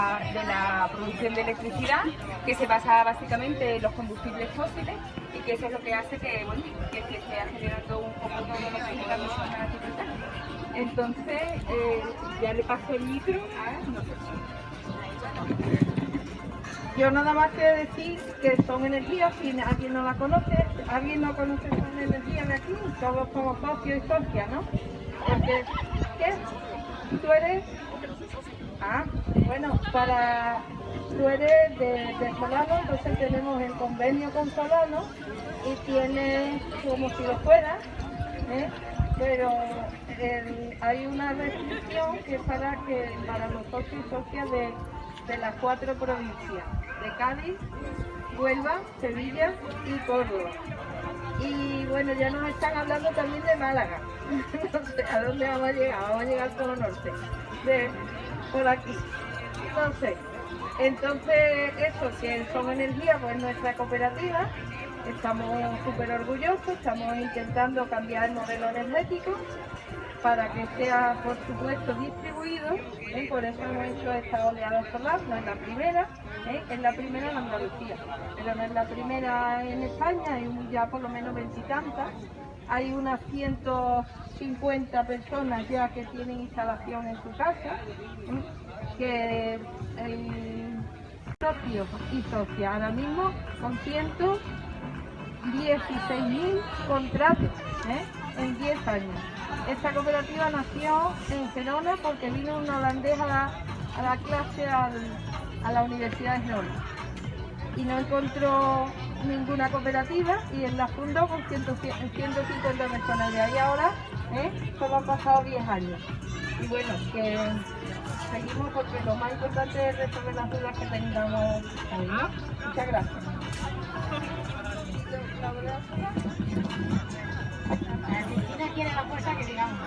de la producción de electricidad que se basa básicamente en los combustibles fósiles y que eso es lo que hace que, bueno, que se esté generando un poco todo lo que es la emisión de Entonces, eh, ya le paso el micro a. Yo nada más quiero decir que son energías, si alguien no la conoce, alguien no conoce son energías de aquí, todos somos socios y socias, ¿no? ¿qué? ¿Tú eres? Ah, bueno, para tú eres de, Solano, entonces tenemos el convenio con Solano y tienes como si lo fuera, ¿eh? pero hay una restricción que es para que para los socios y socias de, de las cuatro provincias, de Cádiz, Huelva, Sevilla y Córdoba. Y bueno, ya nos están hablando también de Málaga. no sé a dónde vamos a llegar, vamos a llegar al Polo Norte. De, por aquí. Sé. Entonces, eso, que son energía, pues nuestra cooperativa, estamos súper orgullosos, estamos intentando cambiar el modelo energético para que sea, por supuesto, distribuido. ¿eh? Por eso hemos hecho esta oleada solar, no es la primera, ¿eh? es la primera en Andalucía, pero no es la primera en España, hay ya por lo menos veintitantas. Hay unas 150 personas ya que tienen instalación en su casa, ¿eh? Que el socio y socia ahora mismo con 116.000 contratos en 10 años. Esta cooperativa nació en Gerona porque vino una holandés a la, clase a la Universidad de Gerona y no encontró ninguna cooperativa y él la fundó con 150 personas. De ahí ahora ¿eh? solo han pasado 10 años. Y bueno, que seguimos porque lo más importante es resolver las dudas que tengamos. Muchas gracias. La quiere la fuerza que digamos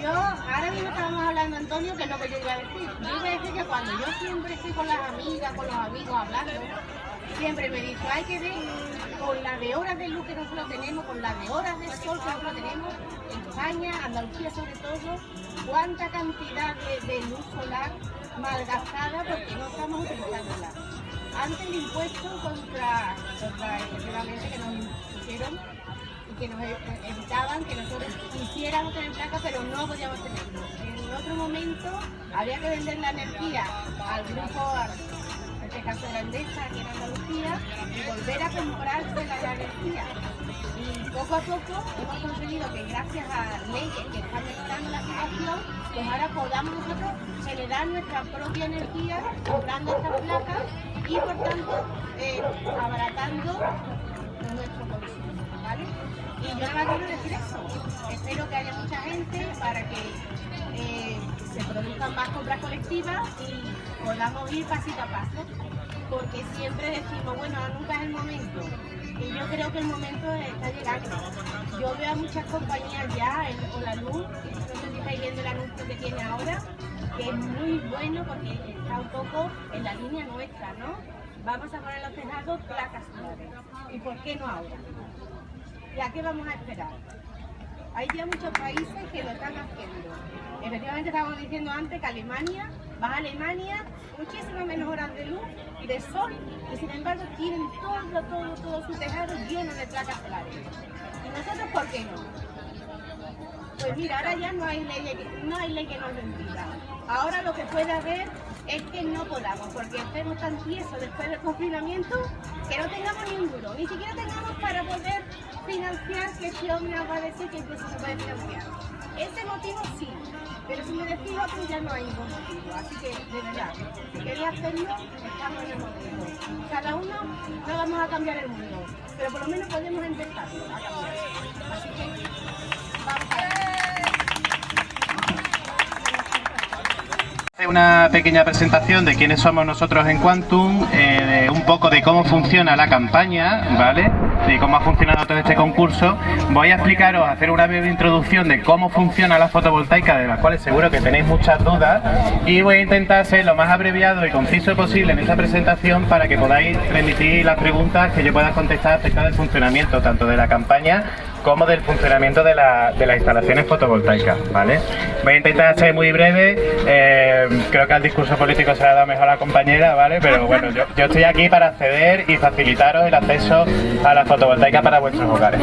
yo, ahora mismo estábamos hablando, Antonio, que es lo que yo iba a decir. Yo iba a decir que cuando yo siempre estoy con las amigas, con los amigos hablando, siempre me dice, hay que ver con las de horas de luz que nosotros tenemos, con las de horas de sol que nosotros tenemos, en España, Andalucía sobre todo, cuánta cantidad de, luz solar malgastada porque no estamos utilizándola. Antes el impuesto contra, contra efectivamente que nos pusieron que nos evitaban que nosotros quisiéramos tener placa, pero no podíamos tenerlo. En otro momento había que vender la energía al grupo, la Endesa, aquí en Andalucía, y volver a comprarse la energía. Y poco a poco hemos conseguido que gracias a leyes que están mejorando la situación, pues ahora podamos nosotros generar nuestra propia energía comprando estas placas y por tanto eh, abaratando nuestro consumo. ¿vale? Y yo nada más quiero decir eso. Espero que haya mucha gente para que eh, se produzcan más compras colectivas y podamos ir pasito a paso. Porque siempre decimos, bueno, nunca es el momento. Y yo creo que el momento está llegando. Yo veo a muchas compañías ya con la luz, no sé si estáis viendo el anuncio que tiene ahora, que es muy bueno porque está un poco en la línea nuestra, ¿no? Vamos a poner los tejados placas solares. ¿Y por qué no ahora? ¿Y a qué vamos a esperar? Hay ya muchos países que lo están haciendo. Efectivamente estábamos diciendo antes que Alemania, va a Alemania, muchísimas menos horas de luz y de sol, y sin embargo tienen todo, todo, todo su tejado lleno de placas solares. ¿Y nosotros por qué no? Pues mira, ahora ya no hay ley, no hay ley que nos lo impida. Ahora lo que puede haber es que no podamos, porque estemos tan tiesos después del confinamiento que no tengamos ni un duro, ni siquiera tengamos para poder financiar que este hombre nos va a decir que incluso se puede financiar. Ese motivo sí, pero si me decís otro ya no hay ningún motivo. Así que, de verdad, si queréis hacerlo, estamos en el motivo. Cada uno no vamos a cambiar el mundo, pero por lo menos podemos empezarlo a cambiar. Así que, vamos a Una pequeña presentación de quiénes somos nosotros en Quantum, eh, un poco de cómo funciona la campaña, ¿vale? Y cómo ha funcionado todo este concurso. Voy a explicaros, hacer una breve introducción de cómo funciona la fotovoltaica, de las cuales seguro que tenéis muchas dudas, y voy a intentar ser lo más abreviado y conciso posible en esta presentación para que podáis remitir las preguntas que yo pueda contestar acerca del funcionamiento tanto de la campaña como del funcionamiento de, la, de las instalaciones fotovoltaicas, ¿vale? Voy a intentar ser muy breve, eh, creo que al discurso político se le ha dado mejor a la compañera, ¿vale? Pero bueno, yo, yo estoy aquí para acceder y facilitaros el acceso a la fotovoltaica para vuestros hogares.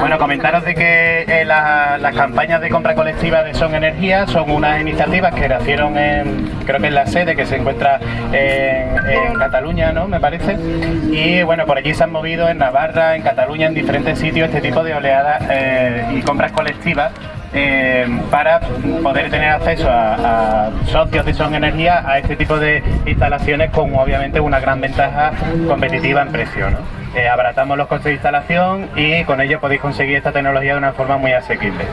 Bueno, comentaros de que eh, la- las campañas de compra colectiva de Son Energía son unas iniciativas que nacieron en, creo que en la sede que se encuentra en, en Cataluña, ¿no? Me parece. Y bueno, por allí se han movido en Navarra, en Cataluña, en diferentes sitios este tipo de oleadas eh, y compras colectivas eh, para poder tener acceso a, socios de Son Energía a este tipo de instalaciones con obviamente una gran ventaja competitiva en precio. ¿no? Eh, abaratamos los costes de instalación y con ello podéis conseguir esta tecnología de una forma muy asequible.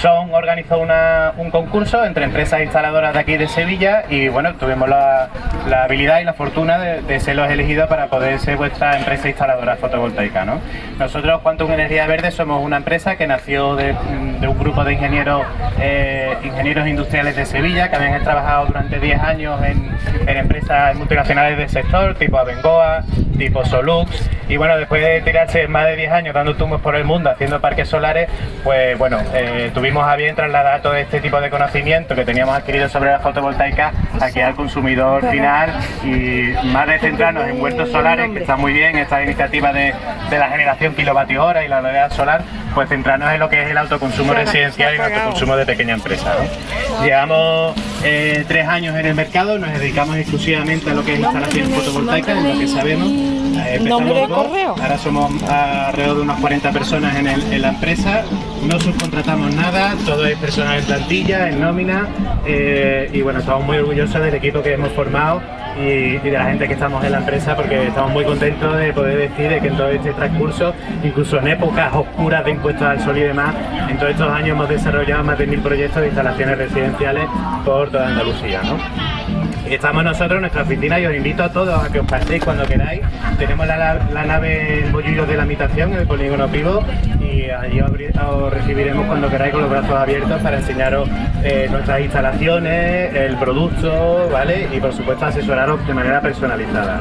Son organizó un concurso entre empresas instaladoras de aquí de Sevilla y bueno, tuvimos la, habilidad y la fortuna de, de ser los elegidos para poder ser vuestra empresa instaladora fotovoltaica. ¿no? Nosotros, Quantum Energía Verde, somos una empresa que nació de, un grupo de ingenieros, eh, ingenieros industriales de Sevilla que habían trabajado durante 10 años en, en empresas multinacionales del sector, tipo Abengoa, tipo Solux, y bueno, después de tirarse más de 10 años dando tumbos por el mundo haciendo parques solares, pues bueno, eh, tuvimos a bien trasladar todo este tipo de conocimiento que teníamos adquirido sobre la fotovoltaica aquí al consumidor final y más de centrarnos en huertos solares, que está muy bien esta iniciativa de, de la generación kilovatio hora y la oleada solar, pues centrarnos en lo que es el autoconsumo residencial y el autoconsumo de pequeña empresa. ¿no? Llevamos eh, tres años en el mercado, nos dedicamos exclusivamente a lo que es instalación fotovoltaica, en lo que sabemos. Eh, empezamos dos, ahora somos alrededor de unas 40 personas en, el- en la empresa, no subcontratamos nada, todo es personal en plantilla, en nómina eh, y bueno, estamos muy orgullosos del equipo que hemos formado y, de la gente que estamos en la empresa porque estamos muy contentos de poder decir de que en todo este transcurso, incluso en épocas oscuras de impuestos al sol y demás, en todos estos años hemos desarrollado más de mil proyectos de instalaciones residenciales por toda Andalucía. ¿no? Estamos nosotros en nuestra oficina y os invito a todos a que os paséis cuando queráis. Tenemos la, nave Bollullos de la Habitación en el polígono Pivo y allí os, recibiremos cuando queráis con los brazos abiertos para enseñaros eh, nuestras instalaciones, el producto, ¿vale? Y por supuesto de manera personalizada.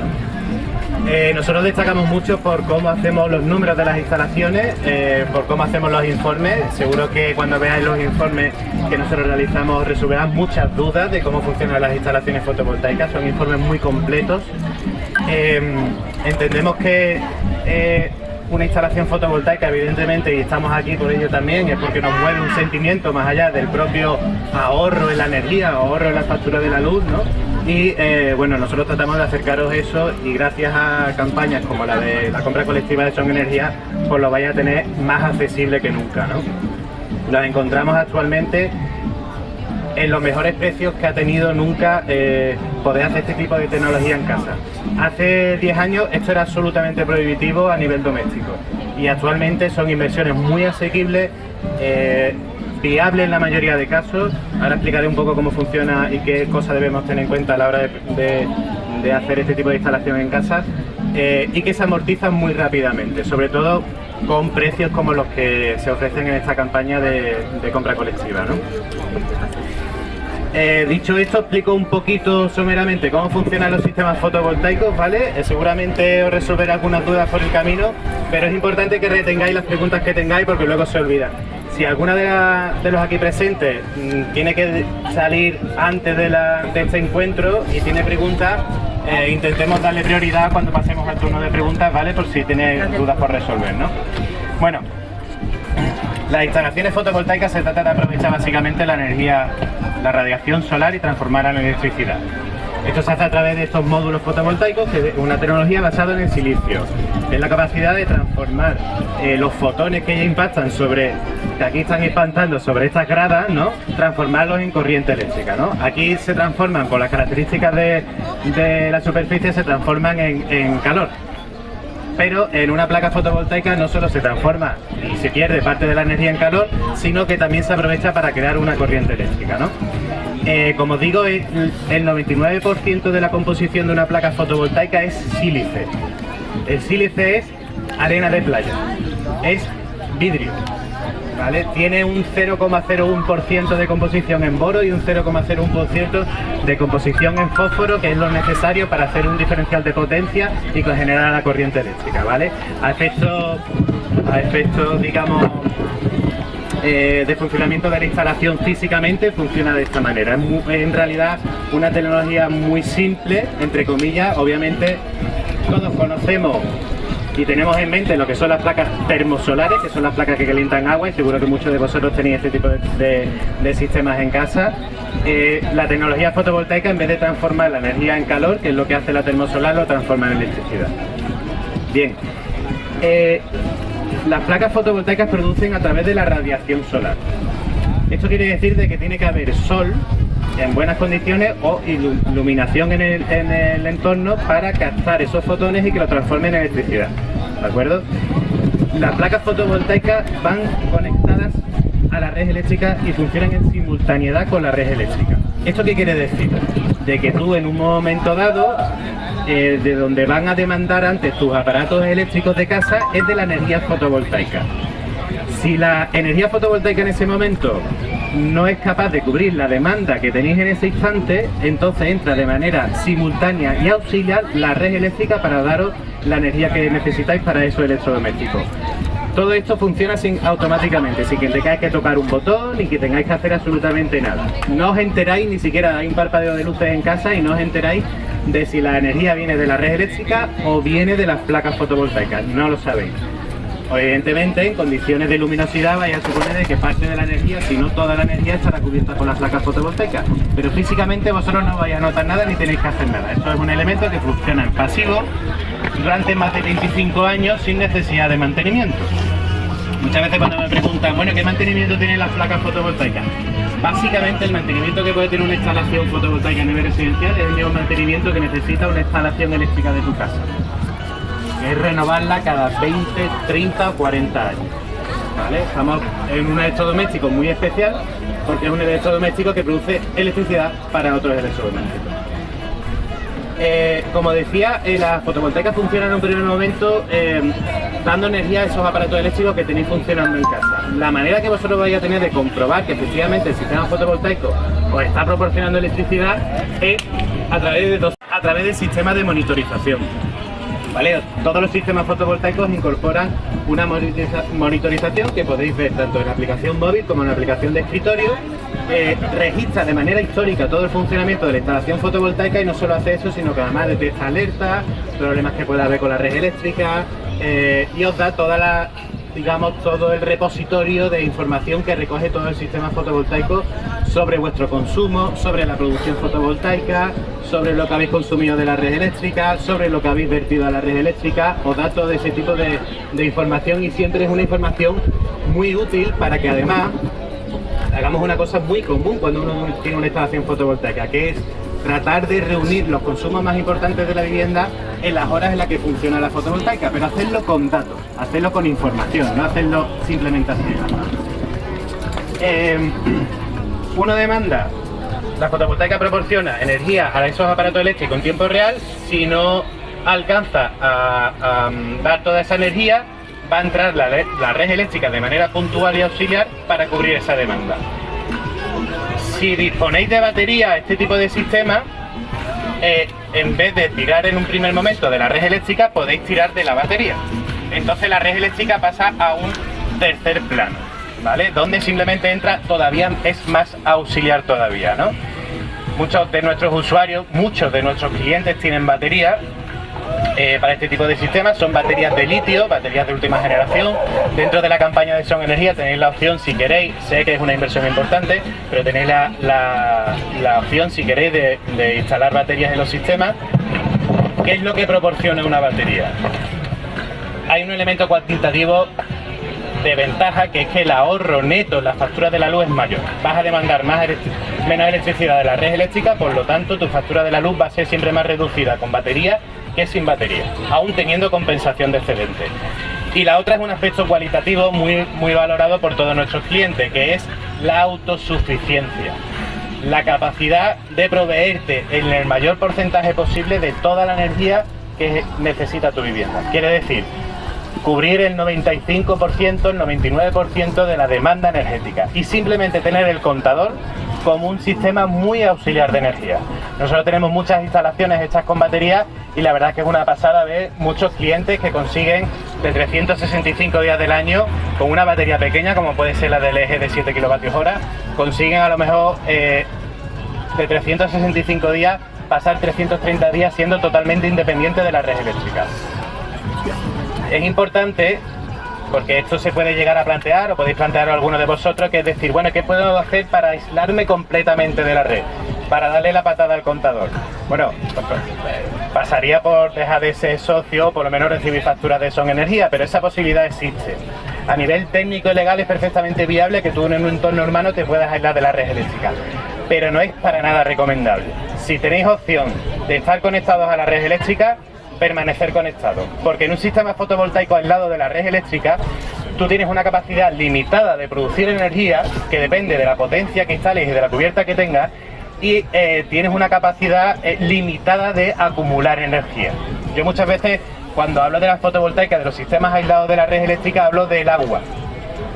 Eh, nosotros destacamos mucho por cómo hacemos los números de las instalaciones, eh, por cómo hacemos los informes. Seguro que cuando veáis los informes que nosotros realizamos resolverán muchas dudas de cómo funcionan las instalaciones fotovoltaicas. Son informes muy completos. Eh, entendemos que eh, una instalación fotovoltaica, evidentemente, y estamos aquí por ello también, es porque nos mueve un sentimiento más allá del propio ahorro en la energía, ahorro en la factura de la luz, ¿no? Y eh, bueno, nosotros tratamos de acercaros eso y gracias a campañas como la de la compra colectiva de Son Energía, pues lo vais a tener más accesible que nunca, ¿no? Las encontramos actualmente en los mejores precios que ha tenido nunca eh, poder hacer este tipo de tecnología en casa. Hace 10 años esto era absolutamente prohibitivo a nivel doméstico y actualmente son inversiones muy asequibles, eh, viables en la mayoría de casos. Ahora explicaré un poco cómo funciona y qué cosas debemos tener en cuenta a la hora de, hacer este tipo de instalación en casa eh, y que se amortizan muy rápidamente, sobre todo con precios como los que se ofrecen en esta campaña de, de compra colectiva. ¿no? Eh, dicho esto, explico un poquito someramente cómo funcionan los sistemas fotovoltaicos, ¿vale? Eh, seguramente os resolveré algunas dudas por el camino, pero es importante que retengáis las preguntas que tengáis porque luego se olvidan. Si alguna de, la- de los aquí presentes mm, tiene que salir antes de, la- de este encuentro y tiene preguntas, eh, intentemos darle prioridad cuando pasemos al turno de preguntas, ¿vale? Por si tiene dudas por resolver, ¿no? Bueno, las instalaciones fotovoltaicas se trata de aprovechar básicamente la energía, la radiación solar y transformarla en electricidad. Esto se hace a través de estos módulos fotovoltaicos, que es una tecnología basada en el silicio. Es la capacidad de transformar eh, los fotones que ya impactan sobre, que aquí están impactando sobre estas gradas, ¿no? Transformarlos en corriente eléctrica. Aquí se transforman, por las características de, de la superficie, se transforman en- en calor pero en una placa fotovoltaica no solo se transforma y se pierde parte de la energía en calor, sino que también se aprovecha para crear una corriente eléctrica. ¿no? Eh, como digo, el el 99% de la composición de una placa fotovoltaica es sílice. El sílice es arena de playa, es vidrio. ¿vale? Tiene un 0,01% de composición en boro y un 0,01% de composición en fósforo, que es lo necesario para hacer un diferencial de potencia y generar la corriente eléctrica, ¿vale? A efectos, a digamos, eh, de funcionamiento de la instalación físicamente funciona de esta manera. Es en realidad una tecnología muy simple, entre comillas, obviamente todos conocemos y tenemos en mente lo que son las placas termosolares, que son las placas que calientan agua y seguro que muchos de vosotros tenéis este tipo de, sistemas en casa. Eh, la tecnología fotovoltaica en vez de transformar la energía en calor, que es lo que hace la termosolar, lo transforma en electricidad. Bien, eh, las placas fotovoltaicas producen a través de la radiación solar. Esto quiere decir de que tiene que haber sol en buenas condiciones o iluminación en el, entorno para captar esos fotones y que lo transformen en electricidad. ¿De acuerdo? Las placas fotovoltaicas van conectadas a la red eléctrica y funcionan en simultaneidad con la red eléctrica. ¿Esto qué quiere decir? De que tú en un momento dado, eh, de donde van a demandar antes tus aparatos eléctricos de casa, es de la energía fotovoltaica. Si la energía fotovoltaica en ese momento no es capaz de cubrir la demanda que tenéis en ese instante, entonces entra de manera simultánea y auxiliar la red eléctrica para daros la energía que necesitáis para esos electrodomésticos. Todo esto funciona automáticamente, sin que tengáis que tocar un botón ni que tengáis que hacer absolutamente nada. No os enteráis ni siquiera, hay un parpadeo de luces en casa y no os enteráis de si la energía viene de la red eléctrica o viene de las placas fotovoltaicas, no lo sabéis. Evidentemente, en condiciones de luminosidad vaya a suponer que parte de la energía, si no toda la energía, estará cubierta por las placas fotovoltaicas. Pero físicamente vosotros no vais a notar nada ni tenéis que hacer nada. Esto es un elemento que funciona en pasivo durante más de 25 años sin necesidad de mantenimiento. Muchas veces cuando me preguntan, bueno, ¿qué mantenimiento tienen las placas fotovoltaicas? Básicamente el mantenimiento que puede tener una instalación fotovoltaica a nivel residencial es el mismo mantenimiento que necesita una instalación eléctrica de tu casa es renovarla cada 20, 30 o 40 años. Estamos en un electrodoméstico muy especial porque es un electrodoméstico que produce electricidad para otros electrodomésticos. Eh, como decía, eh, las fotovoltaicas funcionan en un primer momento eh, dando energía a esos aparatos eléctricos que tenéis funcionando en casa. La manera que vosotros vais a tener de comprobar que efectivamente el sistema fotovoltaico os está proporcionando electricidad es a través de, a través del sistema de monitorización. Todos los sistemas fotovoltaicos incorporan una monitorización que podéis ver tanto en la aplicación móvil como en la aplicación de escritorio. Eh, registra de manera histórica todo el funcionamiento de la instalación fotovoltaica y no solo hace eso, sino que además detecta alertas, problemas que pueda haber con la red eléctrica eh, y os da toda la digamos, todo el repositorio de información que recoge todo el sistema fotovoltaico sobre vuestro consumo, sobre la producción fotovoltaica, sobre lo que habéis consumido de la red eléctrica, sobre lo que habéis vertido a la red eléctrica, os da todo ese tipo de, de información y siempre es una información muy útil para que además hagamos una cosa muy común cuando uno tiene una instalación fotovoltaica, que es tratar de reunir los consumos más importantes de la vivienda en las horas en las que funciona la fotovoltaica, pero hacerlo con datos, hacerlo con información, no hacerlo simplemente así. Eh, uno demanda, la fotovoltaica proporciona energía a esos aparatos eléctricos en tiempo real, si no alcanza a, dar toda esa energía, va a entrar la, red eléctrica de manera puntual y auxiliar para cubrir esa demanda si disponéis de batería, este tipo de sistema, eh, en vez de tirar en un primer momento de la red eléctrica, podéis tirar de la batería. Entonces la red eléctrica pasa a un tercer plano, ¿vale? Donde simplemente entra todavía, es más auxiliar todavía, ¿no? Muchos de nuestros usuarios, muchos de nuestros clientes tienen batería eh, para este tipo de sistemas son baterías de litio, baterías de última generación. Dentro de la campaña de Son Energía tenéis la opción, si queréis, sé que es una inversión importante, pero tenéis la, opción, si queréis, de, instalar baterías en los sistemas. ¿Qué es lo que proporciona una batería? Hay un elemento cuantitativo de ventaja que es que el ahorro neto en la factura de la luz es mayor. Vas a demandar más menos electricidad de la red eléctrica, por lo tanto tu factura de la luz va a ser siempre más reducida con batería que sin batería, aún teniendo compensación de excedente. Y la otra es un aspecto cualitativo muy, muy valorado por todos nuestros clientes, que es la autosuficiencia. La capacidad de proveerte en el mayor porcentaje posible de toda la energía que necesita tu vivienda. Quiere decir cubrir el 95%, el 99% de la demanda energética y simplemente tener el contador como un sistema muy auxiliar de energía. Nosotros tenemos muchas instalaciones hechas con baterías y la verdad es que es una pasada ver muchos clientes que consiguen de 365 días del año con una batería pequeña como puede ser la del eje de 7 kWh, consiguen a lo mejor eh, de 365 días pasar 330 días siendo totalmente independiente de la red eléctrica. Es importante porque esto se puede llegar a plantear, o podéis plantear alguno de vosotros, que es decir, bueno, ¿qué puedo hacer para aislarme completamente de la red? Para darle la patada al contador. Bueno, pasaría por dejar de ser socio, por lo menos recibir facturas de Son Energía, pero esa posibilidad existe. A nivel técnico y legal es perfectamente viable que tú en un entorno urbano te puedas aislar de la red eléctrica, pero no es para nada recomendable. Si tenéis opción de estar conectados a la red eléctrica, permanecer conectado. Porque en un sistema fotovoltaico aislado de la red eléctrica, tú tienes una capacidad limitada de producir energía que depende de la potencia que instales y de la cubierta que tengas y eh, tienes una capacidad eh, limitada de acumular energía. Yo muchas veces cuando hablo de la fotovoltaica, de los sistemas aislados de la red eléctrica, hablo del agua,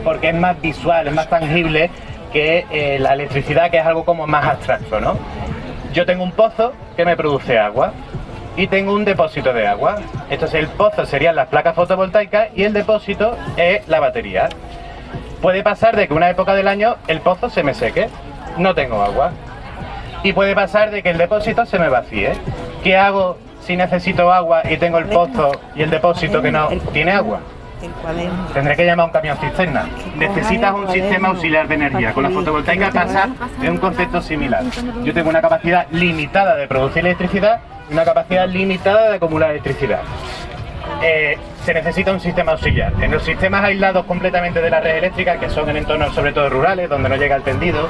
porque es más visual, es más tangible que eh, la electricidad, que es algo como más abstracto, ¿no? Yo tengo un pozo que me produce agua, y tengo un depósito de agua. Entonces el pozo serían las placas fotovoltaicas y el depósito es la batería. Puede pasar de que una época del año el pozo se me seque, no tengo agua. Y puede pasar de que el depósito se me vacíe. ¿Qué hago si necesito agua y tengo el pozo y el depósito que no tiene agua? Tendré que llamar a un camión cisterna. Necesitas un sistema auxiliar de energía. Con la fotovoltaica pasa en un concepto similar. Yo tengo una capacidad limitada de producir electricidad una capacidad limitada de acumular electricidad. Eh, se necesita un sistema auxiliar. En los sistemas aislados completamente de la red eléctrica, que son en entornos sobre todo rurales, donde no llega el tendido,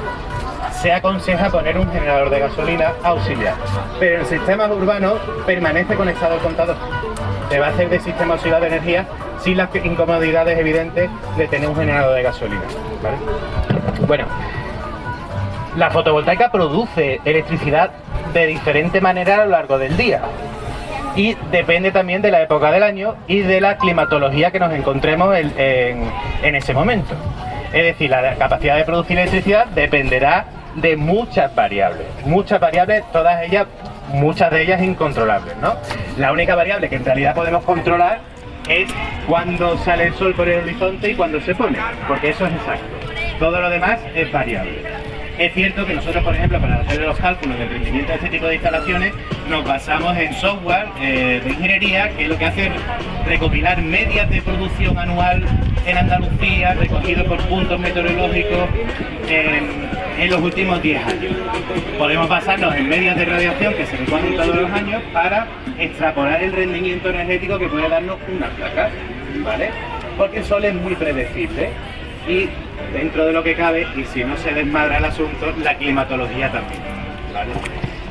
se aconseja poner un generador de gasolina auxiliar. Pero en sistemas urbanos permanece conectado el contador. Se va a hacer de sistema auxiliar de energía sin las incomodidades evidentes de tener un generador de gasolina. Bueno, la fotovoltaica produce electricidad de diferente manera a lo largo del día. Y depende también de la época del año y de la climatología que nos encontremos en, ese momento. Es decir, la capacidad de producir electricidad dependerá de muchas variables. Muchas variables, todas ellas, muchas de ellas incontrolables, ¿no? La única variable que en realidad podemos controlar es cuando sale el sol por el horizonte y cuando se pone, porque eso es exacto. Todo lo demás es variable. Es cierto que nosotros, por ejemplo, para hacer los cálculos del rendimiento de este tipo de instalaciones, nos basamos en software eh, de ingeniería, que es lo que hace recopilar medias de producción anual en Andalucía, recogido por puntos meteorológicos en, los últimos 10 años. Podemos basarnos en medias de radiación que se recogen todos los años para extrapolar el rendimiento energético que puede darnos una placa, ¿vale? Porque el sol es muy predecible y dentro de lo que cabe y si no se desmadra el asunto, la climatología también.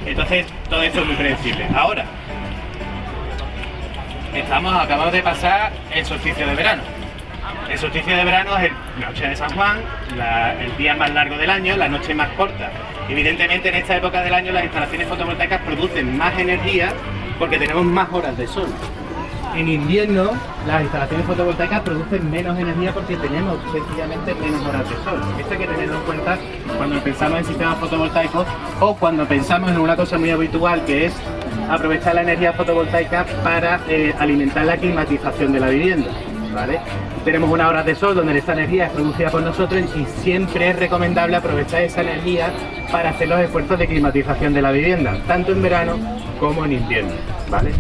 Entonces, todo esto es muy predecible. Ahora, estamos, acabamos de pasar el solsticio de verano. El solsticio de verano es la noche de San Juan, el día más largo del año, la noche más corta. Evidentemente en esta época del año las instalaciones fotovoltaicas producen más energía porque tenemos más horas de sol en invierno las instalaciones fotovoltaicas producen menos energía porque tenemos sencillamente menos horas de sol. Esto hay que tenerlo en cuenta cuando pensamos en sistemas fotovoltaicos o cuando pensamos en una cosa muy habitual que es aprovechar la energía fotovoltaica para eh, alimentar la climatización de la vivienda. Tenemos unas horas de sol donde esta energía es producida por nosotros y siempre es recomendable aprovechar esa energía para hacer los esfuerzos de climatización de la vivienda, tanto en verano como en invierno. ¿vale?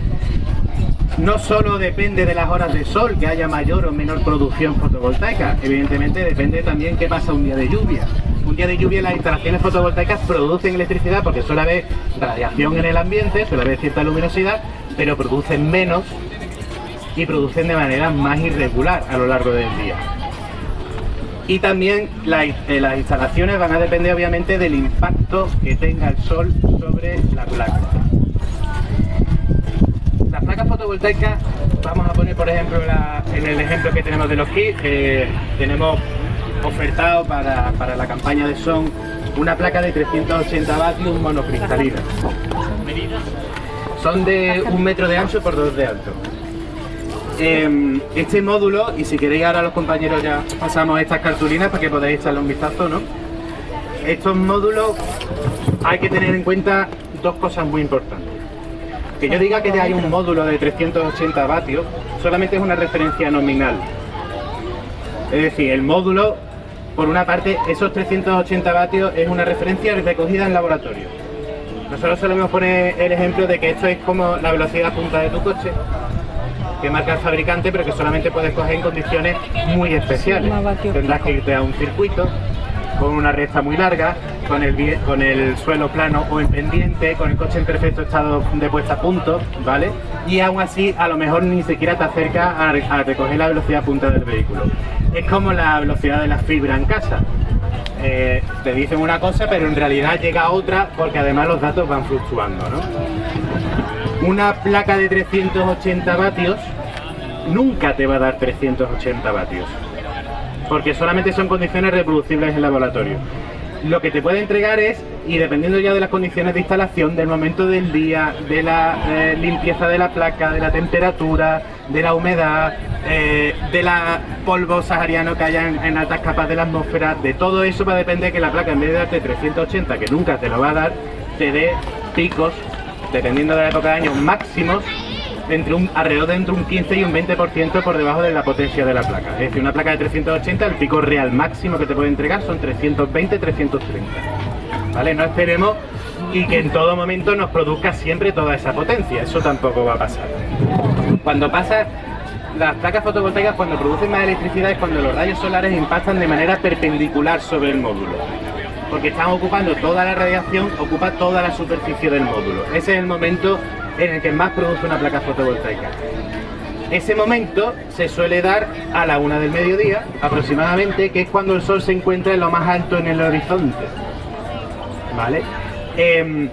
No solo depende de las horas de sol que haya mayor o menor producción fotovoltaica, evidentemente depende también qué pasa un día de lluvia. Un día de lluvia las instalaciones fotovoltaicas producen electricidad porque suele haber radiación en el ambiente, suele haber cierta luminosidad, pero producen menos y producen de manera más irregular a lo largo del día. Y también eh, las instalaciones van a depender obviamente del impacto que tenga el sol sobre la placa las placas fotovoltaicas, vamos a poner por ejemplo en el ejemplo que tenemos de los kits, que tenemos ofertado para, la campaña de son una placa de 380 vatios monocristalina. Son de un metro de ancho por dos de alto. em, este módulo, y si queréis ahora los compañeros ya pasamos estas cartulinas para que podáis echarle un vistazo, ¿no? Estos módulos hay que tener en cuenta dos cosas muy importantes. Que yo diga que ya hay un módulo de 380 vatios solamente es una referencia nominal. Es decir, el módulo, por una parte, esos 380 vatios es una referencia recogida en laboratorio. Nosotros solemos poner el ejemplo de que esto es como la velocidad punta de tu coche, que marca el fabricante, pero que solamente puedes coger en condiciones muy especiales. Tendrás que irte a un circuito, con una recta muy larga, con el, con el suelo plano o en pendiente, con el coche en perfecto estado de puesta a punto, ¿vale? Y aún así, a lo mejor ni siquiera te acerca a, recoger la velocidad punta del vehículo. Es como la velocidad de la fibra en casa. Eh, te dicen una cosa, pero en realidad llega otra porque además los datos van fluctuando, ¿no? Una placa de 380 vatios nunca te va a dar 380 vatios porque solamente son condiciones reproducibles en laboratorio. Lo que te puede entregar es, y dependiendo ya de las condiciones de instalación, del momento del día, de la eh, limpieza de la placa, de la temperatura, de la humedad, eh, de la polvo sahariano que haya en, altas capas de la atmósfera, de todo eso va a depender que la placa en vez de darte 380, que nunca te lo va a dar, te dé picos, dependiendo de la época de año, máximos entre un, alrededor de entre un 15 y un 20% por debajo de la potencia de la placa. Es decir, una placa de 380, el pico real máximo que te puede entregar son 320, 330. ¿Vale? No esperemos y que en todo momento nos produzca siempre toda esa potencia, eso tampoco va a pasar. Cuando pasa, las placas fotovoltaicas cuando producen más electricidad es cuando los rayos solares impactan de manera perpendicular sobre el módulo porque están ocupando toda la radiación, ocupa toda la superficie del módulo. Ese es el momento en el que más produce una placa fotovoltaica. Ese momento se suele dar a la una del mediodía aproximadamente, que es cuando el sol se encuentra en lo más alto en el horizonte. ¿Vale? Em,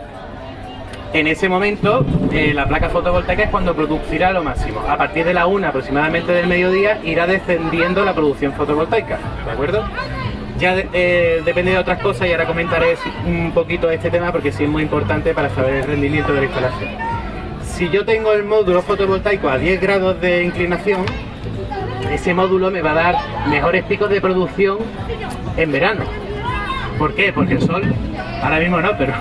en ese momento eh, la placa fotovoltaica es cuando producirá lo máximo. A partir de la una aproximadamente del mediodía irá descendiendo la producción fotovoltaica. ¿De acuerdo? Ya eh, depende de otras cosas y ahora comentaré un poquito este tema porque sí es muy importante para saber el rendimiento de la instalación si yo tengo el módulo fotovoltaico a 10 grados de inclinación, ese módulo me va a dar mejores picos de producción en verano. ¿Por qué? Porque el sol, ahora mismo no, pero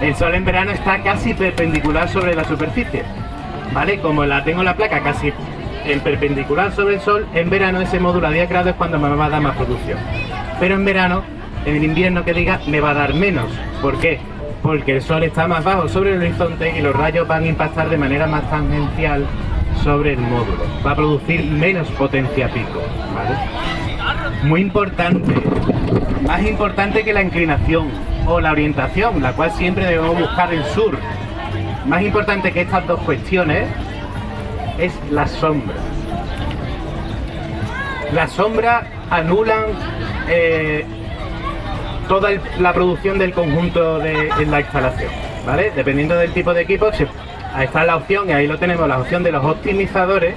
el sol en verano está casi perpendicular sobre la superficie. ¿Vale? Como la tengo la placa casi en perpendicular sobre el sol, en verano ese módulo a 10 grados es cuando me va a dar más producción. Pero en verano, en invierno que diga, me va a dar menos. ¿Por qué? Porque el sol está más bajo sobre el horizonte y los rayos van a impactar de manera más tangencial sobre el módulo. Va a producir menos potencia pico, Muy importante, más importante que la inclinación o la orientación, la cual siempre debemos buscar el sur. Más importante que estas dos cuestiones es la sombra. La sombra anulan eh, toda la producción del conjunto de la instalación, ¿vale? Dependiendo del tipo de equipo, ahí está la opción, y ahí lo tenemos, la opción de los optimizadores,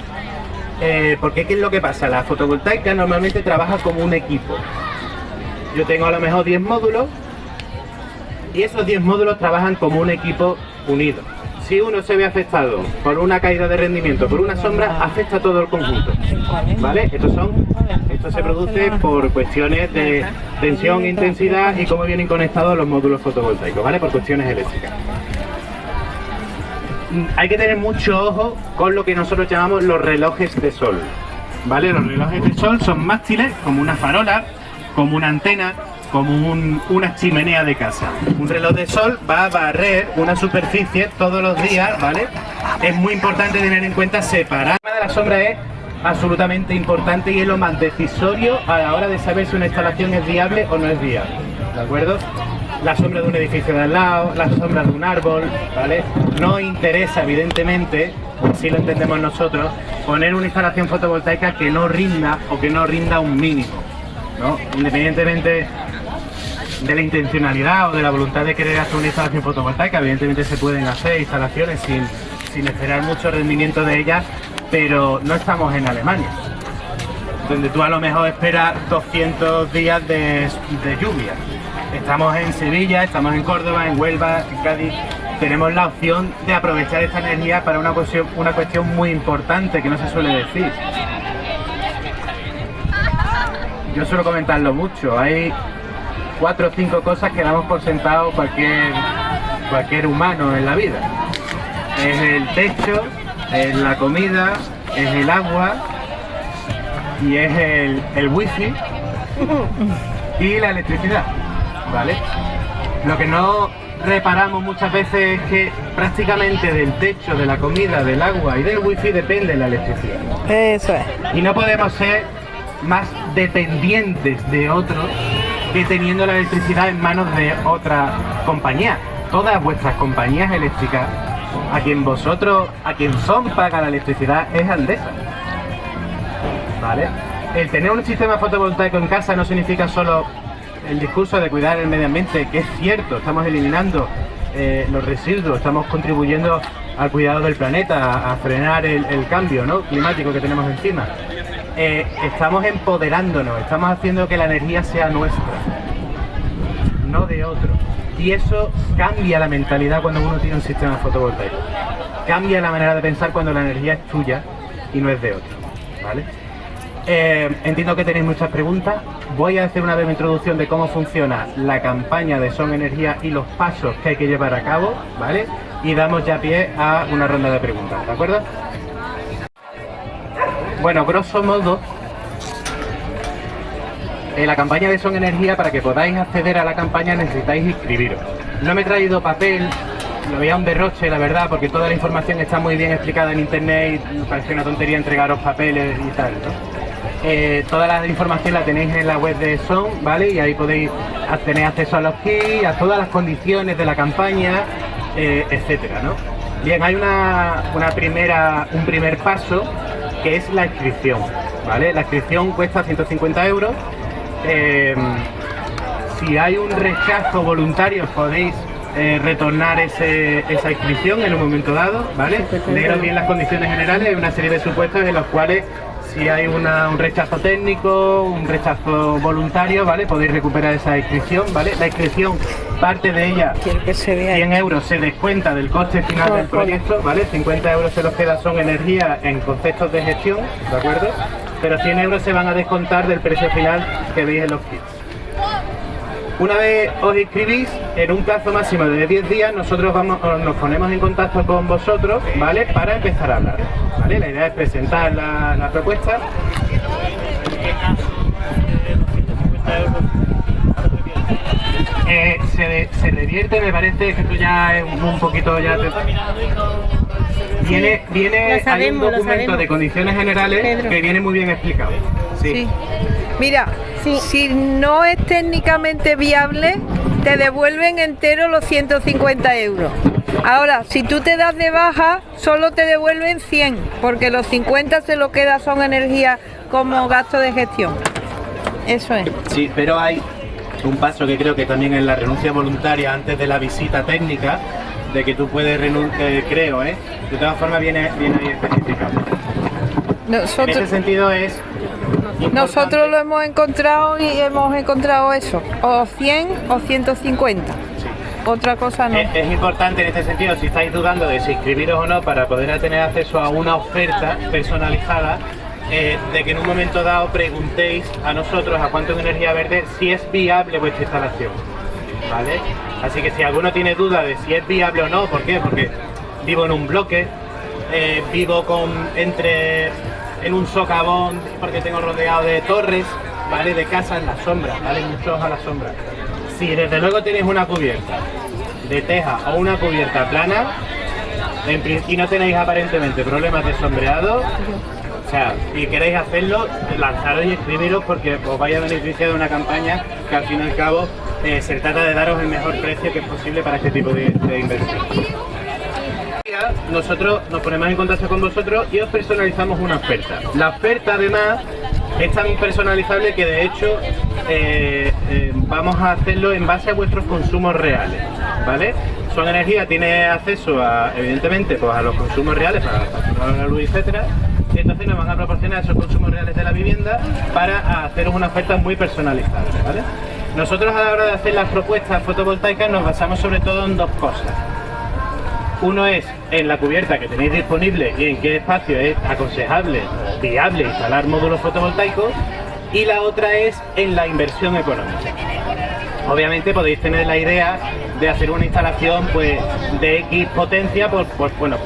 eh, porque ¿qué es lo que pasa? La fotovoltaica normalmente trabaja como un equipo. Yo tengo a lo mejor 10 módulos, y esos 10 módulos trabajan como un equipo unido si uno se ve afectado por una caída de rendimiento, por una sombra, afecta a todo el conjunto. ¿Vale? Esto se produce por cuestiones de tensión, intensidad y cómo vienen conectados los módulos fotovoltaicos, ¿vale? Por cuestiones eléctricas. Hay que tener mucho ojo con lo que nosotros llamamos los relojes de sol. ¿Vale? Los relojes de sol son mástiles, como una farola, como una antena, como una chimenea de casa. Un reloj de sol va a barrer una superficie todos los días, ¿vale? Es muy importante tener en cuenta separar. El de la sombra es absolutamente importante y es lo más decisorio a la hora de saber si una instalación es viable o no es viable, ¿de acuerdo? La sombra de un edificio de al lado, la sombra de un árbol, ¿vale? No interesa, evidentemente, si lo entendemos nosotros, poner una instalación fotovoltaica que no rinda o que no rinda un mínimo, ¿no? Independientemente de la intencionalidad o de la voluntad de querer hacer una instalación fotovoltaica. Evidentemente se pueden hacer instalaciones sin, sin esperar mucho rendimiento de ellas, pero no estamos en Alemania, donde tú a lo mejor esperas 200 días de, lluvia. Estamos en Sevilla, estamos en Córdoba, en Huelva, en Cádiz, tenemos la opción de aprovechar esta energía para una cuestión, una cuestión muy importante que no se suele decir. Yo suelo comentarlo mucho, hay cuatro o cinco cosas que damos por sentado cualquier, cualquier humano en la vida. Es el techo, es la comida, es el agua y es el, el wifi y la electricidad, ¿vale? Lo que no reparamos muchas veces es que prácticamente del techo, de la comida, del agua y del wifi depende la electricidad. Eso es. Y no podemos ser más dependientes de otros que teniendo la electricidad en manos de otra compañía. Todas vuestras compañías eléctricas, a quien vosotros, a quien son paga la electricidad, es Andesa. ¿Vale? El tener un sistema fotovoltaico en casa no significa solo el discurso de cuidar el medio ambiente, que es cierto, estamos eliminando eh, los residuos, estamos contribuyendo al cuidado del planeta, a, frenar el, el cambio ¿no? climático que tenemos encima. Eh, estamos empoderándonos, estamos haciendo que la energía sea nuestra, no de otro. Y eso cambia la mentalidad cuando uno tiene un sistema fotovoltaico. Cambia la manera de pensar cuando la energía es tuya y no es de otro. ¿vale? Eh, entiendo que tenéis muchas preguntas. Voy a hacer una breve introducción de cómo funciona la campaña de Son Energía y los pasos que hay que llevar a cabo, ¿vale? Y damos ya pie a una ronda de preguntas, ¿de acuerdo? Bueno, grosso modo, en la campaña de Son Energía, para que podáis acceder a la campaña necesitáis inscribiros. No me he traído papel, lo veía un derroche, la verdad, porque toda la información está muy bien explicada en internet y me parece una tontería entregaros papeles y tal, ¿no? Eh, toda la información la tenéis en la web de Son, ¿vale? Y ahí podéis tener acceso a los kits, a todas las condiciones de la campaña, eh, etcétera, ¿no? Bien, hay una, una primera, un primer paso que es la inscripción, ¿vale? La inscripción cuesta 150 euros. Eh, si hay un rechazo voluntario podéis eh, retornar ese- esa inscripción en un momento dado, ¿vale? Leeros bien las condiciones generales, hay una serie de supuestos en los cuales si hay una- un rechazo técnico, un rechazo voluntario, ¿vale? Podéis recuperar esa inscripción, ¿vale? La inscripción, parte de ella, que se vea. 100 euros se descuenta del coste final del proyecto, ¿vale? 50 euros se los queda son energía en conceptos de gestión, ¿de acuerdo? Pero 100 euros se van a descontar del precio final que veis en los kits. Una vez os inscribís, en un plazo máximo de 10 días, nosotros vamos, os- nos ponemos en contacto con vosotros, ¿vale? Para empezar a hablar, ¿vale? La idea es presentar la, la propuesta. Eh, se, de- se revierte, me parece que tú ya es un, un poquito ya... te- Viene, viene hay sabemos, un documento de condiciones generales Pedro. que viene muy bien explicado. Sí. Mira, si no es técnicamente viable, te devuelven entero los 150 euros. Ahora, si tú te das de baja, solo te devuelven 100, porque los 50 se lo queda son energía como gasto de gestión. Eso es. Sí, pero hay un paso que creo que también es la renuncia voluntaria antes de la visita técnica, de que tú puedes renunciar, creo, ¿eh? De todas formas viene, viene ahí especificado. En ese Nosotros, sentido es... nosotros lo hemos encontrado y hemos encontrado eso, o 100 o 150. Sí. Otra cosa no. Es, importante en este sentido, si estáis dudando de si inscribiros o no, para poder tener acceso a una oferta personalizada, eh, de que en un momento dado preguntéis a nosotros, a Cuánto en Energía Verde, si es viable vuestra instalación. ¿Vale? Así que si alguno tiene duda de si es viable o no, ¿por qué? Porque vivo en un bloque, eh, vivo con entre en un socavón porque tengo rodeado de torres, ¿vale? De casas en la sombra, ¿vale? Muchos a la sombra. Si desde luego tenéis una cubierta de teja o una cubierta plana y no tenéis aparentemente problemas de sombreado, o sea, si queréis hacerlo, lanzaros y escribiros porque os vaya a beneficiar de una campaña que al fin y al cabo eh, se trata de daros el mejor precio que es posible para este tipo de, de inversión. Nosotros nos ponemos en contacto con vosotros y os personalizamos una oferta. La oferta además es tan personalizable que de hecho eh, eh, vamos a hacerlo en base a vuestros consumos reales, ¿vale? Son Energía tiene acceso a, evidentemente, pues a los consumos reales para la luz, etcétera. Entonces nos van a proporcionar esos consumos reales de la vivienda para haceros una oferta muy personalizable, ¿vale? Nosotros a la hora de hacer las propuestas fotovoltaicas nos basamos sobre todo en dos cosas. Uno es en la cubierta que tenéis disponible y en qué espacio es aconsejable, viable instalar módulos fotovoltaicos y la otra es en la inversión económica. Obviamente podéis tener la idea de hacer una instalación pues de X potencia por, bueno,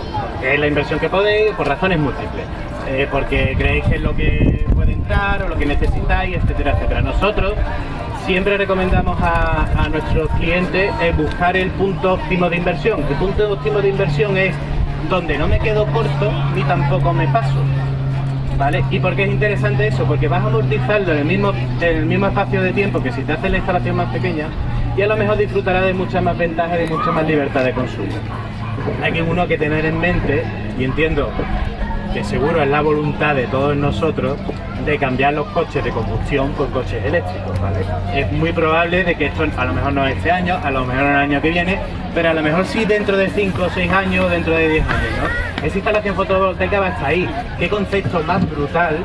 es la inversión que podéis por razones múltiples. Eh, porque creéis que es lo que puede entrar o lo que necesitáis, etcétera, etcétera. Nosotros siempre recomendamos a, nuestros clientes eh, buscar el punto óptimo de inversión. El punto óptimo de inversión es donde no me quedo corto ni tampoco me paso. ¿Vale? ¿Y por qué es interesante eso? Porque vas a amortizarlo en el mismo, el mismo espacio de tiempo que si te haces la instalación más pequeña y a lo mejor disfrutarás de muchas más ventajas y de mucha más libertad de consumo. Hay que uno que tener en mente, y entiendo que seguro es la voluntad de todos nosotros de cambiar los coches de combustión por coches eléctricos, ¿vale? Es muy probable de que esto a lo mejor no es este año, a lo mejor el año que viene, pero a lo mejor sí dentro de 5 o 6 años, dentro de 10 años, ¿no? Esa instalación fotovoltaica va hasta ahí. ¿Qué concepto más brutal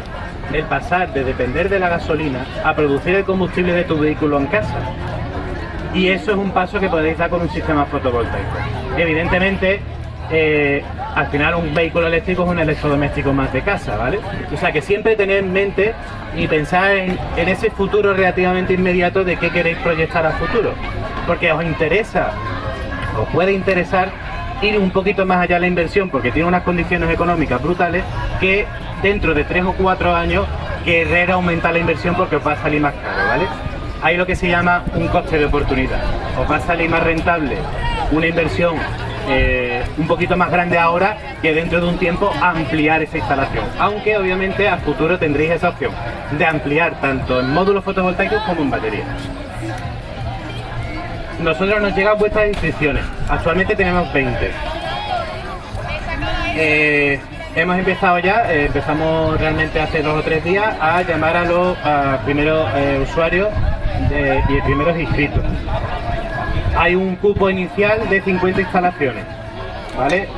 el pasar de depender de la gasolina a producir el combustible de tu vehículo en casa? Y eso es un paso que podéis dar con un sistema fotovoltaico. Evidentemente, eh, al final un vehículo eléctrico es un electrodoméstico más de casa, ¿vale? O sea que siempre tener en mente y pensar en, ese futuro relativamente inmediato de qué queréis proyectar al futuro. Porque os interesa, os puede interesar ir un poquito más allá de la inversión porque tiene unas condiciones económicas brutales que dentro de tres o cuatro años querer aumentar la inversión porque os va a salir más caro, ¿vale? Hay lo que se llama un coste de oportunidad. Os va a salir más rentable una inversión eh, un poquito más grande ahora que dentro de un tiempo ampliar esa instalación. Aunque obviamente a futuro tendréis esa opción de ampliar tanto en módulos fotovoltaicos como en baterías. Nosotros nos llegan vuestras inscripciones. Actualmente tenemos 20. Eh, hemos empezado ya, eh, empezamos realmente hace dos o tres días a llamar a los primeros usuarios y primeros inscritos. Hay un cupo inicial de 50 instalaciones, ¿vale?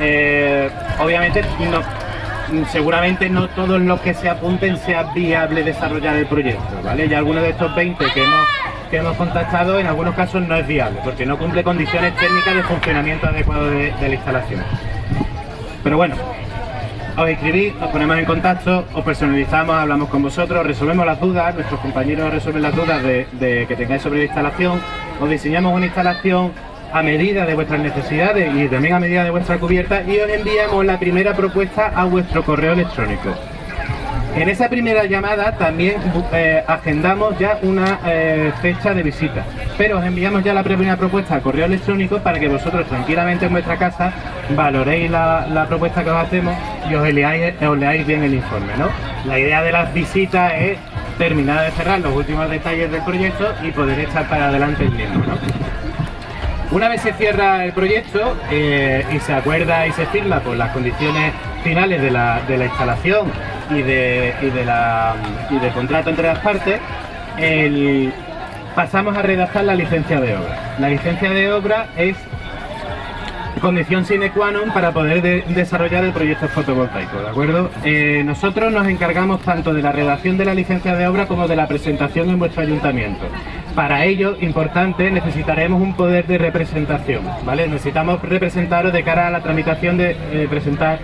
Eh, obviamente no, seguramente no todos los que se apunten sea viable desarrollar el proyecto, ¿vale? Y algunos de estos 20 que hemos, que hemos contactado en algunos casos no es viable porque no cumple condiciones técnicas de funcionamiento adecuado de, de la instalación. Pero bueno, os inscribís, os ponemos en contacto, os personalizamos, hablamos con vosotros, resolvemos las dudas, nuestros compañeros resuelven las dudas de que tengáis sobre la instalación, os diseñamos una instalación a medida de vuestras necesidades y también a medida de vuestra cubierta y os enviamos la primera propuesta a vuestro correo electrónico. En esa primera llamada también eh, agendamos ya una eh, fecha de visita, pero os enviamos ya la primera propuesta a correo electrónico para que vosotros tranquilamente en vuestra casa valoréis la, propuesta que os hacemos y os leáis, bien el informe. ¿no? La idea de las visitas es terminar de cerrar los últimos detalles del proyecto y poder echar para adelante el mismo. Una vez se cierra el proyecto eh, y se acuerda y se firma por las condiciones finales de la instalación y, de, y, de la, y del contrato entre las partes, pasamos a redactar la licencia de obra. La licencia de obra es condición sine qua non para poder de- desarrollar el proyecto fotovoltaico, ¿de acuerdo? Eh, nosotros nos encargamos tanto de la redacción de la licencia de obra como de la presentación en vuestro ayuntamiento. Para ello, importante, necesitaremos un poder de representación, ¿vale? Necesitamos representaros de cara a la tramitación de eh, presentar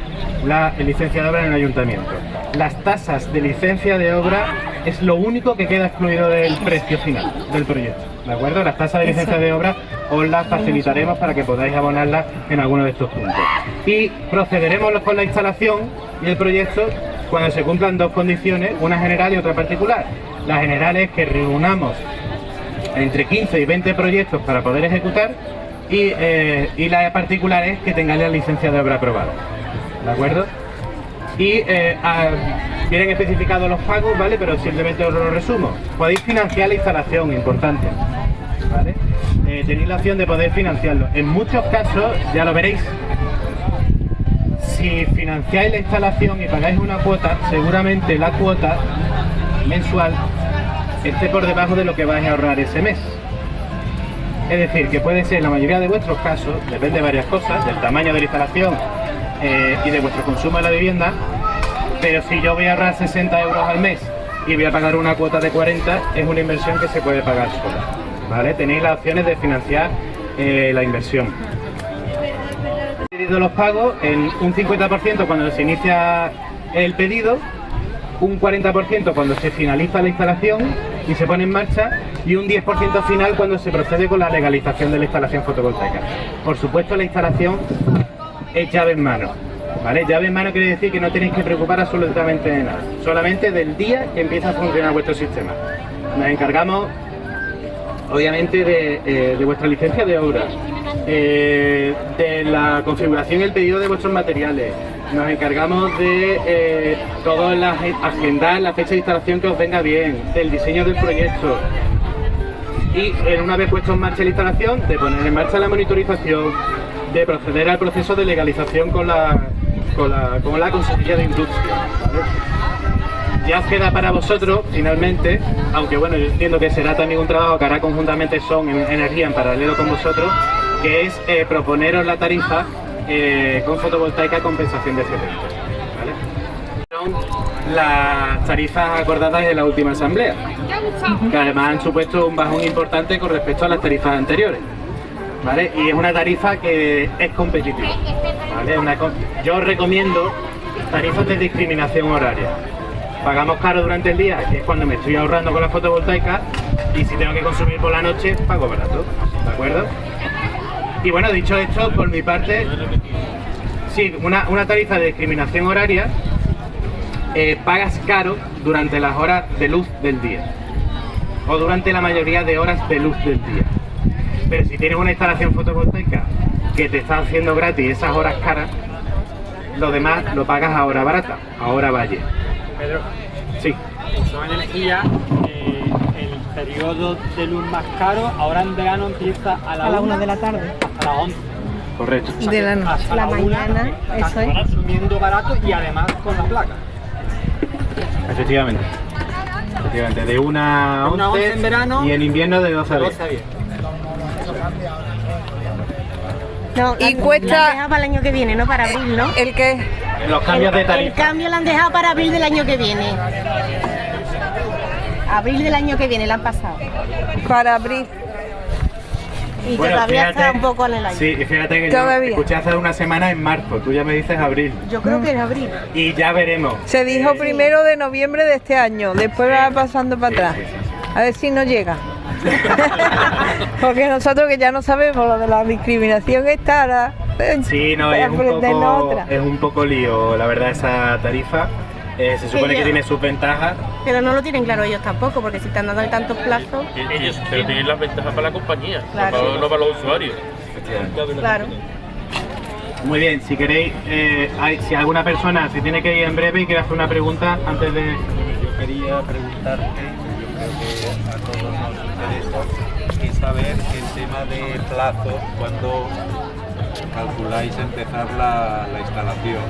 la licencia de obra en el ayuntamiento. Las tasas de licencia de obra es lo único que queda excluido del precio final del proyecto, ¿de acuerdo? Las tasas de licencia de obra os las facilitaremos para que podáis abonarlas en alguno de estos puntos. Y procederemos con la instalación y el proyecto cuando se cumplan dos condiciones, una general y otra particular. La general es que reunamos entre 15 y 20 proyectos para poder ejecutar y, eh, y la particular es que tengáis la licencia de obra aprobada. ¿De acuerdo? Y eh, ah, vienen especificados los pagos, ¿vale? Pero simplemente os lo resumo. Podéis financiar la instalación, importante. ¿Vale? Eh, tenéis la opción de poder financiarlo. En muchos casos, ya lo veréis, si financiáis la instalación y pagáis una cuota, seguramente la cuota mensual esté por debajo de lo que vais a ahorrar ese mes. Es decir, que puede ser en la mayoría de vuestros casos, depende de varias cosas, del tamaño de la instalación eh, y de vuestro consumo de la vivienda, pero si yo voy a ahorrar 60 euros al mes y voy a pagar una cuota de 40, es una inversión que se puede pagar sola. ¿vale? Tenéis las opciones de financiar eh, la inversión. pedido los pagos en un 50% cuando se inicia el pedido, un 40% cuando se finaliza la instalación y se pone en marcha y un 10% final cuando se procede con la legalización de la instalación fotovoltaica. Por supuesto la instalación es llave en mano. ¿Vale? Llave en mano quiere decir que no tenéis que preocupar absolutamente de nada, solamente del día que empieza a funcionar vuestro sistema. Nos encargamos obviamente de, eh, de vuestra licencia de obra, eh, de la configuración y el pedido de vuestros materiales. Nos encargamos de eh, todas las agendar la fecha de instalación que os venga bien, del diseño del proyecto. Y en una vez puesto en marcha la instalación, de poner en marcha la monitorización, de proceder al proceso de legalización con la, con la, con la Consejería de Industria. ya os queda para vosotros, finalmente, aunque bueno, yo entiendo que será también un trabajo que hará conjuntamente Son en Energía en paralelo con vosotros, que es eh, proponeros la tarifa eh, con fotovoltaica compensación de excedentes. ¿vale? Son las tarifas acordadas en la última asamblea, que además han supuesto un bajón importante con respecto a las tarifas anteriores. ¿Vale? Y es una tarifa que es competitiva. ¿vale? Una, yo recomiendo tarifas de discriminación horaria pagamos caro durante el día, que es cuando me estoy ahorrando con la fotovoltaica, y si tengo que consumir por la noche, pago barato, ¿de acuerdo? Y bueno, dicho esto, por mi parte, sí, una, una tarifa de discriminación horaria, eh, pagas caro durante las horas de luz del día, o durante la mayoría de horas de luz del día. Pero si tienes una instalación fotovoltaica que te está haciendo gratis esas horas caras, lo demás lo pagas a hora barata, a hora valle. Pedro, Sí, son energía, eh, periodo de luz más caro, ahora en verano empieza a la, A la una una de la tarde. hasta las 11. correcto. O sea De la noche. hasta La una mañana, estás eso es. consumiendo barato y además con la placa. Efectivamente. Efectivamente, de una a De una a 11 11 en verano, y en invierno de 12 a 10. 12 a 10. No, Y la- cuesta- La han dejado para el año que viene, no para abril, ¿no? ¿El qué? Los cambios de El tarifa. cambio lo han dejado para abril del año que viene. Abril del año que viene, la han pasado. Para abrir. Y Bueno, todavía fíjate- está un poco en el aire. Sí, y fíjate que yo escuché hace una semana en marzo, tú ya me dices abril. Yo creo que es abril. Y ya veremos. Se dijo primero de noviembre de este año, después va pasando para atrás. A ver si no llega. Porque nosotros que ya no sabemos lo de la discriminación está ahora. Sí, no, para es un, aprendernos poco, otra. es un poco lío, la verdad, esa tarifa. Eh, se supone que tiene sus ventajas. Pero no lo tienen claro ellos tampoco, porque si están dando tantos plazos, Ellos, pero tienen las ventajas para la compañía, Claro. no, para, no para los usuarios. claro. Muy bien, si queréis, eh, hay- si alguna persona se tiene que ir en breve y quiere hacer una pregunta antes de... Yo quería preguntarte, yo creo que a todos nos interesa, es saber el tema de plazo, cuando calculáis empezar la, la instalación.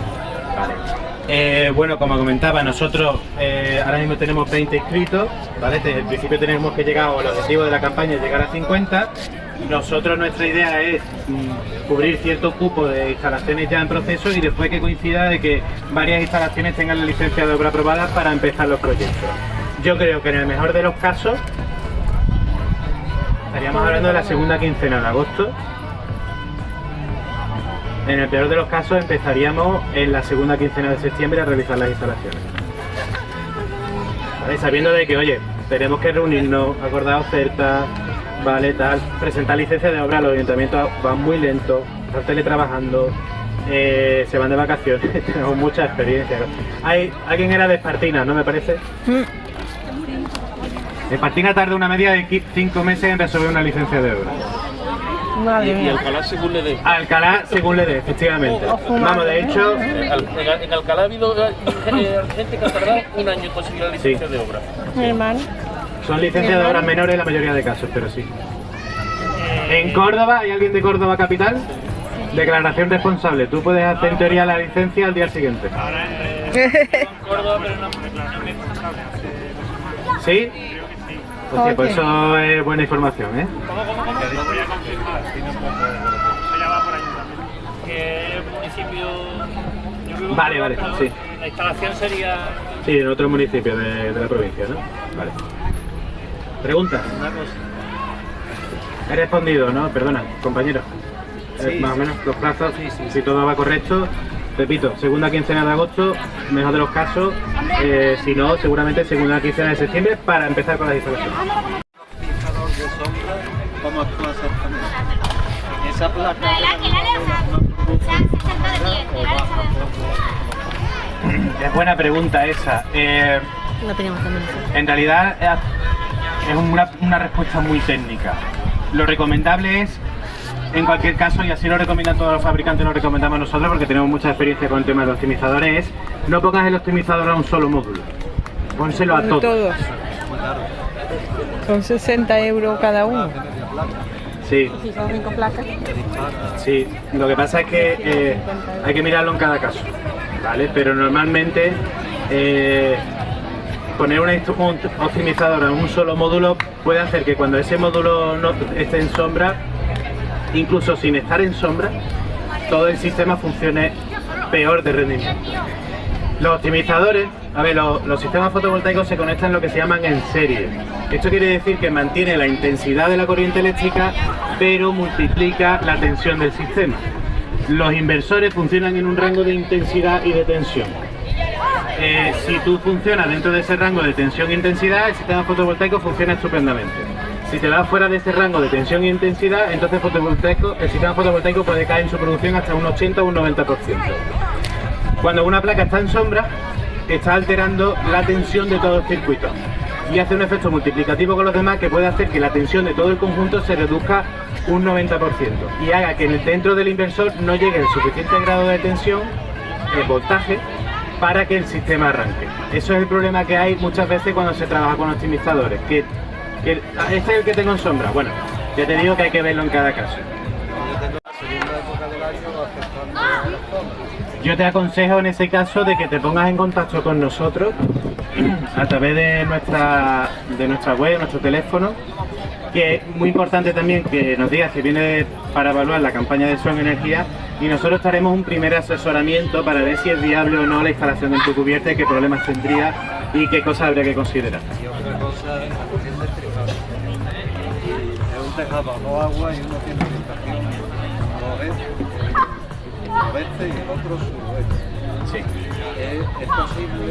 Eh, bueno, como comentaba, nosotros eh, ahora mismo tenemos 20 inscritos, ¿vale? Te- En principio tenemos que llegar, o el objetivo de la campaña es llegar a 50. Nosotros nuestra idea es mm, cubrir cierto cupo de instalaciones ya en proceso y después que coincida de que varias instalaciones tengan la licencia de obra aprobada para empezar los proyectos. Yo creo que en el mejor de los casos estaríamos hablando de la segunda quincena de agosto en el peor de los casos empezaríamos en la segunda quincena de septiembre a realizar las instalaciones. ¿Vale? Sabiendo de que, oye, tenemos que reunirnos, acordar ofertas, vale, tal, presentar licencias de obra, los ayuntamientos van muy lentos, están teletrabajando, eh, se van de vacaciones, tenemos mucha experiencia. Hay, alguien era de Espartina, ¿no me parece? Espartina tarda una media de 5 meses en resolver una licencia de obra. Y, y Alcalá según le dé. Alcalá, según le dé, efectivamente. Vamos, de hecho, Eh, Al- En, en Alcalá ha habido eh, eh, gente que ha tardado un año en conseguir la licencia Sí. de obra. Mi hermano. Son licencias de obras menores en la mayoría de casos, pero sí. En Córdoba, ¿hay alguien de Córdoba capital? Declaración responsable. Tú puedes hacer en teoría la licencia al día siguiente. Córdoba, pero no declaración responsable. ¿Sí? Hostia, pues eso es buena información, ¿eh? ¿Cómo, cómo, cómo? Lo voy a confirmar. Eso ya va por ayuntamiento. Que el municipio... yo vivo Vale, vale, sí. La instalación sería... Sí, en otro municipio de, de la provincia, ¿no? Vale. ¿Preguntas? Una cosa. He respondido, ¿no? Perdona, compañero. eh, Sí. más o menos, los plazos, Sí, sí, si todo va correcto. Repito, segunda quincena de agosto, mejor de los casos, eh, si no, seguramente segunda quincena de septiembre para empezar con las instalaciones. fijador de sombra, ¿cómo actúa exactamente? Esa placa La la que la leo, se han 60 de 10, la leo, Es buena pregunta esa. Eh, Lo teníamos también. en realidad eh, es una, una respuesta muy técnica. Lo recomendable es, en cualquier caso, y así lo recomiendan todos los fabricantes, lo recomendamos nosotros porque tenemos mucha experiencia con el tema de los optimizadores, es no pongas el optimizador a un solo módulo. Pónselo a todos. Todos. Son 60 euros cada uno. Sí, Si son cinco placas. sí. Lo que pasa es que eh, hay que mirarlo en cada caso, ¿vale? Pero normalmente eh, poner una un optimizador a un solo módulo puede hacer que cuando ese módulo no esté en sombra, incluso sin estar en sombra, todo el sistema funcione peor de rendimiento. Los optimizadores, a ver, los, sistemas fotovoltaicos se conectan lo que se llaman en serie. Esto quiere decir que mantiene la intensidad de la corriente eléctrica, pero multiplica la tensión del sistema. Los inversores funcionan en un rango de intensidad y de tensión. Eh, si tú funcionas dentro de ese rango de tensión e intensidad, el sistema fotovoltaico funciona estupendamente. Si te vas fuera de ese rango de tensión e intensidad, entonces fotovoltaico, el sistema fotovoltaico puede caer en su producción hasta un 80 o un 90%. Cuando una placa está en sombra, está alterando la tensión de todo el circuito y hace un efecto multiplicativo con los demás que puede hacer que la tensión de todo el conjunto se reduzca un 90% y haga que dentro del inversor no llegue el suficiente grado de tensión, el voltaje, para que el sistema arranque. Eso es el problema que hay muchas veces cuando se trabaja con optimizadores, este es el que tengo en sombra. Bueno, ya te digo que hay que verlo en cada caso. Yo te aconsejo en ese caso de que te pongas en contacto con nosotros a través de nuestra, de nuestra web, nuestro teléfono, que es muy importante también que nos digas si viene para evaluar la campaña de Son Energía y nosotros haremos un primer asesoramiento para ver si es viable o no la instalación de tu cubierta y qué problemas tendría y qué cosas habría que considerar. Y otra cosa es un tejado a dos aguas y uno tiene orientación noreste, y el otro suroeste. Sí. ¿Es, es posible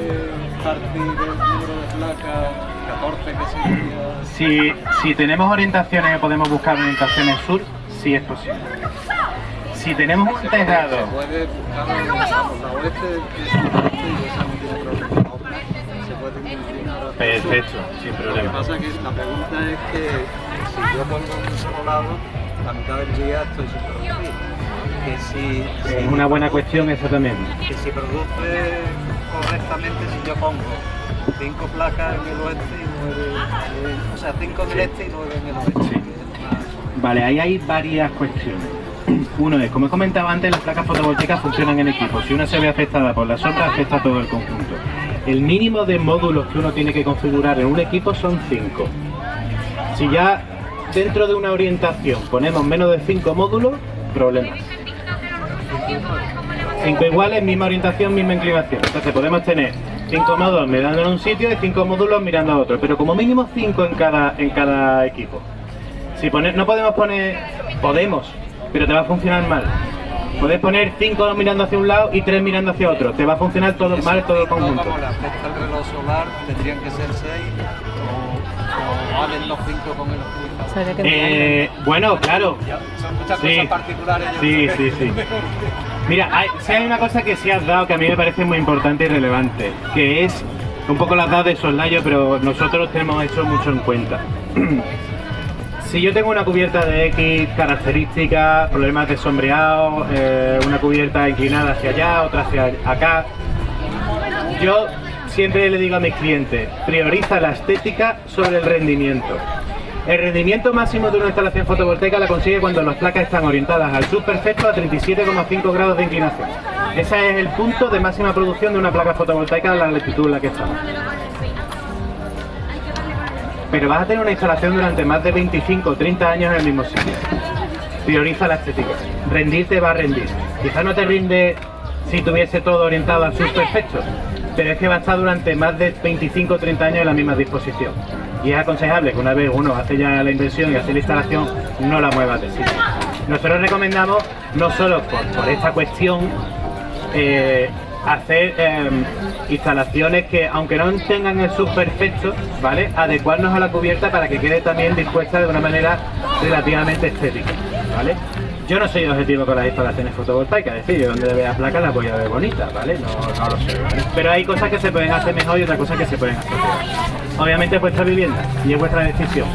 partir del número de placas 14 que sería? Si, si tenemos orientaciones y podemos buscar orientaciones sur, sí es posible. Si tenemos un Se tejado puede buscar la oeste problema. Se. Perfecto, sin Lo que problema. pasa es que la pregunta es que si yo pongo un solo lado, la mitad del día estoy sin producir. Que si, Es si- una buena cuestión eso también. que si produce correctamente, si yo pongo cinco placas en el oeste y nueve, en- o sea, cinco en el este y nueve en el oeste. Sí. Vale, ahí hay varias cuestiones. Uno es, como he comentado antes, las placas fotovoltaicas funcionan en equipo. Si una se ve afectada por la sombra, afecta a todo el conjunto. El mínimo de módulos que uno tiene que configurar en un equipo son 5. Si ya dentro de una orientación ponemos menos de 5 módulos, problemas. 5 iguales, misma orientación, misma inclinación. Entonces podemos tener 5 módulos mirando en un sitio y 5 módulos mirando a otro, pero como mínimo 5 en cada, en cada equipo. Si poner, no podemos poner, podemos, pero te va a funcionar mal. Puedes poner 5 mirando hacia un lado y 3 mirando hacia otro, te va a funcionar todo mal todo el conjunto. como el reloj solar, tendrían que ser seis o, o valen los cinco con el que. Eh, bueno, claro, Ya, son muchas Sí. cosas particulares. Sí, sí, sí. Mira, hay, sí hay una cosa que sí has dado que a mí me parece muy importante y relevante, que es un poco las dadas de soslayo, pero nosotros tenemos eso mucho en cuenta. Si yo tengo una cubierta de X características, problemas de sombreado, eh, una cubierta inclinada hacia allá, otra hacia acá, yo siempre le digo a mis clientes, prioriza la estética sobre el rendimiento. El rendimiento máximo de una instalación fotovoltaica la consigue cuando las placas están orientadas al sur perfecto a 37,5 grados de inclinación. Ese es el punto de máxima producción de una placa fotovoltaica a la latitud en la que estamos. Pero vas a tener una instalación durante más de 25 o 30 años en el mismo sitio. Prioriza la estética. Rendir te va a rendir. Quizá no te rinde si tuviese todo orientado al sur perfecto, pero es que va a estar durante más de 25 o 30 años en la misma disposición. Y es aconsejable que una vez uno hace ya la inversión y hace la instalación, no la muevas de sitio. Nosotros recomendamos, no solo por, esta cuestión, eh, hacer eh, instalaciones que, aunque no tengan el subperfecto, ¿vale? Adecuarnos a la cubierta para que quede también dispuesta de una manera relativamente estética, ¿vale? Yo no soy objetivo con las instalaciones fotovoltaicas, es decir, yo donde vea placas las voy a ver bonitas, ¿vale? No, no lo sé. Pero hay cosas que se pueden hacer mejor y otras cosas que se pueden hacer peor. Obviamente es vuestra vivienda y es vuestra decisión.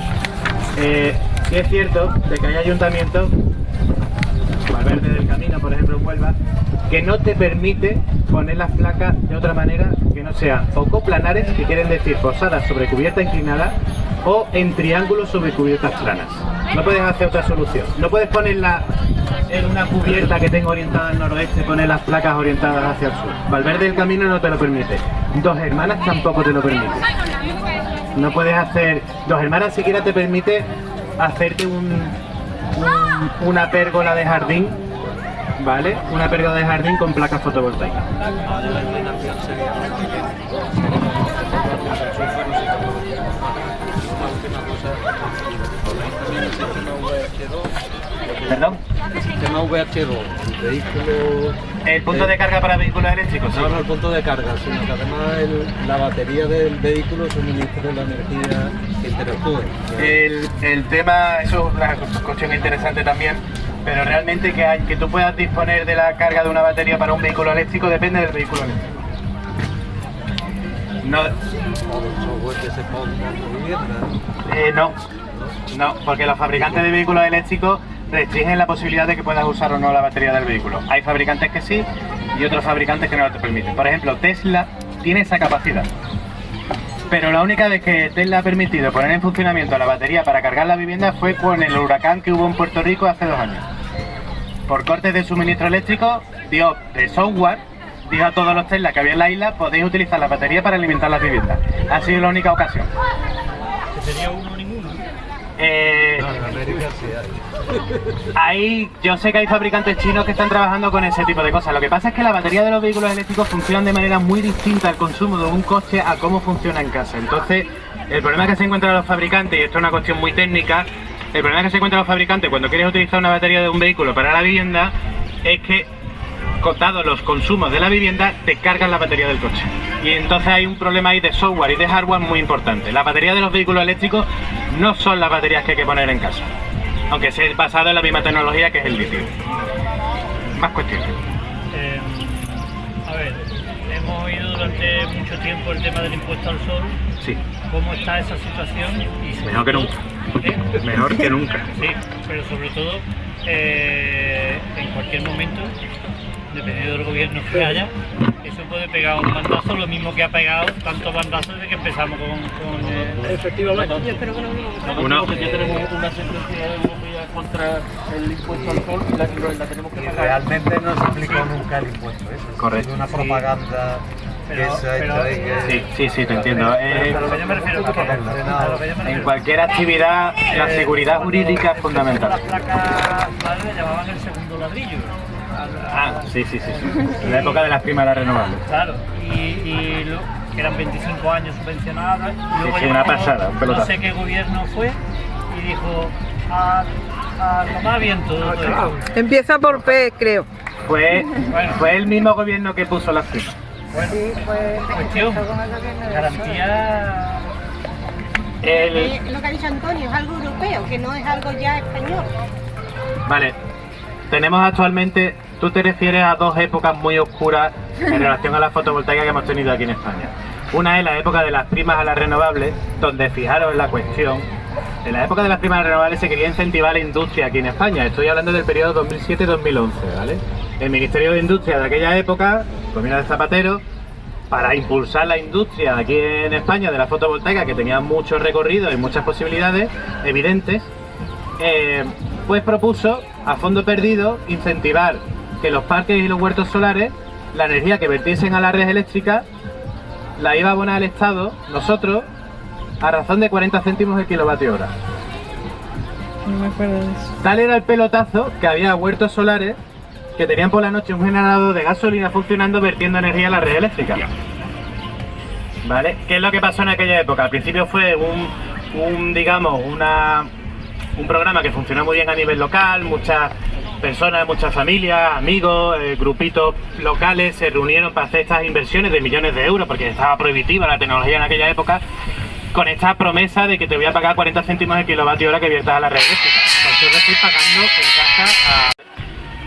Eh, sí es cierto de que hay ayuntamientos Valverde del Camino, por ejemplo, en Huelva, que no te permite poner las placas de otra manera que no sean o coplanares, que quieren decir posadas sobre cubierta inclinada, o en triángulos sobre cubiertas planas. No puedes hacer otra solución. No puedes ponerla en una cubierta que tenga orientada al noroeste, poner las placas orientadas hacia el sur. Valverde del Camino no te lo permite. Dos hermanas tampoco te lo permite. No puedes hacer... Dos hermanas siquiera te permite hacerte un, un- una pérgola de jardín, ¿vale? Una pérgola de jardín con placas fotovoltaicas. La iluminación sería Una última cosa, ¿ponéis también el sistema VH2? ¿Perdón? El sistema VH2, el vehículo... El punto de carga para vehículos eléctricos. No, no el punto de carga, sino que además el- la batería del vehículo suministra la energía que interactúe. El, el tema, eso es una cuestión interesante también, pero realmente que, hay, que tú puedas disponer de la carga de una batería para un vehículo eléctrico depende del vehículo eléctrico. No, eh, no, no, porque los fabricantes de vehículos eléctricos restringen la posibilidad de que puedas usar o no la batería del vehículo. Hay fabricantes que sí y otros fabricantes que no lo te permiten. Por ejemplo, Tesla tiene esa capacidad. Pero la única vez que Tesla ha permitido poner en funcionamiento la batería para cargar la vivienda fue con el huracán que hubo en Puerto Rico hace dos años. Por cortes de suministro eléctrico, dio de software, dijo a todos los Tesla que había en la isla, podéis utilizar la batería para alimentar las viviendas. Ha sido la única ocasión. Sería uno o ninguno. Eh, No, en América sí hay. Ahí yo sé que hay fabricantes chinos que están trabajando con ese tipo de cosas. Lo que pasa es que la batería de los vehículos eléctricos funcionan de manera muy distinta al consumo de un coche a cómo funciona en casa. Entonces, el problema que se encuentran los fabricantes, y esto es una cuestión muy técnica, el problema que se encuentran los fabricantes cuando quieres utilizar una batería de un vehículo para la vivienda es que, dados los consumos de la vivienda, te cargan la batería del coche. Y entonces hay un problema ahí de software y de hardware muy importante. Las baterías de los vehículos eléctricos no son las baterías que hay que poner en casa aunque sea basado en la misma tecnología que es el litio. Más cuestiones. Eh, a ver, hemos oído durante mucho tiempo el tema del impuesto al sol. Sí, ¿Cómo está esa situación? Y sobre Mejor que nunca. ¿Eh? mejor que nunca. Sí, pero sobre todo eh, en cualquier momento, dependiendo del gobierno que haya, eso puede pegar un bandazo, lo mismo que ha pegado tantos bandazos desde que empezamos con, con eh, Efectivamente. Yo espero que no que ya tenemos una sentencia europea contra el impuesto al sol y la, la tenemos que Y pagar. realmente no se aplicó nunca el impuesto ese. Correcto. Es una propaganda Pero- que se ha hecho pero- ahí que... Sí, sí, sí, te entiendo. Eh, a lo que yo me refiero, a, que- a lo que yo me en cualquier actividad, la seguridad jurídica es fundamental. Las placas madre le llamaban el segundo ladrillo. Ah, sí, sí, sí. sí. En la época de las primeras renovables. Claro, y, y lo- que eran 25 años subvencionadas. y luego sí, ya una pasada, un No sé qué gobierno fue y dijo a, a tomar viento. todo esto. Empieza por P, creo. Fue, fue el mismo gobierno que puso las primas. Bueno, cuestión, garantía. El, lo que ha dicho Antonio, es algo europeo, que no es algo ya español. Vale, tenemos actualmente, tú te refieres a dos épocas muy oscuras en relación a la fotovoltaica que hemos tenido aquí en España. Una es la época de las primas a las renovables, donde fijaros la cuestión, en la época de las primas renovables se quería incentivar la industria aquí en España. Estoy hablando del periodo 2007-2011, ¿vale? El Ministerio de Industria de aquella época, gobierno de Zapatero, para impulsar la industria aquí en España de la fotovoltaica, que tenía mucho recorrido y muchas posibilidades evidentes, eh, pues propuso a fondo perdido incentivar que los parques y los huertos solares, la energía que vertiesen a la red eléctrica, la iba a abonar al Estado, nosotros, a razón de 40 céntimos el kilovatio hora. No me acuerdo de eso. Tal era el pelotazo que había huertos solares que tenían por la noche un generador de gasolina funcionando vertiendo energía a la red eléctrica. ¿Vale? ¿Qué es lo que pasó en aquella época? Al principio fue un, un, digamos, una un programa que funcionó muy bien a nivel local, muchas personas, muchas familias, amigos, eh, grupitos locales se reunieron para hacer estas inversiones de millones de euros, porque estaba prohibitiva la tecnología en aquella época, con esta promesa de que te voy a pagar 40 céntimos de kilovatio hora que viertas a la red eléctrica. Entonces estoy pagando en casa a...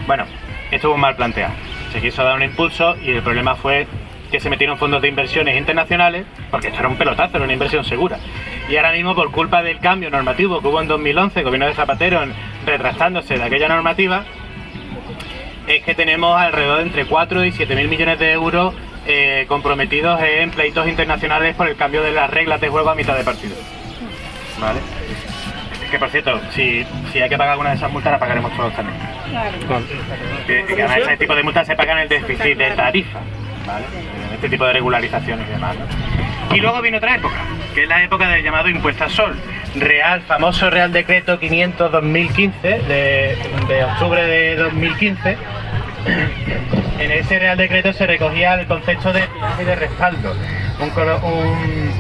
Bueno, estuvo mal planteado. Se quiso dar un impulso y el problema fue que se metieron fondos de inversiones internacionales, porque esto era un pelotazo, era una inversión segura. Y ahora mismo, por culpa del cambio normativo que hubo en 2011, el gobierno de Zapatero retractándose de aquella normativa, es que tenemos alrededor de entre 4 y 7 mil millones de euros eh, comprometidos en pleitos internacionales por el cambio de las reglas de juego a mitad de partido. ¿Vale? Que por cierto, si, si hay que pagar alguna de esas multas, la pagaremos todos también. Que, que además ese tipo de multas se pagan en el déficit de tarifa, ¿vale? Este tipo de regularizaciones y demás. ¿no? Y luego viene otra época, que es la época del llamado impuesto al sol. Real, famoso Real Decreto 500-2015, de, de octubre de 2015. En ese Real Decreto se recogía el concepto de de respaldo, un, un-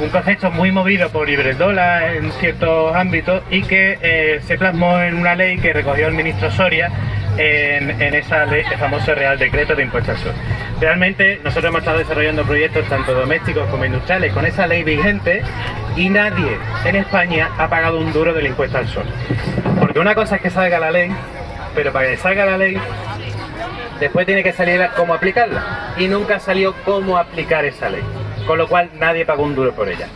un concepto muy movido por Iberdrola en ciertos ámbitos y que eh, se plasmó en una ley que recogió el ministro Soria en, esa ley, el famoso Real Decreto de Impuesto al Sol. Realmente nosotros hemos estado desarrollando proyectos tanto domésticos como industriales con esa ley vigente y nadie en España ha pagado un duro del impuesto al sol. Porque una cosa es que salga la ley, pero para que salga la ley después tiene que salir cómo aplicarla. Y nunca salió cómo aplicar esa ley. Con lo cual nadie pagó un duro por ella.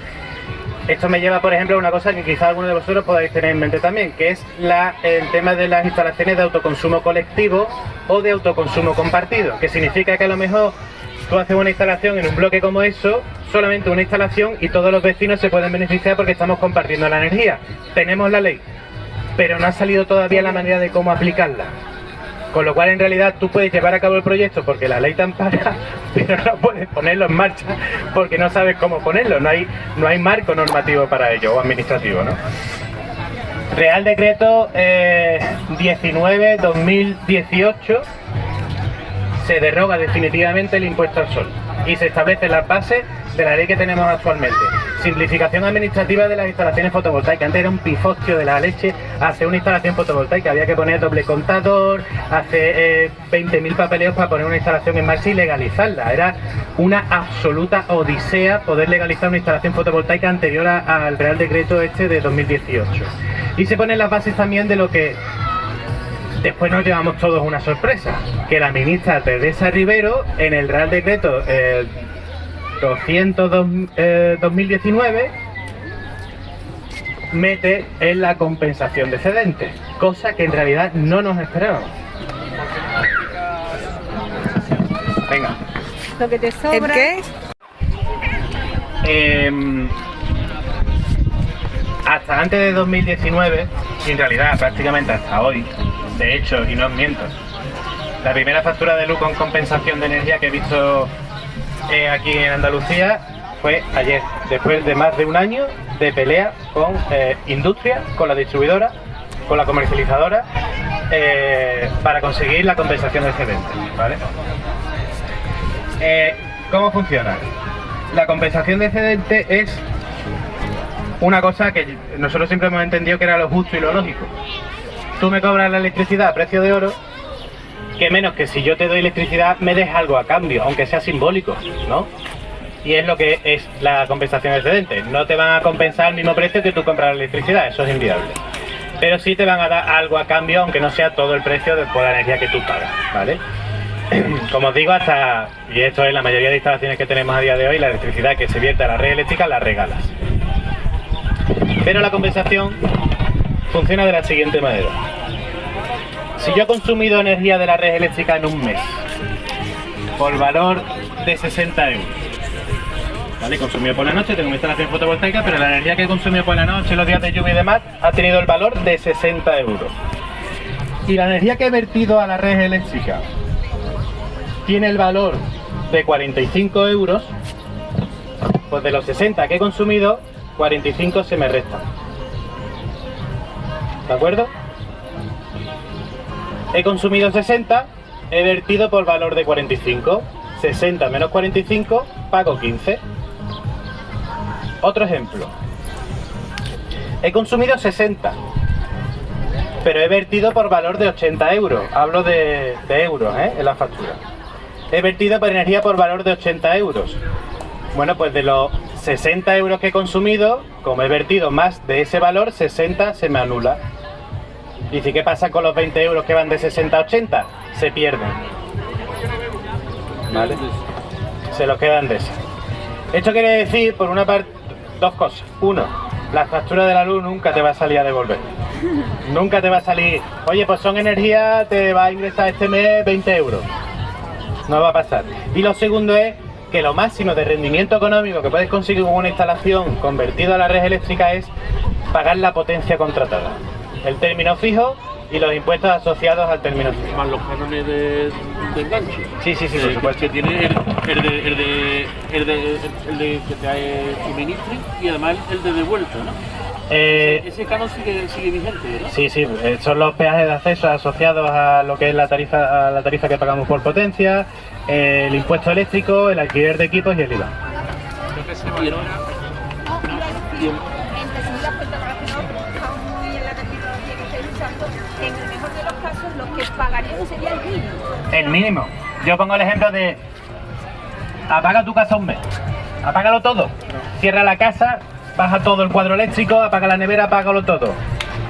Esto me lleva, por ejemplo, a una cosa que quizá alguno de vosotros podáis tener en mente también, que es el tema de las instalaciones de autoconsumo colectivo o de autoconsumo compartido, que significa que a lo mejor tú haces una instalación en un bloque como eso, solamente una instalación y todos los vecinos se pueden beneficiar porque estamos compartiendo la energía. Tenemos la ley, pero no ha salido todavía la manera de cómo aplicarla. Con lo cual, en realidad, tú puedes llevar a cabo el proyecto porque la ley te ampara, pero no puedes ponerlo en marcha porque no sabes cómo ponerlo. No hay, no hay marco normativo para ello o administrativo, ¿no? Real Decreto eh, 19-2018 se derroga definitivamente el impuesto al sol y se establece la base de la ley que tenemos actualmente. Simplificación administrativa de las instalaciones fotovoltaicas. Antes era un pifostio de la leche hacer una instalación fotovoltaica. Había que poner doble contador, hacer eh, 20.000 papeleos para poner una instalación en marcha y legalizarla. Era una absoluta odisea poder legalizar una instalación fotovoltaica anterior a- al Real Decreto este de 2018. Y se ponen las bases también de lo que Después nos llevamos todos una sorpresa, que la ministra Teresa Rivero en el Real Decreto eh, 200 eh, 2019 mete en la compensación de excedentes, cosa que en realidad no nos esperábamos. Venga. Lo que te ¿El sobra. qué? Em, hasta antes de 2019, y en realidad prácticamente hasta hoy, de hecho, y no os miento, la primera factura de luz con compensación de energía que he visto eh, aquí en Andalucía fue ayer, después de más de un año de pelea con eh, industria, con la distribuidora, con la comercializadora, eh, para conseguir la compensación de excedentes. ¿vale? Eh, ¿Cómo funciona? La compensación de excedente es una cosa que nosotros siempre hemos entendido que era lo justo y lo lógico. Tú me cobras la electricidad a precio de oro, que menos que si yo te doy electricidad me des algo a cambio, aunque sea simbólico, ¿no? Y es lo que es la compensación excedente. No te van a compensar al mismo precio que tú compras la electricidad, eso es inviable. Pero sí te van a dar algo a cambio, aunque no sea todo el precio de por la energía que tú pagas, ¿vale? Como os digo, hasta, y esto es la mayoría de instalaciones que tenemos a día de hoy, la electricidad que se vierte a la red eléctrica la regalas. Pero la compensación funciona de la siguiente manera. Si yo he consumido energía de la red eléctrica en un mes, por valor de 60 euros, ¿vale? Consumido por la noche, tengo mi instalación fotovoltaica, pero la energía que he consumido por la noche, los días de lluvia y demás, ha tenido el valor de 60 euros. Y la energía que he vertido a la red eléctrica tiene el valor de 45 euros, pues de los 60 que he consumido, 45 se me restan. ¿De acuerdo? He consumido 60, he vertido por valor de 45. 60 menos 45, pago 15. Otro ejemplo. He consumido 60, pero he vertido por valor de 80 euros. Hablo de, euros ¿eh? en la factura. He vertido por energía por valor de 80 euros. Bueno, pues de los 60 euros que he consumido, como he vertido más de ese valor, 60 se me anula. Si, ¿qué pasa con los 20 euros que van de 60 a 80? Se pierden. ¿Vale? Se los quedan de ese. Esto quiere decir, por una parte, dos cosas. Uno, la factura de la luz nunca te va a salir a devolver. Nunca te va a salir, oye, pues son energía, te va a ingresar este mes 20 euros. No va a pasar. Y lo segundo es que lo máximo de rendimiento económico que puedes conseguir con una instalación convertida a la red eléctrica es pagar la potencia contratada. El término fijo y los impuestos asociados al término fijo. Más los cánones de, de enganche. Sí, sí, sí, por supuesto. Que tiene el, el de, el, de, el, de, el de que te suministre y además el de devuelto, ¿no? Eh, Ese canon sigue, sigue vigente, ¿verdad? Sí, sí, eh, son los peajes de acceso asociados a lo que es la tarifa, a la tarifa que pagamos por potencia, el impuesto eléctrico, el alquiler de equipos y el IVA. Y el- y el- pagaríamos sería el mínimo. El mínimo. Yo pongo el ejemplo de apaga tu casa un mes, apágalo todo, cierra la casa, baja todo el cuadro eléctrico, apaga la nevera, apágalo todo.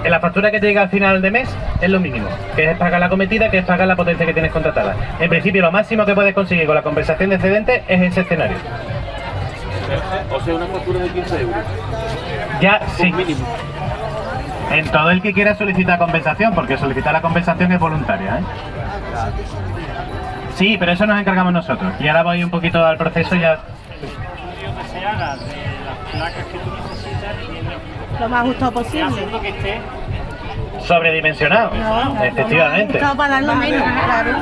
En la factura que te llega al final de mes es lo mínimo, que es pagar la cometida, que es pagar la potencia que tienes contratada. En principio, lo máximo que puedes conseguir con la compensación de excedente es ese escenario. o sea, una factura de 15 euros. Ya, sí. Mínimo. En todo el que quiera solicitar compensación, porque solicitar la compensación es voluntaria. ¿eh? Sí, pero eso nos encargamos nosotros. Y ahora voy un poquito al proceso ya. Lo más justo posible. Sobredimensionado, efectivamente. Todo para dar lo menos, claro.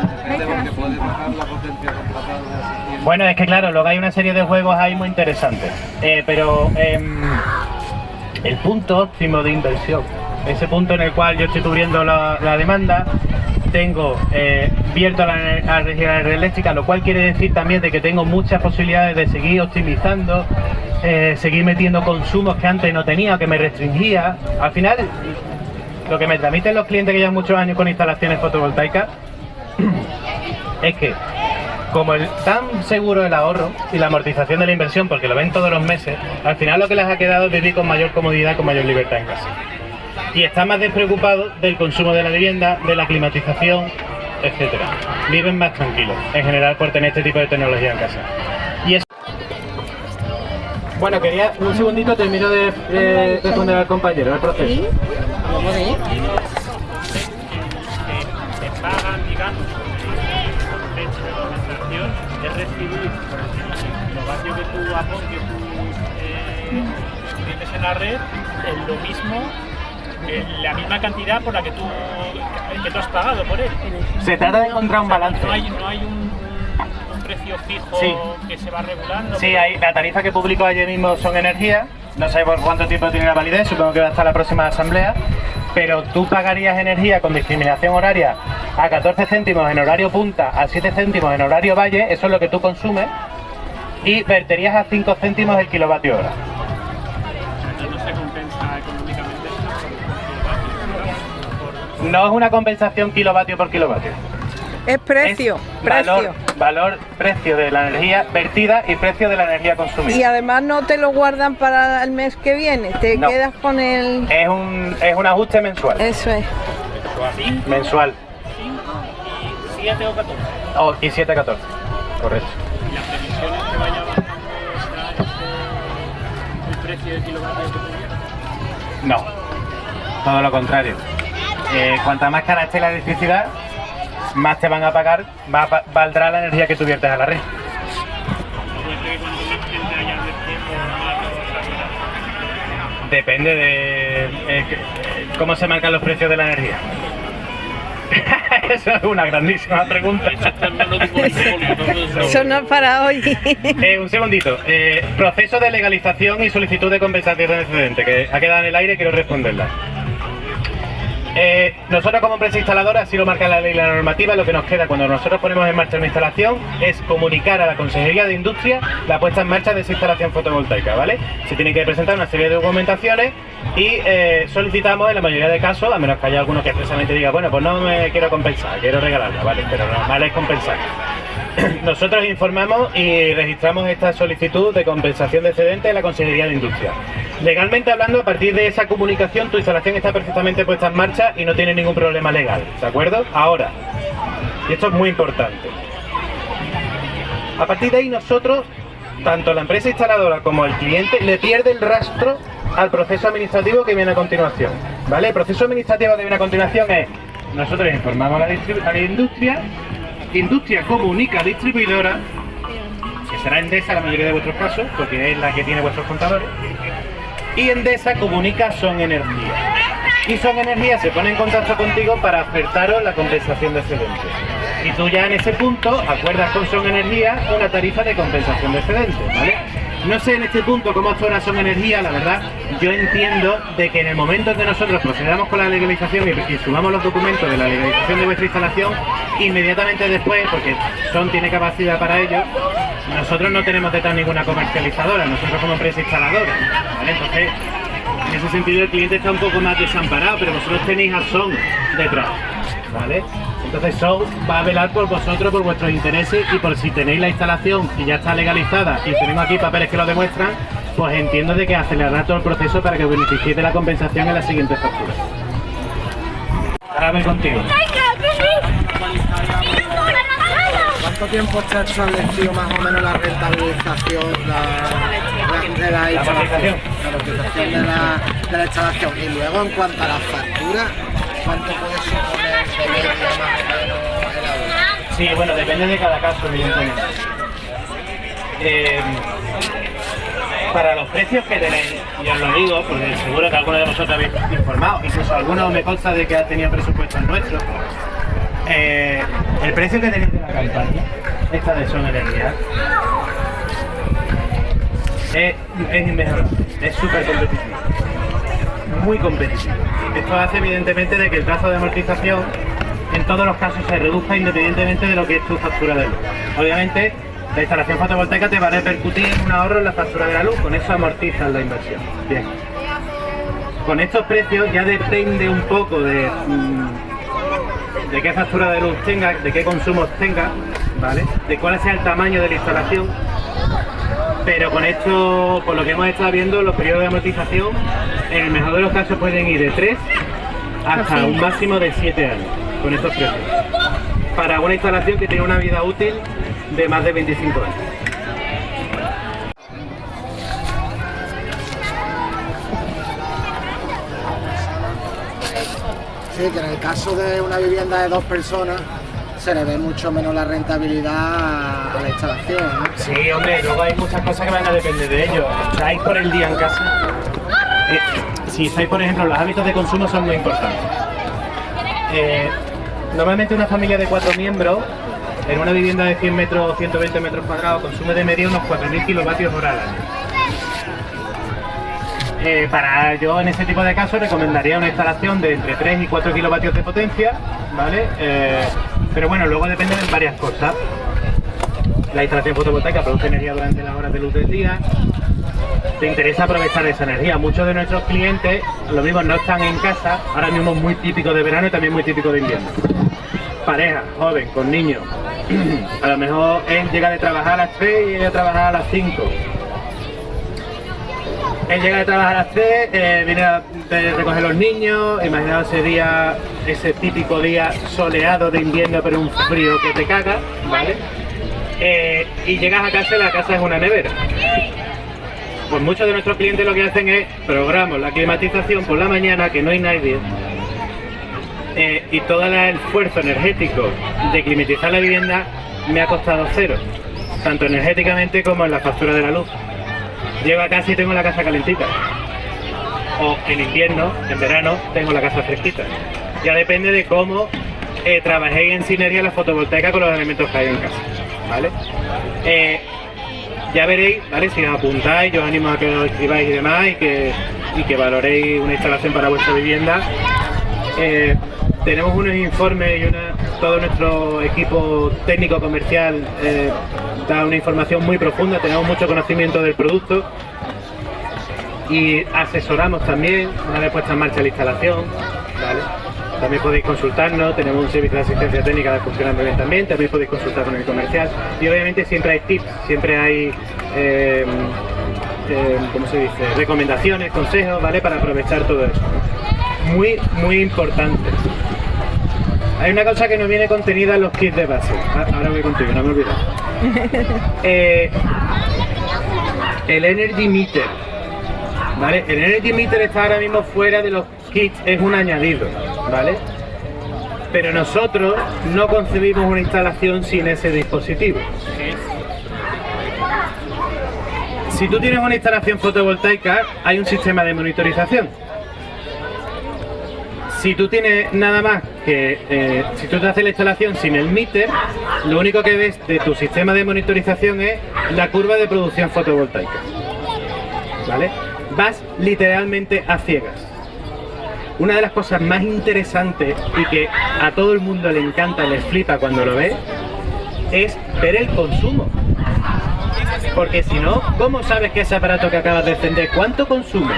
Bueno, es que claro, luego hay una serie de juegos ahí muy interesantes. Eh, pero em, el punto óptimo de inversión, ese punto en el cual yo estoy cubriendo la, demanda, tengo eh, vierto a la, energía eléctrica, lo cual quiere decir también de que tengo muchas posibilidades de seguir optimizando, eh, seguir metiendo consumos que antes no tenía, que me restringía. Al final, lo que me transmiten los clientes que llevan muchos años con instalaciones fotovoltaicas es que como el tan seguro el ahorro y la amortización de la inversión, porque lo ven todos los meses, al final lo que les ha quedado es vivir con mayor comodidad, con mayor libertad en casa. Y están más despreocupados del consumo de la vivienda, de la climatización, etcétera. Viven más tranquilos, en general, por tener este tipo de tecnología en casa. Y es... Bueno, quería un segundito, termino de responder al compañero el proceso. Vatios que tú eh, tienes en la red es lo mismo, la misma cantidad por la que tú, que tú has pagado por él. Se trata de encontrar un balance. No hay, no hay un, un precio fijo Sí. que se va regulando. Sí, hay, la tarifa que publicó ayer mismo son energía. No sé por cuánto tiempo tiene la validez, supongo que va hasta la próxima asamblea. Pero tú pagarías energía con discriminación horaria a 14 céntimos en horario punta, a 7 céntimos en horario valle, eso es lo que tú consumes, y verterías a 5 céntimos el kilovatio hora. no se compensa económicamente No es una compensación kilovatio por kilovatio. Es precio, Es precio. valor, valor, precio de la energía vertida y precio de la energía consumida. Y además no te lo guardan para el mes que viene, te No. quedas con el... Es un, es un ajuste mensual. Eso es. Mensual. 7 o 14. Oh, y 7 14. Correcto. No, todo lo contrario. Eh, cuanta más cara esté la electricidad, más te van a pagar, va- valdrá la energía que tú viertes a la red. Más más. Depende de eh, cómo se marcan los precios de la energía. Esa es una grandísima pregunta. Eso no es para hoy. Eh, un segundito. Eh, proceso de legalización y solicitud de compensación de excedente, que ha quedado en el aire y quiero responderla. Eh, nosotros como empresa instaladora, así lo marca la ley y la normativa, lo que nos queda cuando nosotros ponemos en marcha una instalación es comunicar a la Consejería de Industria la puesta en marcha de esa instalación fotovoltaica, ¿vale? Se tienen que presentar una serie de documentaciones y eh, solicitamos en la mayoría de casos, a menos que haya alguno que expresamente diga, bueno, pues no me quiero compensar, quiero regalarla, ¿vale? Pero lo normal es compensar. Nosotros informamos y registramos esta solicitud de compensación de excedente en la Consejería de Industria. Legalmente hablando, a partir de esa comunicación, tu instalación está perfectamente puesta en marcha y no tiene ningún problema legal, ¿de acuerdo? Ahora, y esto es muy importante, a partir de ahí nosotros, tanto la empresa instaladora como el cliente, le pierde el rastro al proceso administrativo que viene a continuación, ¿vale? El proceso administrativo que viene a continuación es, nosotros informamos a la, a la industria, industria comunica distribuidora, que será Endesa en la mayoría de vuestros casos, porque es la que tiene vuestros contadores, y Endesa comunica Son Energía. Y Son Energía se pone en contacto contigo para ofertaros la compensación de excedente. Y tú ya en ese punto acuerdas con Son Energía una tarifa de compensación de excedente, ¿vale? No sé en este punto cómo actúa Son Energía, la verdad, yo entiendo de que en el momento en que nosotros procedamos con la legalización y, sumamos los documentos de la legalización de vuestra instalación, inmediatamente después, porque Son tiene capacidad para ello, nosotros no tenemos detrás ninguna comercializadora, nosotros como empresa instaladora. Entonces, en ese sentido el cliente está un poco más desamparado, pero vosotros tenéis a Son detrás, ¿vale? Entonces Son va a velar por vosotros, por vuestros intereses y por si tenéis la instalación y ya está legalizada y tenemos aquí papeles que lo demuestran, pues entiendo de que acelerar todo el proceso para que os beneficiéis de la compensación en la siguiente factura. Ahora voy contigo. ¿Cuánto tiempo está establecido más o menos la rentabilización la- la- de la instalación? La amortización de la, de la instalación. Y luego en cuanto a la factura, ¿cuánto? Sí, bueno, depende de cada caso, evidentemente. Eh, para los precios que tenéis, ya os lo digo, porque seguro que algunos de vosotros habéis informado, incluso algunos me consta de que ha tenido presupuestos nuestros. Eh, el precio que tenéis de la campaña, esta de Son Energía, es, es inmejorable, es súper competitivo, muy competitivo. Esto hace evidentemente de que el plazo de amortización en todos los casos se reduzca independientemente de lo que es tu factura de luz. Obviamente, la instalación fotovoltaica te va a repercutir un ahorro en la factura de la luz, con eso amortizas la inversión. Bien. Con estos precios ya depende un poco de, mm, de qué factura de luz tenga, de qué consumos tenga, ¿vale? De cuál sea el tamaño de la instalación. Pero con esto, por lo que hemos estado viendo, los periodos de amortización, en el mejor de los casos pueden ir de 3 hasta un máximo de 7 años, con estos precios. Para una instalación que tiene una vida útil de más de 25 años. Sí, que en el caso de una vivienda de dos personas se le ve mucho menos la rentabilidad a la instalación. ¿no? Sí, hombre, luego hay muchas cosas que van a depender de ello. ¿Estáis por el día en casa? Eh, si estáis, por ejemplo, los hábitos de consumo son muy importantes. Eh, normalmente una familia de cuatro miembros en una vivienda de 100 metros o 120 metros cuadrados consume de media unos 4.000 kilovatios hora. Eh, para yo en ese tipo de casos recomendaría una instalación de entre 3 y 4 kilovatios de potencia, ¿vale? Eh, pero bueno, luego depende de varias cosas. La instalación fotovoltaica produce energía durante las horas de luz del día. Te interesa aprovechar esa energía. Muchos de nuestros clientes, lo mismo, no están en casa. Ahora mismo es muy típico de verano y también muy típico de invierno. Pareja, joven, con niños. A lo mejor él llega de trabajar a las 3 y ella trabajar a las 5. Él llega de trabajar a las 3, eh, viene a de recoger los niños, imaginaos ese día, ese típico día soleado de invierno pero un frío que te caga, ¿vale? Eh, y llegas a casa y la casa es una nevera. Pues muchos de nuestros clientes lo que hacen es programar la climatización por la mañana, que no hay nadie, eh, y todo el esfuerzo energético de climatizar la vivienda me ha costado cero, tanto energéticamente como en la factura de la luz. Llego a casa y tengo la casa calentita. O en invierno, en verano, tengo la casa fresquita. Ya depende de cómo eh, trabajéis en sinergia la fotovoltaica con los elementos que hay en casa. ¿Vale? Eh, ya veréis, ¿vale? Si os apuntáis, yo os animo a que os escribáis y demás y que, y que valoréis una instalación para vuestra vivienda. Eh, tenemos unos informes y una, todo nuestro equipo técnico comercial eh, da una información muy profunda, tenemos mucho conocimiento del producto y asesoramos también una vez puesta en marcha la instalación. También podéis consultarnos, tenemos un servicio de asistencia técnica que funciona muy bien también, también podéis consultar con el comercial y obviamente siempre hay tips, siempre hay, eh, eh, ¿cómo se dice?, recomendaciones, consejos, ¿vale?, para aprovechar todo eso. Muy, muy importante. Hay una cosa que no viene contenida en los kits de base. Ah, Ahora voy contigo, no me olvido. Eh, el Energy Meter. ¿Vale? El Energy Meter está ahora mismo fuera de los kits, es un añadido, ¿vale? Pero nosotros no concebimos una instalación sin ese dispositivo. Si tú tienes una instalación fotovoltaica, hay un sistema de monitorización. Si tú tienes nada más que, eh, si tú te haces la instalación sin el meter, lo único que ves de tu sistema de monitorización es la curva de producción fotovoltaica. ¿Vale? Vas literalmente a ciegas. Una de las cosas más interesantes y que a todo el mundo le encanta, les flipa cuando lo ve, es ver el consumo. Porque si no, ¿cómo sabes que ese aparato que acabas de encender, cuánto consume?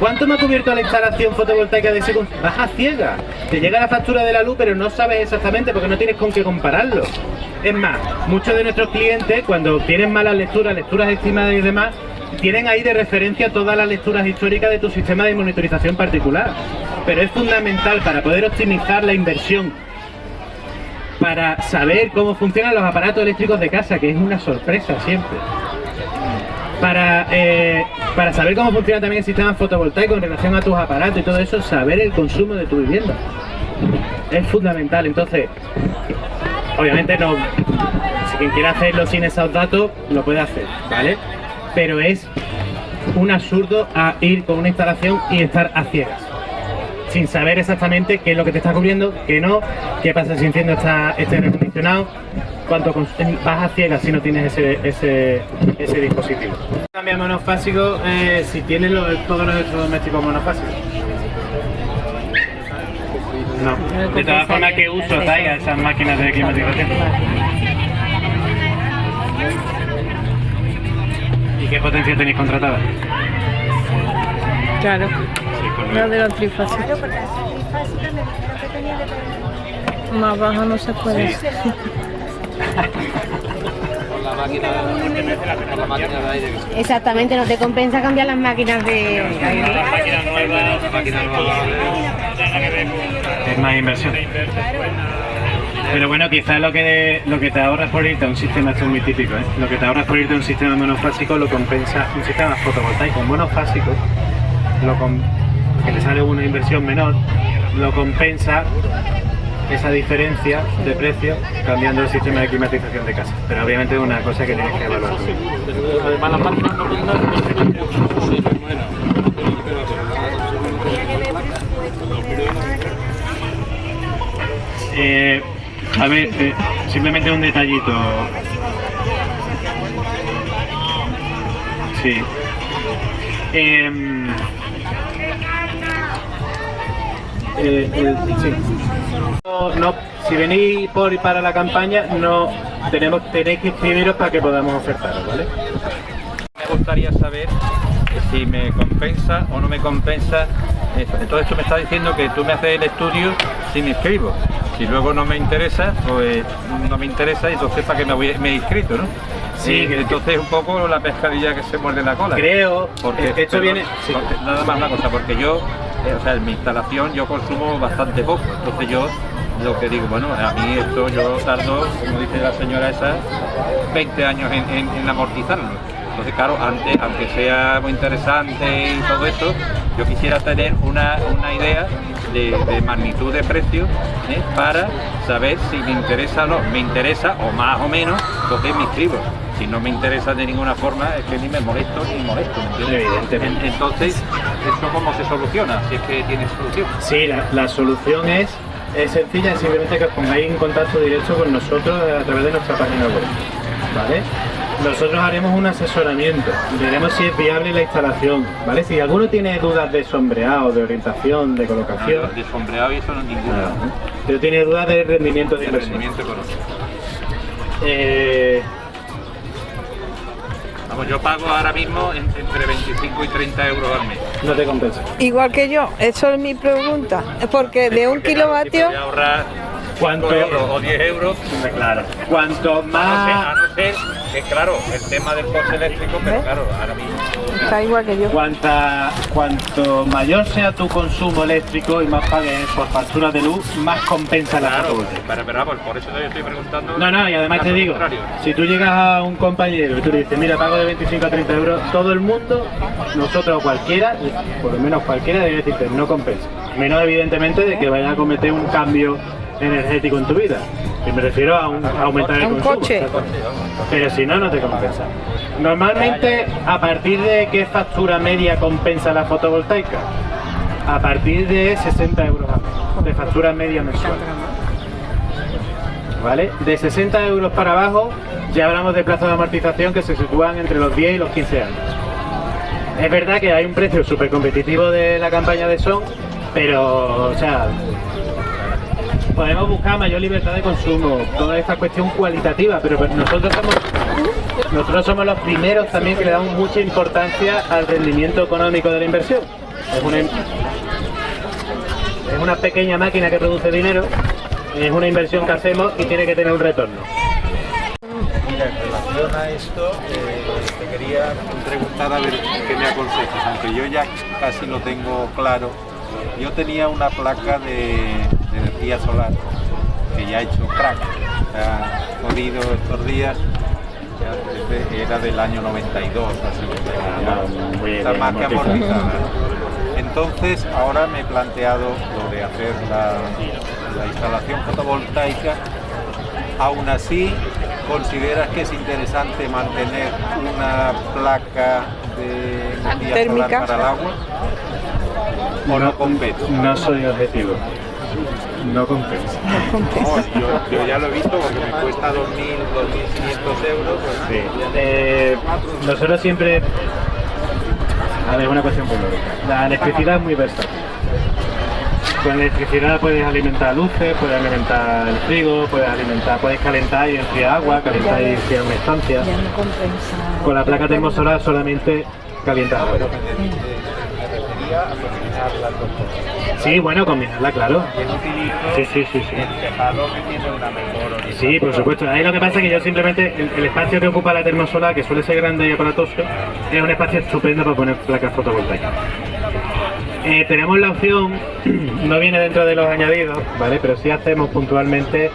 ¿Cuánto me ha cubierto la instalación fotovoltaica de ese consumo? Vas a ciega. Te llega la factura de la luz, pero no sabes exactamente porque no tienes con qué compararlo. Es más, muchos de nuestros clientes, cuando tienen malas lecturas, lecturas estimadas y demás, tienen ahí de referencia todas las lecturas históricas de tu sistema de monitorización particular. Pero es fundamental para poder optimizar la inversión para saber cómo funcionan los aparatos eléctricos de casa, que es una sorpresa siempre. Para, eh, para saber cómo funciona también el sistema fotovoltaico en relación a tus aparatos y todo eso, saber el consumo de tu vivienda. Es fundamental, entonces, obviamente no, si quien quiera hacerlo sin esos datos, lo puede hacer, ¿vale? Pero es un absurdo ir con una instalación y estar a ciegas sin saber exactamente qué es lo que te está cubriendo, qué no, qué pasa si enciendo esta, este aire acondicionado, cuánto cons- vas a ciegas si no tienes ese, ese, ese dispositivo. Cambia monofásico eh, si tienes lo- todos los electrodomésticos monofásicos. No, de todas formas, ¿qué uso dais a esas máquinas de climatización? ¿Y qué potencia tenéis contratada? Claro. La de la trifásica. Más baja no se puede. Sí. la máquina, con la máquina de aire. Exactamente, no te compensa cambiar las máquinas de aire. Es más inversión. Pero bueno, quizás lo que, lo que te ahorras por irte a un sistema, esto es muy típico, ¿eh? lo que te ahorras por irte a un sistema monofásico lo compensa, un sistema fotovoltaico monofásico, lo com- que te sale una inversión menor, lo compensa esa diferencia de precio cambiando el sistema de climatización de casa. Pero obviamente es una cosa que tienes que evaluar. Además, Eh, a ver, eh, simplemente un detallito. Sí. Em, eh, el- sí. No, no, si venís por y para la campaña, no tenemos tenéis que inscribiros para que podamos ofertaros, ¿vale? Me gustaría saber si me compensa o no me compensa. esto. Todo esto me está diciendo que tú me haces el estudio si me inscribo. Si luego no me interesa, pues no me interesa y entonces para qué me, voy, me he inscrito, ¿no? Sí. Entonces un poco la pescadilla que se muerde la cola. Creo, porque eh, esto viene- sí. porque- nada más una cosa, porque yo, eh, o sea, en mi instalación yo consumo bastante poco, entonces yo lo que digo, bueno, a mí esto yo tardo, como dice la señora esa, 20 años en, en- amortizarlo. Entonces, claro, antes, aunque sea muy interesante y todo esto, yo quisiera tener una, una idea de, magnitud de precio ¿eh? para saber si me interesa o no. Me interesa, o más o menos, entonces me inscribo. Si no me interesa de ninguna forma, es que ni me molesto ni molesto, ¿me entiendes? Evidentemente. En- Entonces, ¿esto cómo se soluciona? Si es que tiene solución. Sí, la, la solución es, es sencilla, es simplemente que os pongáis en contacto directo con nosotros a través de nuestra página web. ¿Vale? nosotros haremos un asesoramiento, veremos si es viable la instalación, ¿vale? Si alguno tiene dudas de sombreado, de orientación, de colocación, De sombreado y eso no ninguna. nada, ¿no? pero tiene dudas de rendimiento de De inversión. rendimiento económico. Eh, Vamos, yo pago ahora mismo en- entre 25 y 30 euros al mes. no te compensa. Igual que yo, eso es mi pregunta. Porque de un claro, si 5 euros o 10 euros, Claro. Cuanto a no ser, más, a no ser que, claro, el tema del coche eléctrico, pero claro, ahora mismo. está igual que yo. cuanta, cuanto mayor sea tu consumo eléctrico y más pagues por facturas de luz, más compensa la Claro, pero, pero vamos, por eso yo estoy preguntando. No, no, y además te digo, contrario. si tú llegas a un compañero y tú le dices, mira, pago de 25 a 30 euros, todo el mundo, nosotros o cualquiera, por lo menos cualquiera, debe decirte, no compensa. Menos evidentemente de que vayas a cometer un cambio energético en tu vida. Y me refiero a, un- a aumentar el Un consumo. coche. Pero si no, no te compensa. Normalmente, ¿a partir de qué factura media compensa la fotovoltaica? A partir de 60 euros al mes, de factura media mensual. ¿Vale? De 60 euros para abajo, ya hablamos de plazos de amortización que se sitúan entre los 10 y los 15 años. Es verdad que hay un precio súper competitivo de la campaña de Son, pero, o sea, podemos buscar mayor libertad de consumo, toda esta cuestión cualitativa, pero nosotros somos nosotros somos los primeros también que le damos mucha importancia al rendimiento económico de la inversión. Es una, es una pequeña máquina que produce dinero, es una inversión que hacemos y tiene que tener un retorno. Mira, en relación a esto, eh, te quería preguntar a ver qué me aconsejas, aunque yo ya casi lo tengo claro. Yo tenía una placa de, solar que ya ha hecho crack, se ha jodido estos días, ya desde- era del año 92, así que Ah, está más que amortizada. amortizada. Entonces, ahora me he planteado lo de hacer la, la instalación fotovoltaica Aún así, ¿consideras que es interesante mantener una placa de energía Térmica. solar para el agua? ¿O no compensa? No soy objetivo. No compensa. No, yo, yo ya lo he visto porque me cuesta 2.000, 2.500 euros. pues, Sí. Eh, nosotros siempre... A ver, una cuestión lógica. La electricidad es muy versátil. Con electricidad puedes alimentar luces, puedes alimentar el frigo, puedes alimentar, puedes calentar y enfriar agua, calentar y enfriar una estancia. Ya no compensa. Con la placa termosolar solamente calientas agua. me Sí, bueno, combinarla, claro. Sí, sí, sí, sí. Sí, por supuesto. Ahí lo que pasa es que yo simplemente, el, el espacio que ocupa la termosolar, que suele ser grande y aparatoso, es un espacio estupendo para poner placas fotovoltaicas. Eh, tenemos la opción, no viene dentro de los añadidos, ¿vale? Pero sí hacemos puntualmente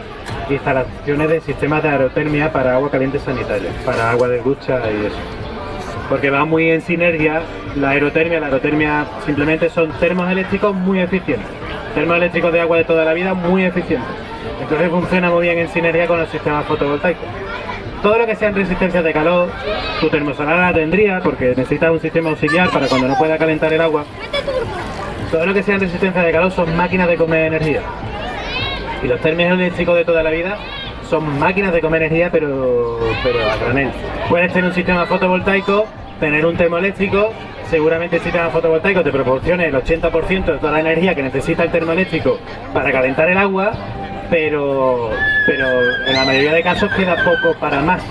instalaciones de sistemas de aerotermia para agua caliente sanitaria, para agua de ducha y eso. Porque va muy en sinergia la aerotermia. La aerotermia simplemente son termos eléctricos muy eficientes. Termos eléctricos de agua de toda la vida muy eficientes. Entonces funciona muy bien en sinergia con los sistemas fotovoltaicos. Todo lo que sea en resistencia de calor, tu termosolar la tendría porque necesitas un sistema auxiliar para cuando no pueda calentar el agua. Todo lo que sea en resistencia de calor son máquinas de comer energía. Y los términos eléctricos de toda la vida son máquinas de comer energía, pero, pero a granel. Puedes tener un sistema fotovoltaico, tener un termoeléctrico, seguramente el sistema fotovoltaico te proporcione el 80% de toda la energía que necesita el termoeléctrico para calentar el agua, pero, pero en la mayoría de casos queda poco para más.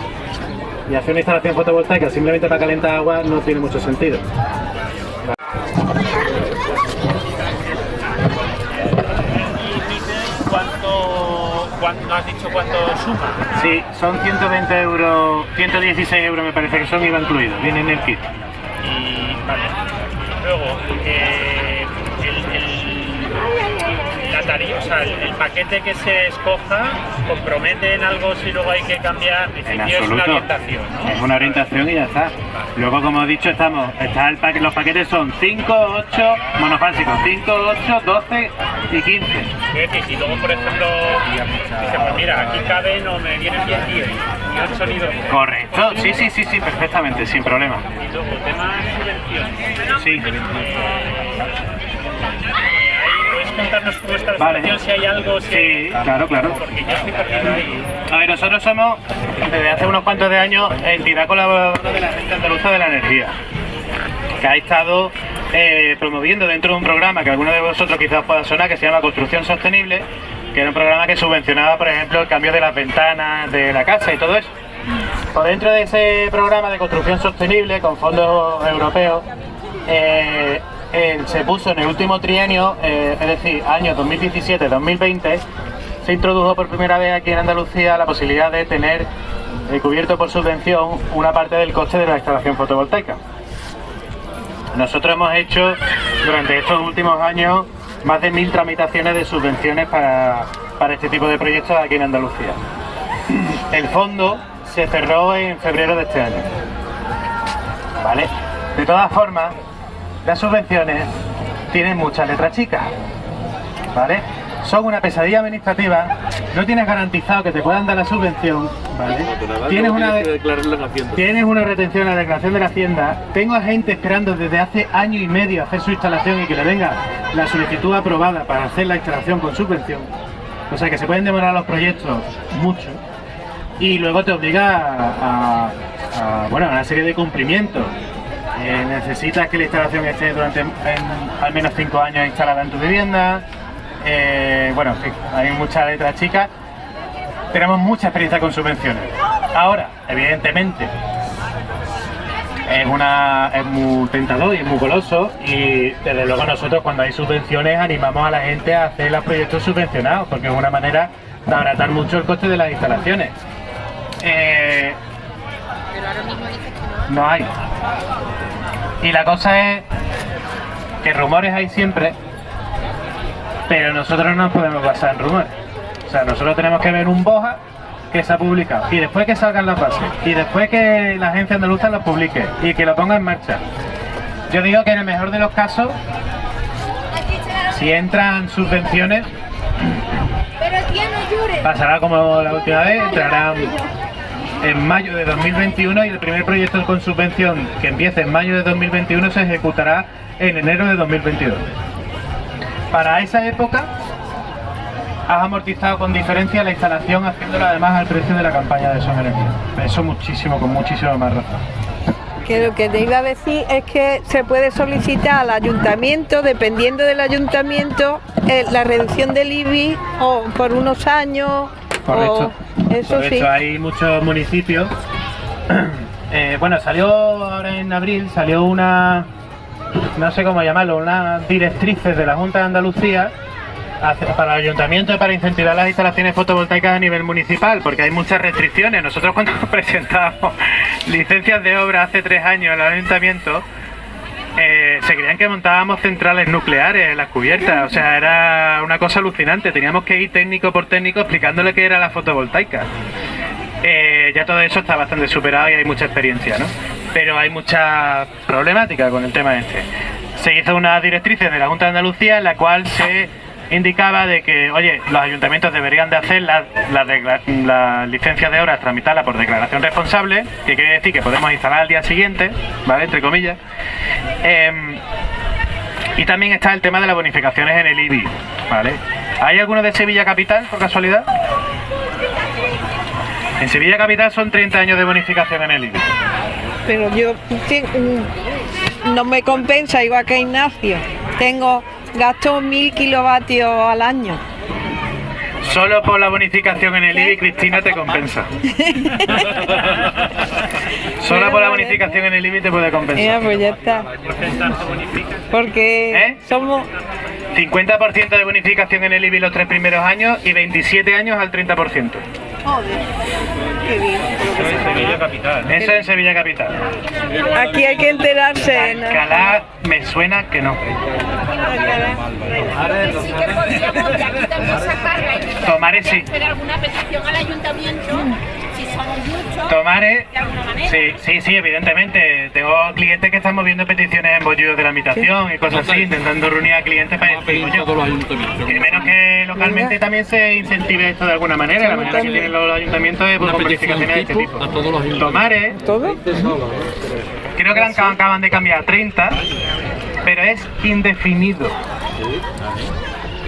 Y hacer una instalación fotovoltaica simplemente para calentar agua no tiene mucho sentido. ¿Cuánto, cuánto has dicho cuánto suma? Sí, son 120 euros, 116 euros me parece que son IVA incluido, viene en el kit. Y vale. Luego, eh, el, tarifa, o sea, el, el paquete que se escoja compromete en algo si luego hay que cambiar. En En principio es una absoluto. orientación, ¿no? Es una orientación y ya está. Luego, como he dicho, estamos, está el paquete, los paquetes son 5, 8, monofásicos, 5, 8, 12 y 15. Es decir, si luego, por ejemplo, dice, pues mira, aquí caben o me vienen bien 10 y 8 ni 12. Correcto, sí, sí, sí, sí, perfectamente, sin problema. Y luego, tema subvención. Sí. ¿Puedes contarnos Vale. si hay algo? Si Sí, claro, claro. Porque yo estoy perdido ahí. A ver, nosotros somos desde hace unos cuantos de años, entidad colaboradora de la Agencia Andaluza de la Energía, que ha estado eh, promoviendo dentro de un programa que alguno de vosotros quizás pueda sonar, que se llama Construcción Sostenible, que era un programa que subvencionaba, por ejemplo, el cambio de las ventanas de la casa y todo eso. Por dentro de ese programa de construcción sostenible con fondos europeos, eh, se puso en el último trienio, eh, es decir, año 2017-2020, se introdujo por primera vez aquí en Andalucía la posibilidad de tener eh, cubierto por subvención una parte del coste de la instalación fotovoltaica. Nosotros hemos hecho durante estos últimos años más de mil tramitaciones de subvenciones para, para este tipo de proyectos aquí en Andalucía. El fondo se cerró en febrero de este año. ¿Vale? De todas formas, las subvenciones tienen muchas letras chicas. ¿Vale? Son una pesadilla administrativa, no tienes garantizado que te puedan dar la subvención, ¿vale? Tienes una. Tienes retención en la declaración de la Hacienda. Tengo a gente esperando desde hace año y medio a hacer su instalación y que le venga la solicitud aprobada para hacer la instalación con subvención. O sea que se pueden demorar los proyectos mucho. Y luego te obliga a, a- a, bueno, a una serie de cumplimientos. Eh, necesitas que la instalación esté durante al menos 5 años instalada en tu vivienda. Eh, bueno, en fin, hay muchas letras chicas. Tenemos mucha experiencia con subvenciones. Ahora, evidentemente, es una es muy tentador y es muy goloso y desde luego nosotros cuando hay subvenciones animamos a la gente a hacer los proyectos subvencionados porque es una manera de abaratar mucho el coste de las instalaciones. Eh, no hay. Y la cosa es que rumores hay siempre, pero nosotros no podemos basar en rumores. O sea, nosotros tenemos que ver un boja que se ha publicado y después que salgan las bases y después que la agencia andaluza lo publique y que lo ponga en marcha. Yo digo que en el mejor de los casos, si entran subvenciones, pasará como la última vez, entrarán en mayo de 2021 y el primer proyecto con subvención que empiece en mayo de 2021 se ejecutará en enero de 2022. Para esa época has amortizado con diferencia la instalación haciéndolo además al precio de la campaña de Son Energía. Eso muchísimo, con muchísimo más razón. Que lo que te iba a decir es que se puede solicitar al ayuntamiento, dependiendo del ayuntamiento, eh, la reducción del IBI o por unos años. Correcto. o- eso Por sí. hecho, hay muchos municipios. Eh, bueno, salió ahora en abril, salió una, no sé cómo llamarlo, unas directrices de la Junta de Andalucía para el ayuntamiento para incentivar las instalaciones fotovoltaicas a nivel municipal, porque hay muchas restricciones. Nosotros cuando presentamos licencias de obra hace tres años al ayuntamiento, eh, se creían que montábamos centrales nucleares en las cubiertas, o sea, era una cosa alucinante. Teníamos que ir técnico por técnico explicándole qué era la fotovoltaica. Eh, ya todo eso está bastante superado y hay mucha experiencia, ¿no? Pero hay mucha problemática con el tema este. Se hizo unas directrices de la Junta de Andalucía en la cual se indicaba de que, oye, los ayuntamientos deberían de hacer las, decla- las licencias de obras, tramitarlas por declaración responsable, que quiere decir que podemos instalar al día siguiente, ¿vale? Entre comillas. Em, y también está el tema de las bonificaciones en el IBI, ¿vale? ¿Hay alguno de Sevilla Capital, por casualidad? En Sevilla Capital son 30 años de bonificación en el IBI. Pero yo no me compensa igual que Ignacio. Tengo gasto mil kilovatios al año. Solo por la bonificación en el IBI, Cristina, te compensa. Solo por la bonificación en el IBI te puede Mira, compensar. pues ya está. Porque ¿Eh? somos 50% de bonificación en el IBI los tres primeros años y 27 años al 30%. Qué bien. Sevilla Capital. Eso en Sevilla Capital. Aquí hay que enterarse. ¿no? Alcalá me suena que no. Tomares sí. hacer alguna petición al ayuntamiento, Tomares, de alguna manera. sí, sí, sí, evidentemente. Tengo clientes que están moviendo peticiones en bollos de la habitación y cosas así, intentando reunir a clientes para decir, que menos que localmente también se incentive esto de alguna manera. La manera que tienen los ayuntamientos es pues, con petición bonificaciones de este tipo a todos los. Tomares, ¿Todo? creo que la acaban- acaban de cambiar a 30, pero es indefinido.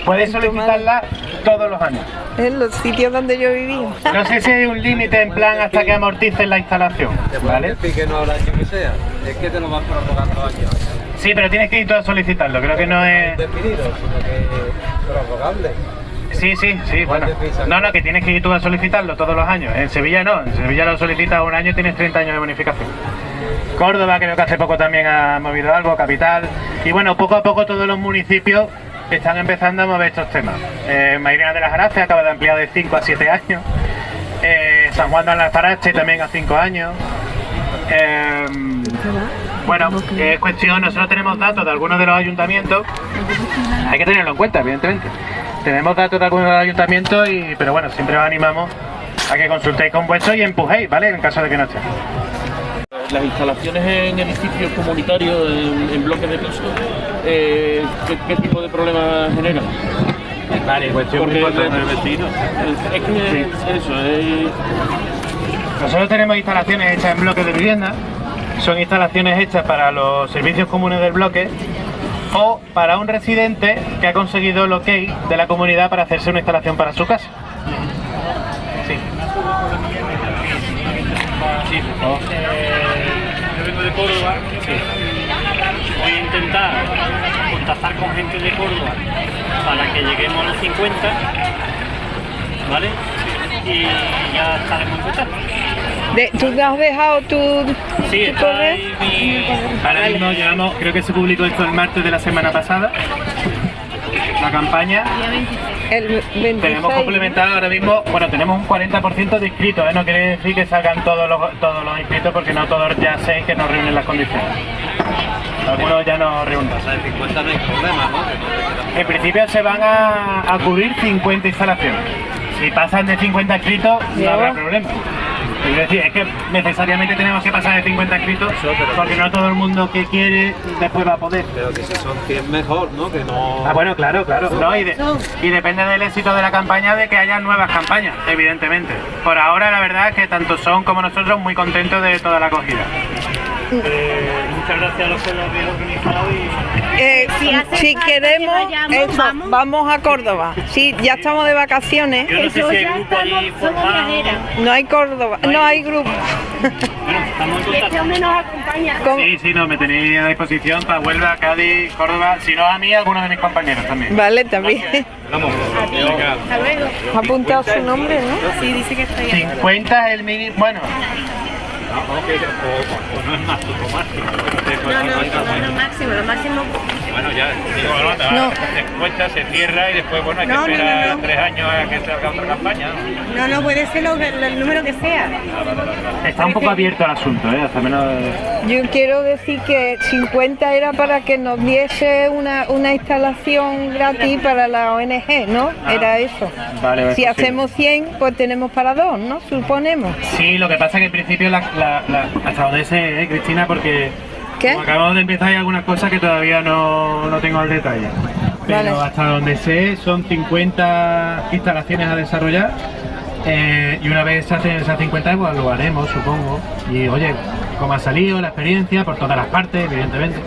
Puedes solicitarla todos los años. En los sitios donde yo viví. No sé si hay un límite en plan hasta que amorticen la instalación, ¿vale? que no habrá que sea, es que te lo van prorrogando años. Sí, pero tienes que ir tú a solicitarlo, creo que no es... Definido, sino que prorrogable. Sí, sí, sí, bueno. No, no, que tienes que ir tú a solicitarlo todos los años. En Sevilla no, en Sevilla lo solicitas un año y tienes 30 años de bonificación. Córdoba creo que hace poco también ha movido algo, Capital. Y bueno, poco a poco todos los municipios están empezando a mover estos temas. Eh, de las Gracias acaba de ampliar de 5 a 7 años. Eh, San Juan de Alfarache también a 5 años. Eh, bueno, es cuestión, nosotros tenemos datos de algunos de los ayuntamientos, hay que tenerlo en cuenta, evidentemente. Tenemos datos de algunos de los ayuntamientos, y, pero bueno, siempre os animamos a que consultéis con vuestros y empujéis, ¿vale? En caso de que no esté. Las instalaciones en edificios comunitarios, en, en bloques de pisos, eh, ¿qué, qué tipo de problemas generan? Vale, cuestión muy importante. el vecino. Es que eso, es, Nosotros tenemos instalaciones hechas en bloques de vivienda, son instalaciones hechas para los servicios comunes del bloque o para un residente que ha conseguido el ok de la comunidad para hacerse una instalación para su casa. Sí. Sí, yo vengo de Córdoba. Voy a intentar contactar con gente de Córdoba para que lleguemos a los 50, ¿vale? Y ya estaremos en contacto. De- ¿Tú te has dejado tu, Sí, tu correo? mi... Ahora mismo llevamos, creo que se publicó esto el martes de la semana pasada, la campaña. El 26. Tenemos complementado ahora mismo, bueno, tenemos un 40% de inscritos, ¿eh? no quiere decir que salgan todos los, todos los inscritos porque no todos ya sé que nos reúnen las condiciones. Algunos ya no reúnen. De 50 no hay problema, ¿no? No En principio se van a, a cubrir 50 instalaciones. Si pasan de 50 inscritos, no habrá problema. Es decir, es que necesariamente tenemos que pasar de 50 inscritos porque no todo el mundo que quiere después va a poder. Pero que si son 100 mejor, ¿no? Que no... Ah, bueno, claro, claro. No, y, de- y depende del éxito de la campaña de que haya nuevas campañas, evidentemente. Por ahora, la verdad es que tanto son como nosotros muy contentos de toda la acogida. Eh, muchas gracias a los que lo habéis organizado y... Eh, Si si queremos, que vayamos, eso, vamos. vamos. a Córdoba. Sí, ya estamos de vacaciones. Yo no sé si hay grupo allí somos formado. viajeras. No hay Córdoba, no hay grupo. Bueno, estamos en Y este contacto. hombre nos acompaña. Sí, sí, no, me tenéis a disposición para Huelva, Cádiz, Córdoba, si no a mí, a algunos de mis compañeros también. Vale, también. Vamos. Hasta luego. Ha apuntado su nombre, ¿no? Sí, dice que estoy 50 es el mínimo, bueno, no. No, no, no, máximo, lo máximo. Bueno, ya, digo, no, te No. das cuenta, se cierra y después, bueno, hay que No, esperar no, no. tres años a que salga otra campaña. ¿no? No, puede ser lo, lo- el número que sea. está un poco abierto el asunto, ¿eh? Hasta menos... Yo quiero decir que 50 era para que nos diese una, una instalación gratis para la ONG, ¿no? Ah. Era eso. Vale, vale, Si sí. hacemos 100, pues tenemos para dos, ¿no? Suponemos. Sí, lo que pasa es que en principio la, la- la- hasta donde sé, ¿eh, Cristina, porque ¿Qué? como acabamos de empezar hay algunas cosas que todavía no, no tengo al detalle. Pero Vale. hasta donde sé son 50 instalaciones a desarrollar eh, y una vez se hacen esas 50 pues lo haremos, supongo. Y oye, como ha salido la experiencia por todas las partes, evidentemente.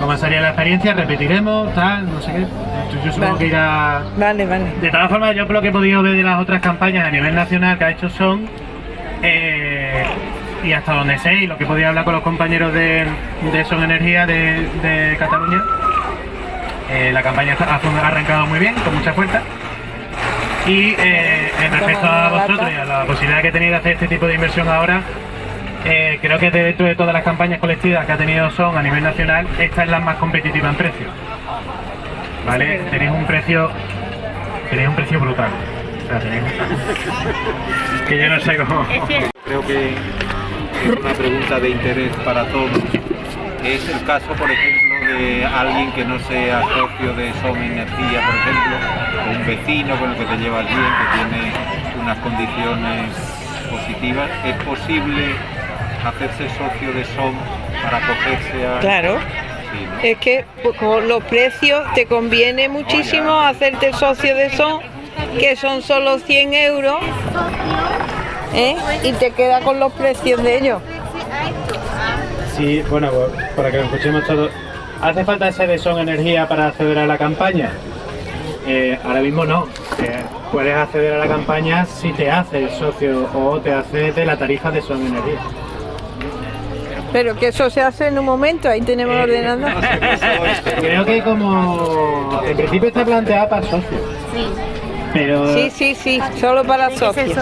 Como ha salido la experiencia, repetiremos, tal, no sé qué. Yo, yo supongo Vale. que irá Vale, vale. de todas formas, yo por lo que he podido ver de las otras campañas a nivel nacional que ha hecho Son, eh, y hasta donde sé, y lo que podido hablar con los compañeros de, de Son Energía de, de Cataluña, eh, la campaña ha arrancado muy bien, con mucha fuerza. Y eh, en respecto a vosotros y a la posibilidad que tenéis de hacer este tipo de inversión ahora, eh, creo que dentro de todas las campañas colectivas que ha tenido Son a nivel nacional, esta es la más competitiva en precio. ¿Vale? Tenéis un precio tenéis un precio brutal. O sea, tenéis un- que yo no sé cómo. Es cierto. Creo que una pregunta de interés para todos. Es el caso, por ejemplo, de alguien que no sea socio de Som Energía, por ejemplo, o un vecino con el que te llevas bien, que tiene unas condiciones positivas. ¿Es posible hacerse socio de Som para acogerse a...? Claro. Sí, ¿no? Es que pues, con los precios te conviene muchísimo hacerte socio de son, que son solo 100 euros, ¿eh? y te queda con los precios de ellos. Sí, bueno, pues, para que lo escuchemos todos. ¿Hace falta ese de Son Energía para acceder a la campaña? Eh, ahora mismo no. eh, puedes acceder a la campaña si te haces socio o te haces de la tarifa de Son Energía. Pero que eso se hace en un momento, ahí tenemos el ordenador. Creo que como en principio está planteada para socios. Pero Sí, sí, sí, solo para socios.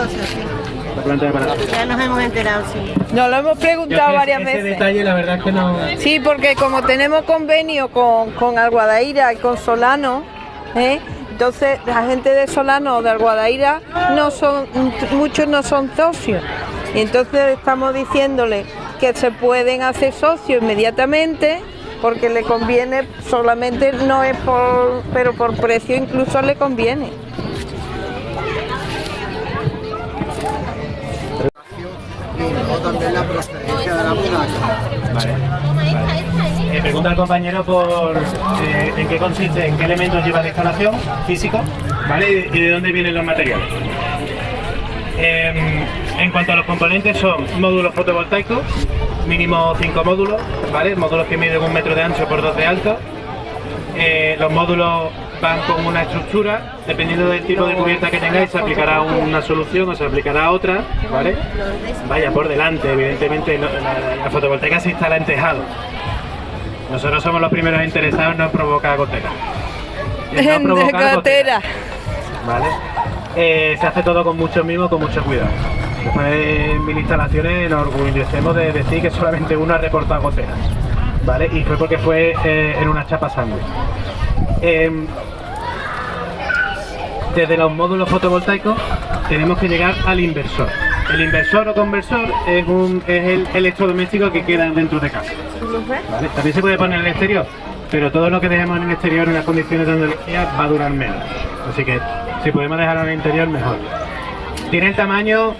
Ya nos hemos enterado, sí. Nos lo hemos preguntado ese- varias ese veces. detalle la verdad es que no... Sí, porque como tenemos convenio con, con Alguadaira y con Solano, ¿eh? entonces la gente de Solano o de Alguadaira no son, muchos no son socios. Y entonces estamos diciéndole que se pueden hacer socios inmediatamente porque le conviene, solamente no es por, pero por precio incluso le conviene. Y luego también la procedencia de la. Vale. vale. Eh, pregunta al compañero por eh, en qué consiste, en qué elementos lleva la instalación físico, ¿vale? Y, y de dónde vienen los materiales. Em, en cuanto a los componentes son módulos fotovoltaicos, mínimo 5 módulos, ¿vale? Módulos que miden un metro de ancho por 2 de alto. Eh, los módulos van con una estructura, dependiendo del tipo de cubierta que tengáis, se aplicará una solución o se aplicará otra, ¿vale? Vaya por delante, evidentemente la, la fotovoltaica se instala en tejado. Nosotros somos los primeros interesados no en provocar gotera. En no provocar gotera. ¿vale? Eh, se hace todo con mucho mimo, con mucho cuidado. Después en mil instalaciones nos orgullecemos de decir que solamente uno ha reportado goteras, ¿vale? Y fue porque fue eh, en una chapa sangre. Em, desde los módulos fotovoltaicos tenemos que llegar al inversor. El inversor o conversor es, un, es el electrodoméstico que queda dentro de casa. ¿vale? También se puede poner en el exterior, pero todo lo que dejemos en el exterior en las condiciones de Andalucía va a durar menos. Así que si podemos dejarlo en el interior, mejor. Tiene el tamaño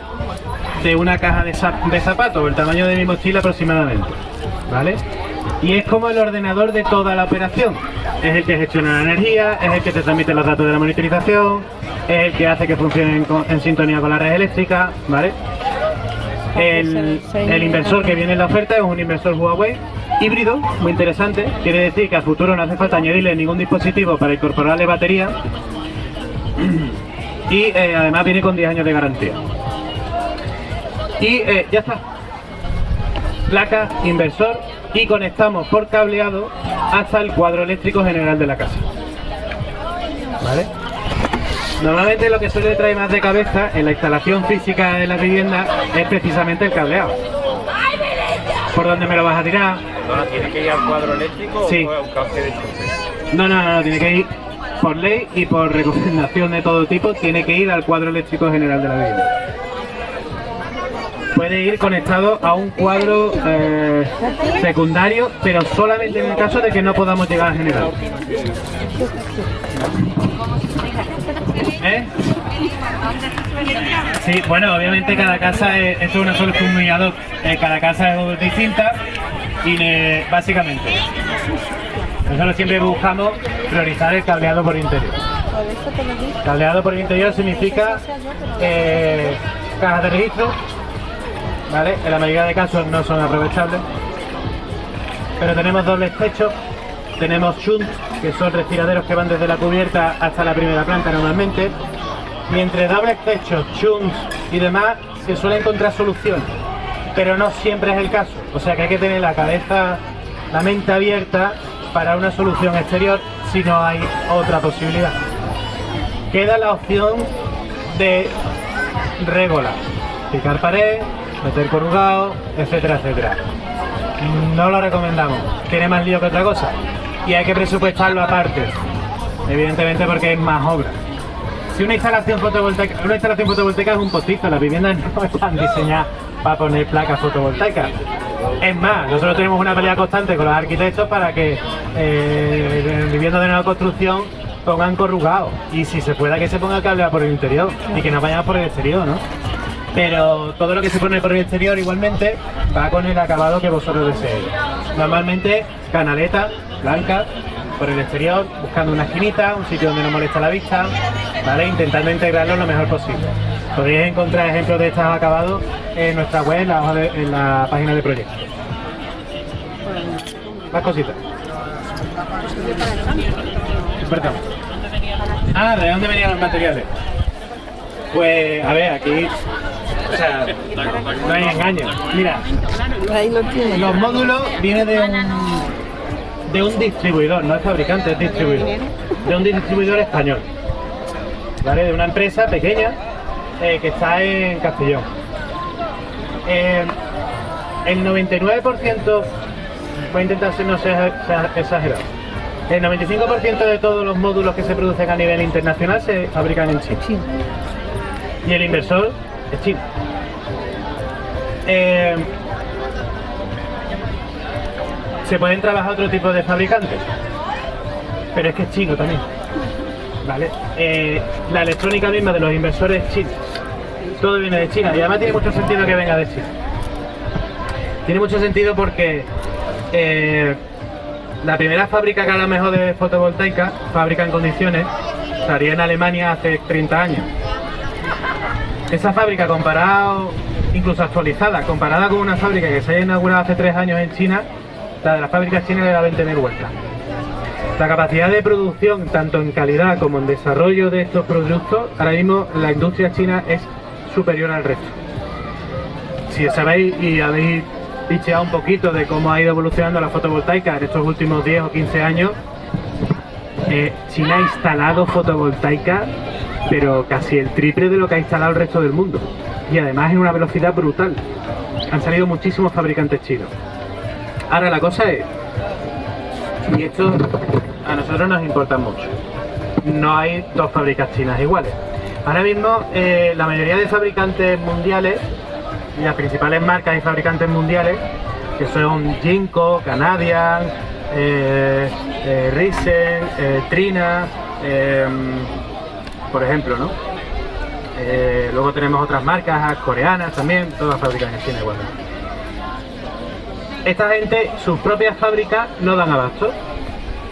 de una caja de, zap- de zapatos, o el tamaño de mi mochila aproximadamente. ¿Vale? Y es como el ordenador de toda la operación. Es el que gestiona la energía, es el que te transmite los datos de la monitorización, es el que hace que funcionen en sintonía con la red eléctrica, ¿vale? El, el inversor que viene en la oferta es un inversor Huawei híbrido, muy interesante. Quiere decir que a futuro no hace falta añadirle ningún dispositivo para incorporarle batería. Y eh, además viene con 10 años de garantía. Y eh, ya está. Placa, inversor y conectamos por cableado hasta el cuadro eléctrico general de la casa. ¿Vale? Normalmente lo que suele traer más de cabeza en la instalación física de la vivienda es precisamente el cableado. ¿Por dónde me lo vas a tirar? ¿Tiene que ir al cuadro eléctrico Sí. o a un cable de choque? No, no, no, no, tiene que ir por ley y por recomendación de todo tipo, tiene que ir al cuadro eléctrico general de la vivienda. Puede ir conectado a un cuadro eh, secundario, pero solamente en el caso de que no podamos llegar al general. ¿Eh? Sí, bueno, obviamente cada casa es, una ad hoc. Eh, cada casa es distinta y básicamente nosotros siempre buscamos priorizar el cableado por interior. Cableado por interior significa eh, cajas de registro, ¿vale? En la mayoría de casos no son aprovechables, pero tenemos dobles techos, tenemos shunt, que son respiraderos que van desde la cubierta hasta la primera planta normalmente, y entre dobles techos, shunts y demás se suele encontrar soluciones, pero no siempre es el caso, o sea que hay que tener la cabeza, la mente abierta para una solución exterior si no hay otra posibilidad. Queda la opción de regolar, picar pared, meter corrugado, etcétera, etcétera. No lo recomendamos, tiene más lío que otra cosa y hay que presupuestarlo aparte, evidentemente porque es más obra. Si una instalación fotovoltaica, una instalación fotovoltaica es un postizo, las viviendas no están diseñadas para poner placas fotovoltaicas. Es más, nosotros tenemos una pelea constante con los arquitectos para que eh, en viviendas de nueva construcción pongan corrugado y si se pueda que se ponga cableado por el interior y que no vayamos por el exterior, ¿no? Pero todo lo que se pone por el exterior igualmente va con el acabado que vosotros deseéis. Normalmente canaleta blanca por el exterior, buscando una esquinita, un sitio donde no molesta la vista, ¿vale? Intentando integrarlo lo mejor posible. Podéis encontrar ejemplos de estos acabados en nuestra web, en la, en la página de proyecto. Más cositas. Perdón. Ah, ¿de dónde venían los materiales? Pues, a ver, aquí... O sea, no hay engaño. Mira, Ahí lo tiene. los módulos vienen de un, de un distribuidor, no es fabricante, es distribuidor. De un distribuidor español. ¿Vale? De una empresa pequeña eh, que está en Castellón. Eh, el 99%, voy a intentar ser no ser exa- exagerado, el 95% de todos los módulos que se producen a nivel internacional se fabrican en China. Y el inversor es chino. Eh, se pueden trabajar otro tipo de fabricantes, pero es que es chino también. ¿Vale? Eh, la electrónica misma de los inversores es china. Todo viene de China y además tiene mucho sentido que venga de China. Tiene mucho sentido porque eh, la primera fábrica que a lo mejor de fotovoltaica, fábrica en condiciones, estaría en Alemania hace 30 años. Esa fábrica comparado, incluso actualizada, comparada con una fábrica que se haya inaugurado hace 3 años en China, la de las fábricas chinas le da 20.000 vueltas. La capacidad de producción, tanto en calidad como en desarrollo de estos productos, ahora mismo la industria china es superior al resto. Si sabéis y habéis picheado un poquito de cómo ha ido evolucionando la fotovoltaica en estos últimos 10 o 15 años, eh, China ha instalado fotovoltaica, pero casi el triple de lo que ha instalado el resto del mundo. Y además en una velocidad brutal. Han salido muchísimos fabricantes chinos. Ahora la cosa es, y esto a nosotros nos importa mucho, no hay dos fábricas chinas iguales. Ahora mismo eh, la mayoría de fabricantes mundiales y las principales marcas y fabricantes mundiales, que son Jinko, Canadian, eh, eh, Risen, eh, Trina, por ejemplo, ¿no? Eh, luego tenemos otras marcas coreanas también, todas fabrican en China igualmente. Esta gente, sus propias fábricas no dan abasto.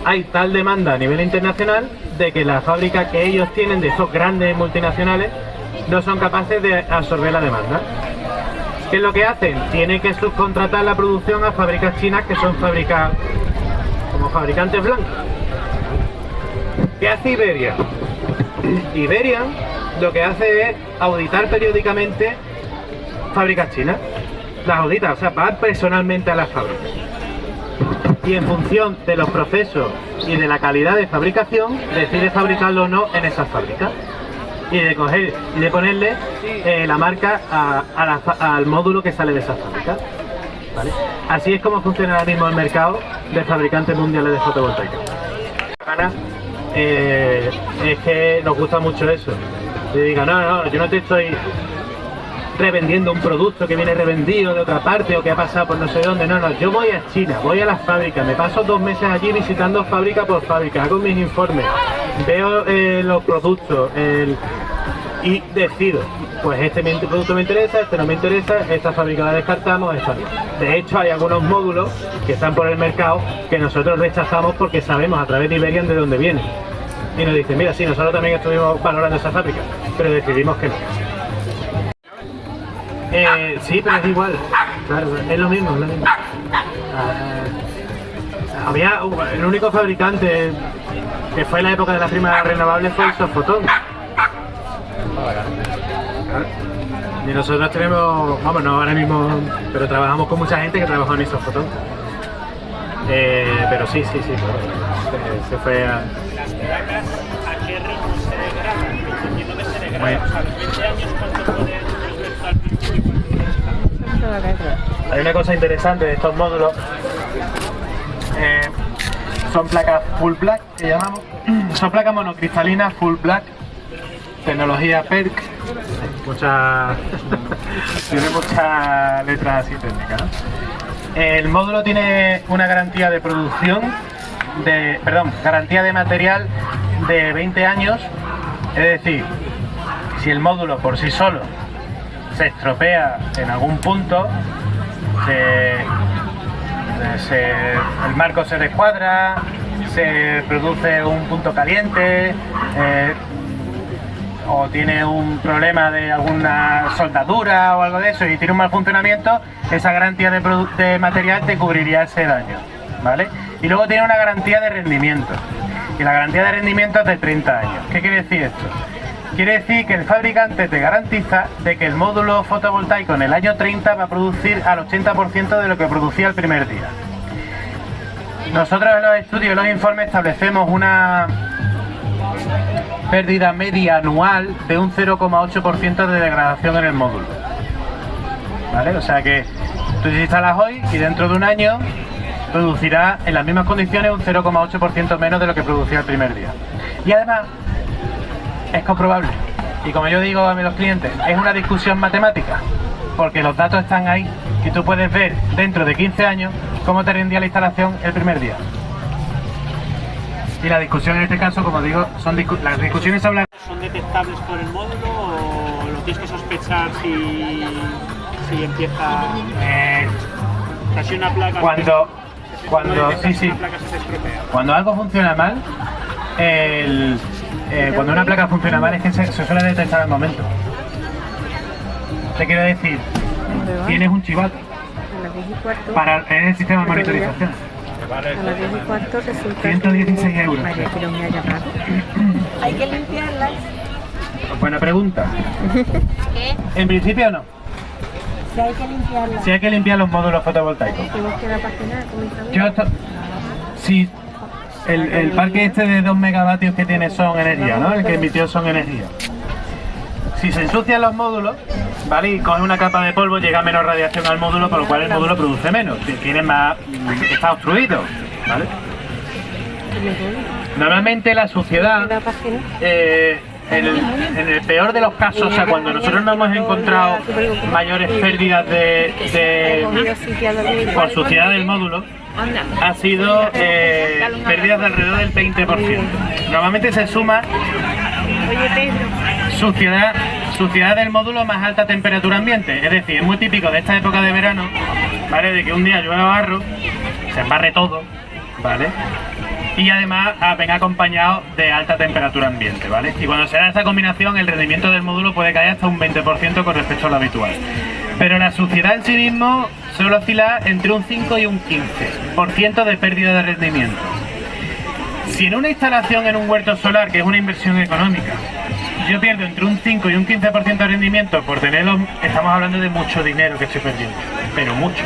Hay tal demanda a nivel internacional de que las fábricas que ellos tienen de estos grandes multinacionales no son capaces de absorber la demanda. ¿Qué es lo que hacen? Tienen que subcontratar la producción a fábricas chinas que son fábricas como fabricantes blancos. ¿Qué hace Iberia? Iberia lo que hace es auditar periódicamente fábricas chinas. Las audita, o sea, va personalmente a las fábricas. Y en función de los procesos y de la calidad de fabricación, decide fabricarlo o no en esas fábricas. Y de coger y de ponerle eh, la marca al módulo que sale de esas fábricas. Así es como funciona ahora mismo el mercado de fabricantes mundiales de fotovoltaica. Eh, es que nos gusta mucho eso. Y diga, no, no, yo no te estoy revendiendo un producto que viene revendido de otra parte o que ha pasado por no sé dónde. No, no, yo voy a China, voy a las fábricas, me paso dos meses allí visitando fábrica por fábrica, hago mis informes, veo eh, los productos y decido, pues este producto me interesa, este no me interesa, esta fábrica la descartamos, esta no. De hecho, hay algunos módulos que están por el mercado que nosotros rechazamos porque sabemos a través de Iberian de dónde vienen. Y nos dicen, mira, sí, nosotros también estuvimos valorando esa fábrica, pero decidimos que no. Eh, sí, pero es igual. Claro, es lo mismo, es lo mismo. Ah, había el único fabricante que fue en la época de las primas renovables fue el Sofotón. Y nosotros tenemos, vamos, no ahora mismo, pero trabajamos con mucha gente que trabajó en Isofotón. Eh, pero sí, sí, sí. Se, fue a... ¿A qué ritmo se degrada? Entiendo que se degrada. Bueno. O sea, en 20 años, ¿cuánto puede afectar? Hay una cosa interesante de estos módulos. eh, son placas full black que llamamos. Son placas monocristalinas full black. Tecnología PERC. Muchas. tiene muchas letras así técnicas. ¿no? El módulo tiene una garantía de producción de. Perdón, garantía de material de 20 años. Es decir, si el módulo por sí solo se estropea en algún punto, se- se- el marco se descuadra, se produce un punto caliente, eh, o tiene un problema de alguna soldadura o algo de eso y tiene un mal funcionamiento, esa garantía de, material te cubriría ese daño, ¿vale? Y luego tiene una garantía de rendimiento. y la garantía de rendimiento es de 30 años. ¿Qué quiere decir esto? Quiere decir que el fabricante te garantiza de que el módulo fotovoltaico en el año 30 va a producir al 80% de lo que producía el primer día. Nosotros en los estudios y los informes establecemos una pérdida media anual de un 0,8% de degradación en el módulo. ¿Vale? O sea que tú instalas hoy y dentro de un año producirá en las mismas condiciones un 0,8% menos de lo que producía el primer día. Y además es comprobable. Y como yo digo a los clientes, es una discusión matemática, porque los datos están ahí y tú puedes ver dentro de 15 años cómo te rendía la instalación el primer día. Y la discusión en este caso, como digo, son las discusiones hablan... ¿Son detectables por el módulo o lo tienes que sospechar si, si empieza... Eh, casi una placa... Cuando... Cuando, sí, sí. Una placa se te estropea. Cuando algo funciona mal, el, eh, cuando una placa funciona mal es que se, se suele detectar al momento. Te quiero decir, tienes un chivato A las 10 y cuarto. para en el sistema de monitorización. A las 10 y cuarto resulta 116 euros. María, me ha llamado. Hay que limpiarlas. Buena pregunta. En principio no. Si hay que limpiarlas. Si hay que limpiar los módulos fotovoltaicos. Yo si el, el parque este de 2 megavatios que tiene son energía, ¿no? El que emitió son energía. Si se ensucian los módulos, ¿vale? Y coge una capa de polvo, llega menos radiación al módulo, por lo cual el módulo produce menos. Tiene más. está obstruido, ¿vale? Normalmente la suciedad, eh, en, el, en el peor de los casos, o sea, cuando nosotros no hemos encontrado mayores pérdidas de, de- por suciedad del módulo, ha sido eh, pérdidas de alrededor del 20%. Normalmente se suma suciedad, suciedad del módulo más alta temperatura ambiente. Es decir, es muy típico de esta época de verano, ¿vale? De que un día llueve barro, se embarre todo, ¿vale? Y además ah, venga acompañado de alta temperatura ambiente, ¿vale? Y cuando se da esta combinación, el rendimiento del módulo puede caer hasta un 20% con respecto a lo habitual. Pero la suciedad en sí mismo suele oscilar entre un 5 y un 15% de pérdida de rendimiento. Si en una instalación en un huerto solar, que es una inversión económica, yo pierdo entre un 5 y un 15% de rendimiento por tenerlos, estamos hablando de mucho dinero que estoy perdiendo, pero mucho.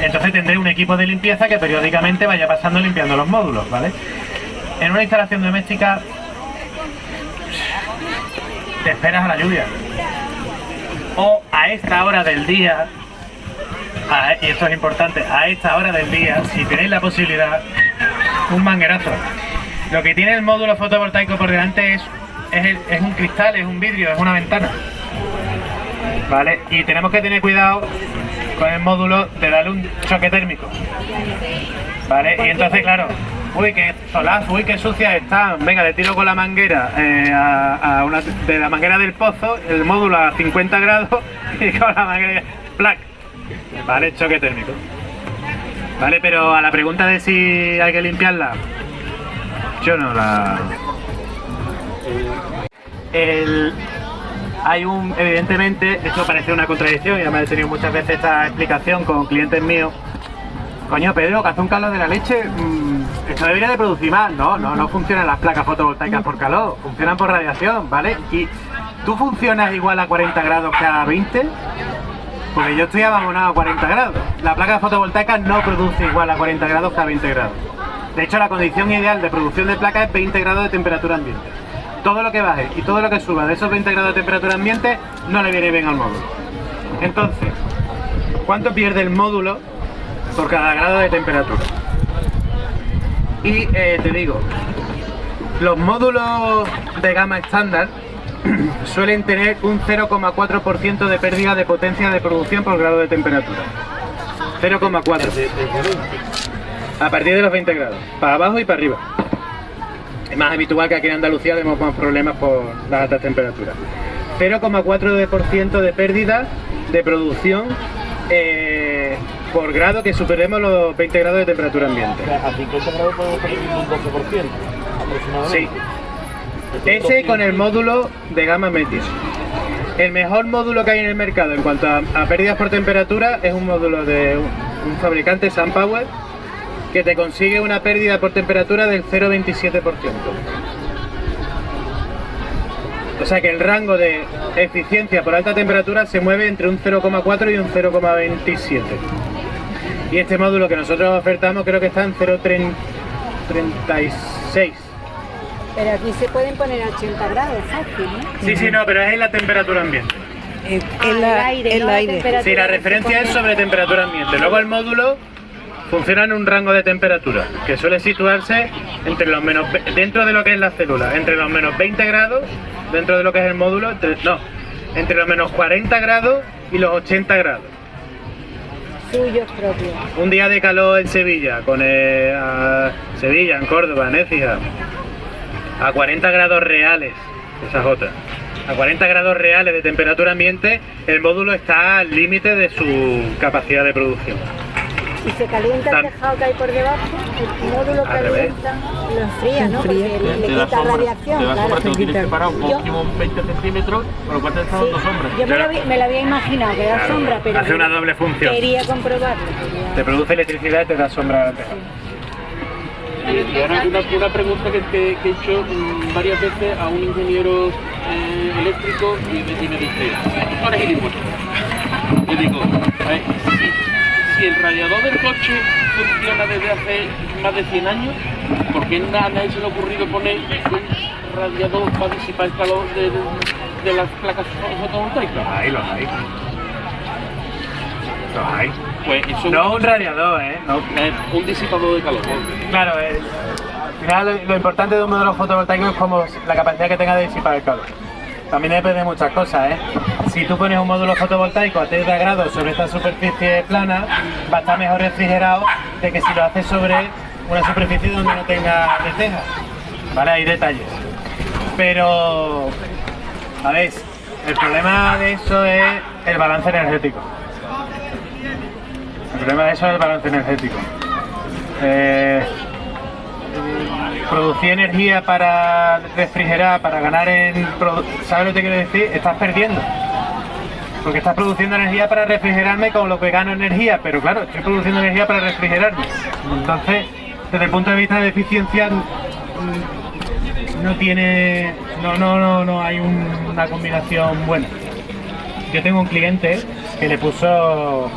Entonces tendré un equipo de limpieza que periódicamente vaya pasando limpiando los módulos, ¿vale? En una instalación doméstica te esperas a la lluvia. O a esta hora del día, y esto es importante, a esta hora del día, si tenéis la posibilidad, un manguerazo. Lo que tiene el módulo fotovoltaico por delante es, es, un cristal, es un vidrio, es una ventana. ¿Vale? Y tenemos que tener cuidado con el módulo de darle un choque térmico. ¿Vale? Y entonces, claro, uy, qué solazo, uy, qué sucia está. Venga, le tiro con la manguera eh, a una, de la manguera del pozo, el módulo a 50 grados y con la manguera, ¡plac! ¿Vale? Choque térmico. ¿Vale? Pero a la pregunta de si hay que limpiarla, yo no la... El, hay un, evidentemente, esto parece una contradicción y además he tenido muchas veces esta explicación con clientes míos. Coño, Pedro, que hace un calor de la leche, mm, esto debería de producir más. No, no, no funcionan las placas fotovoltaicas por calor, funcionan por radiación, ¿vale? Y tú funcionas igual a 40 grados que a 20, porque yo estoy abandonado a 40 grados. La placa fotovoltaica no produce igual a 40 grados que a 20 grados. De hecho, la condición ideal de producción de placa es 20 grados de temperatura ambiente. Todo lo que baje y todo lo que suba de esos 20 grados de temperatura ambiente no le viene bien al módulo. Entonces, ¿cuánto pierde el módulo por cada grado de temperatura? Y eh, te digo, los módulos de gama estándar suelen tener un 0,4% de pérdida de potencia de producción por grado de temperatura. 0,4. A partir de los 20 grados. Para abajo y para arriba. Es más habitual que aquí en Andalucía tenemos más problemas por las altas temperaturas. 0,4% de pérdida de producción eh, por grado que superemos los 20 grados de temperatura ambiente. A 50 grados podemos perder un 12% aproximadamente. Sí. Ese con el módulo de gama Metis. El mejor módulo que hay en el mercado en cuanto a, a pérdidas por temperatura es un módulo de un, un fabricante SunPower que te consigue una pérdida por temperatura del 0,27%. O sea que el rango de eficiencia por alta temperatura se mueve entre un 0,4 y un 0,27. Y este módulo que nosotros ofertamos creo que está en 0,36. Pero aquí se pueden poner a 80 grados fácil, ¿no? Sí, sí, no, pero es en la temperatura ambiente. El, Ah, el aire, el no la aire. temperatura. Sí, la referencia es sobre temperatura ambiente. Luego el módulo funciona en un rango de temperatura que suele situarse entre los menos dentro de lo que es la célula, entre los menos 20 grados, dentro de lo que es el módulo, entre- no, entre los menos 40 grados y los 80 grados. Suyos propios. Un día de calor en Sevilla, con a Sevilla, en Córdoba, en Écija, a 40 grados reales, esa es otra. A 40 grados reales de temperatura ambiente, el módulo está al límite de su capacidad de producción. Y se calienta el tejado que hay por debajo, el módulo Al revés. calienta, lo enfría, ¿no? enfría. Porque le, le quita sombra, radiación, te da sombra, claro. lo que parar un Yo- máximo 20 centímetros, con lo cual te está Sí, dando sombra. yo me, lo había, me lo había imaginado, que da Claro, sombra, pero hace una doble función. quería comprobarlo. quería- Te produce electricidad y te da sombra al tejado. Y ahora una, una pregunta que, que- que he hecho mm, varias veces a un ingeniero eh, eléctrico y me, y me dice, tú eres gilipollas. Yo digo, a ver, si, si el radiador del coche funciona desde hace más de 100 años, ¿por qué a nadie se le ha ocurrido poner un radiador para disipar el calor de, de- de las placas fotovoltaicas? Ahí los hay. Los hay. Pues eso No un radiador, ¿eh? No. es un disipador de calor. Claro, eh, al final lo, lo importante de un modelo fotovoltaico es como la capacidad que tenga de disipar el calor. También depende de muchas cosas, ¿eh? Si tú pones un módulo fotovoltaico a 30 grados sobre esta superficie plana, va a estar mejor refrigerado de que si lo haces sobre una superficie donde no tenga teja. ¿Vale? Hay detalles. Pero, a ver, el problema de eso es el balance energético. El problema de eso es el balance energético. Eh, producir energía para refrigerar, para ganar en... ¿Sabes lo que quiero decir? Estás perdiendo. Porque estás produciendo energía para refrigerarme con lo que gano energía, pero claro, estoy produciendo energía para refrigerarme. Entonces, desde el punto de vista de eficiencia, mm, no tiene... No, no, no, no hay un- una combinación buena. Yo tengo un cliente que le puso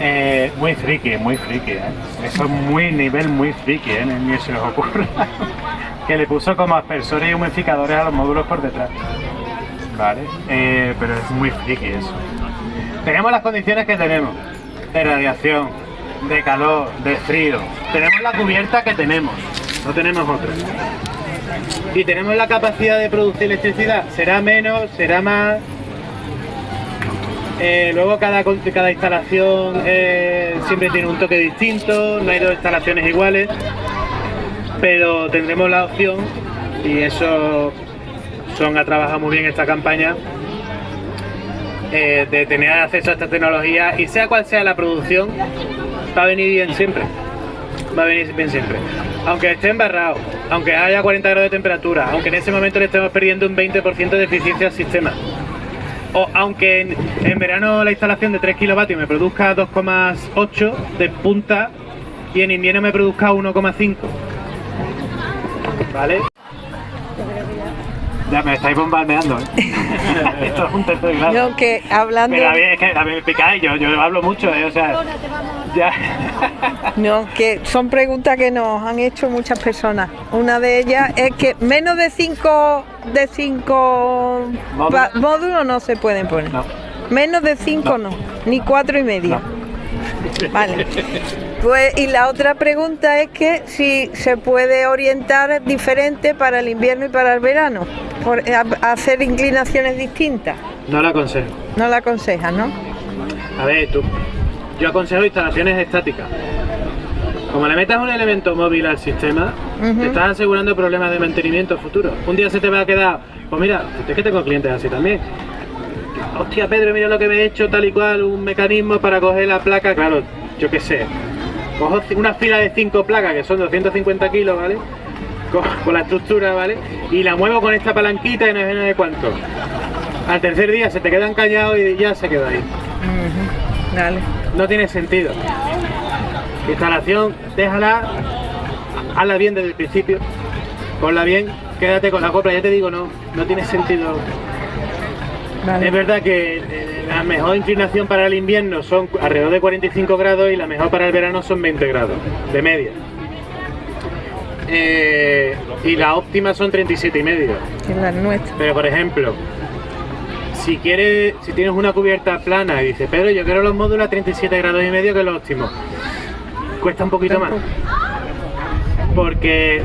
eh, muy friki, muy friki, ¿eh? Eso es muy nivel muy friki, ¿eh? Ni se les ocurre. que le puso como aspersores y humidificadores a los módulos por detrás. Vale, eh, pero es muy friki eso. Tenemos las condiciones que tenemos, de radiación, de calor, de frío. Tenemos la cubierta que tenemos, no tenemos otra. Y tenemos la capacidad de producir electricidad, será menos, será más, eh, luego cada, instalación eh, siempre tiene un toque distinto, no hay dos instalaciones iguales, pero tendremos la opción, y eso Son ha trabajado muy bien esta campaña, eh, de tener acceso a esta tecnología y sea cual sea la producción, va a venir bien siempre. Va a venir bien siempre. Aunque esté embarrado, aunque haya 40 grados de temperatura, aunque en ese momento le estemos perdiendo un 20% de eficiencia al sistema. O aunque en, en verano la instalación de 3 kilovatios me produzca 2,8 de punta y en invierno me produzca 1,5. ¿Vale? Ya me estáis bombardeando, ¿eh? Esto es un tercer grado. No, que hablando... Pero a mí, es que a mí me picáis, yo, yo hablo mucho, ¿eh? O sea, ya. No, que son preguntas que nos han hecho muchas personas. Una de ellas es que menos de cinco de cinco Módulos. módulos no se pueden poner. No. Menos de cinco no, ni cuatro y medio. Vale. Pues y la otra pregunta es que si se puede orientar diferente para el invierno y para el verano, por, a- a hacer inclinaciones distintas. No lo aconsejo. No la aconsejas, ¿no? A ver, tú. Yo aconsejo instalaciones estáticas. Como le metas un elemento móvil al sistema, te estás asegurando problemas de mantenimiento futuro. Un día se te va a quedar, pues mira, es que tengo clientes así también. Hostia, Pedro, mira lo que me he hecho, tal y cual, un mecanismo para coger la placa. Claro, yo qué sé. Cojo una fila de cinco placas que son 250 kilos, ¿vale? Co- Con la estructura, ¿vale? Y la muevo con esta palanquita y no sé de cuánto. Al tercer día se te quedan callados y ya se queda ahí. Dale. No tiene sentido. Instalación, déjala, hazla bien desde el principio, ponla bien, quédate con la copla, ya te digo, no, no tiene sentido. Es verdad que eh, la mejor inclinación para el invierno son alrededor de 45 grados y la mejor para el verano son 20 grados, de media. Eh, y la óptima son 37 y medio. Que es la nuestra. Pero por ejemplo, si quieres, si tienes una cubierta plana y dices, Pedro, yo quiero los módulos a 37 grados y medio que es lo óptimo, cuesta un poquito más. Porque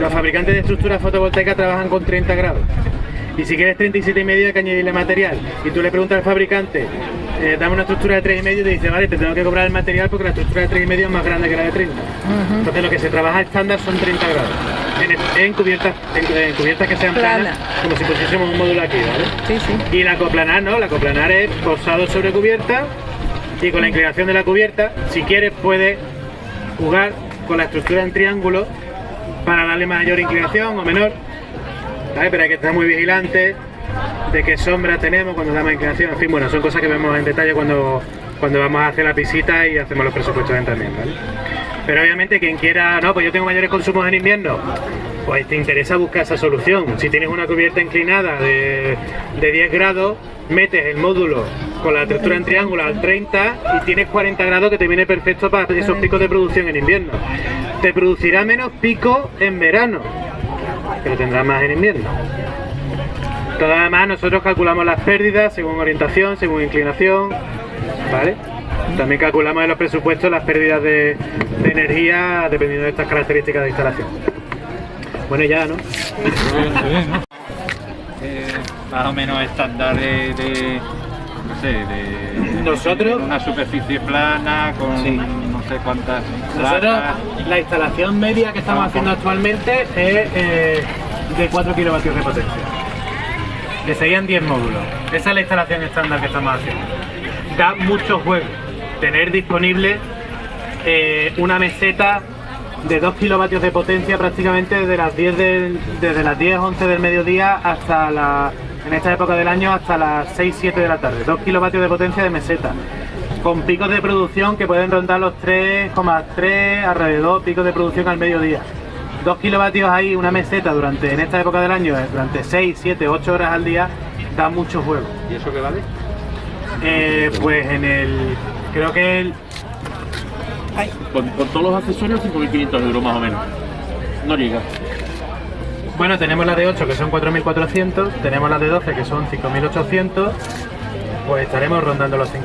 los fabricantes de estructuras fotovoltaicas trabajan con 30 grados. Y si quieres 37 y medio hay que añadirle material. Y tú le preguntas al fabricante, eh, dame una estructura de 3 y medio y te dice, vale, te tengo que cobrar el material porque la estructura de 3 y medio es más grande que la de 30. Entonces lo que se trabaja estándar son 30 grados. En, en cubiertas, en, en cubiertas que sean planas, Plana. como si pusiésemos un módulo aquí, ¿vale? Sí, sí. Y la coplanar no, la coplanar es posado sobre cubierta y con la inclinación de la cubierta, si quieres puedes jugar con la estructura en triángulo para darle mayor inclinación o menor. Pero hay que estar muy vigilante de qué sombra tenemos cuando damos inclinación. En fin, bueno, son cosas que vemos en detalle cuando, cuando vamos a hacer la visita y hacemos los presupuestos también. Pero obviamente quien quiera, no, pues yo tengo mayores consumos en invierno, pues te interesa buscar esa solución. Si tienes una cubierta inclinada de, de 10 grados, metes el módulo con la estructura en triángulo al 30 y tienes 40 grados que te viene perfecto para esos picos de producción en invierno. Te producirá menos pico en verano, pero tendrás más en invierno. Todo además nosotros calculamos las pérdidas según orientación, según inclinación, ¿vale? También calculamos en los presupuestos las pérdidas de, de energía dependiendo de estas características de instalación. Bueno, ya, ¿no? Eh, más o menos estándar de, de- no sé, de Nosotros- una superficie plana con no sé cuántas Nosotros, placas. la instalación media que estamos haciendo actualmente es eh, de 4 kilovatios de potencia. Que serían 10 módulos. Esa es la instalación estándar que estamos haciendo. Da mucho juego tener disponible eh, una meseta de 2 kilovatios de potencia prácticamente desde las 10 del- desde las 10 11 del mediodía hasta la en esta época del año hasta las 6 7 de la tarde 2 kilovatios de potencia de meseta con picos de producción que pueden rondar los 3,3 alrededor picos de producción al mediodía 2 kilovatios ahí una meseta durante en esta época del año eh, durante 6 7 8 horas al día da mucho juego ¿Y eso qué vale? Eh, pues en el creo que el Con, con todos los accesorios 5.500 euros más o menos. No llega. Bueno, tenemos la de 8 que son 4.400, tenemos la de 12 que son 5.800, pues estaremos rondando los 5.200.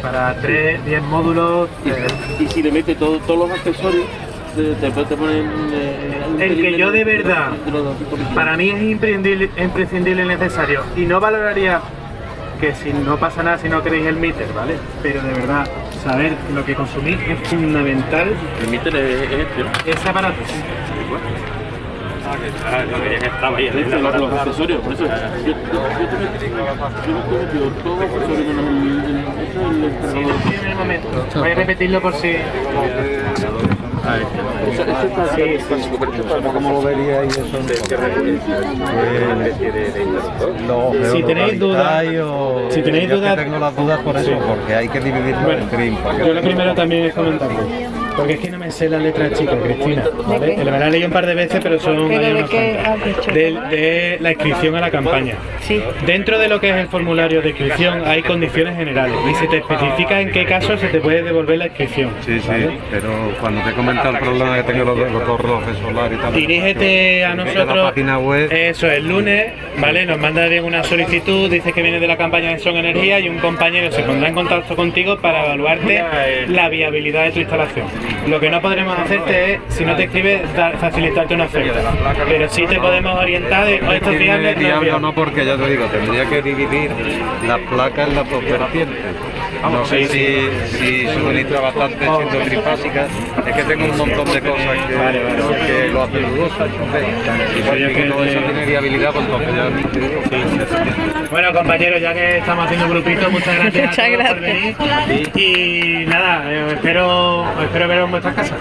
Para 3, 10 módulos, eh, Y si le mete todo- todos los accesorios, te, te, te ponen... eh, El que yo de verdad, de los 5.500. para mí es imprescindible, imprescindible y necesario. Y no valoraría que si no pasa nada si no queréis el meter, ¿vale? Pero de verdad, saber lo que consumís es fundamental. El meter es, es este, ¿no? Ese aparato. Estaba ahí, los, los accesorios, por eso yo, yo, yo yo te metí todos los accesorios menos el, el Sí, entrenador. en el momento. Voy a repetirlo por si. Ese- ese está- Sí, ¿Cómo lo veríais eso? Los Si tenéis dudas- si tenéis yo que dudas- tengo las dudas por eso, porque hay que dividirlo en que- Yo lo primero también es comentarlo. Porque es que no me sé la letra chica, Cristina. ¿vale? Me la he leído un par de veces, pero son ¿Pero de unos qué cuantos. has dicho? de, de la inscripción a la campaña. Sí. Dentro de lo que es el formulario de inscripción hay condiciones generales y se te especifica en qué caso se te puede devolver la inscripción. Sí, sí, pero cuando te comenta el problema que tengo los, los dos relojes solares y tal. Dirígete a nosotros. la página web. Eso, el lunes, ¿vale? Nos manda bien una solicitud, dice que viene de la campaña de Son Energía y un compañero se pondrá en contacto contigo para evaluarte la viabilidad de tu instalación. Lo que no podremos hacerte es, si no te escribes, dar- facilitarte una oferta. Pero sí te podemos orientar de, "Oh, esto es viable, no es diablo viable". no, porque ya te digo, tendría que dividir las placas en las dos vertientes. No sé si, si suministra bastante siendo trifásicas. Es que tengo un montón de cosas que, que lo hacen dudoso. Entonces, si que todo eso tiene viabilidad, pues entonces ya. Bueno, compañeros, ya que estamos haciendo grupito, muchas gracias. Muchas por gracias. Y nada, eh, espero, espero veros en vuestras casas.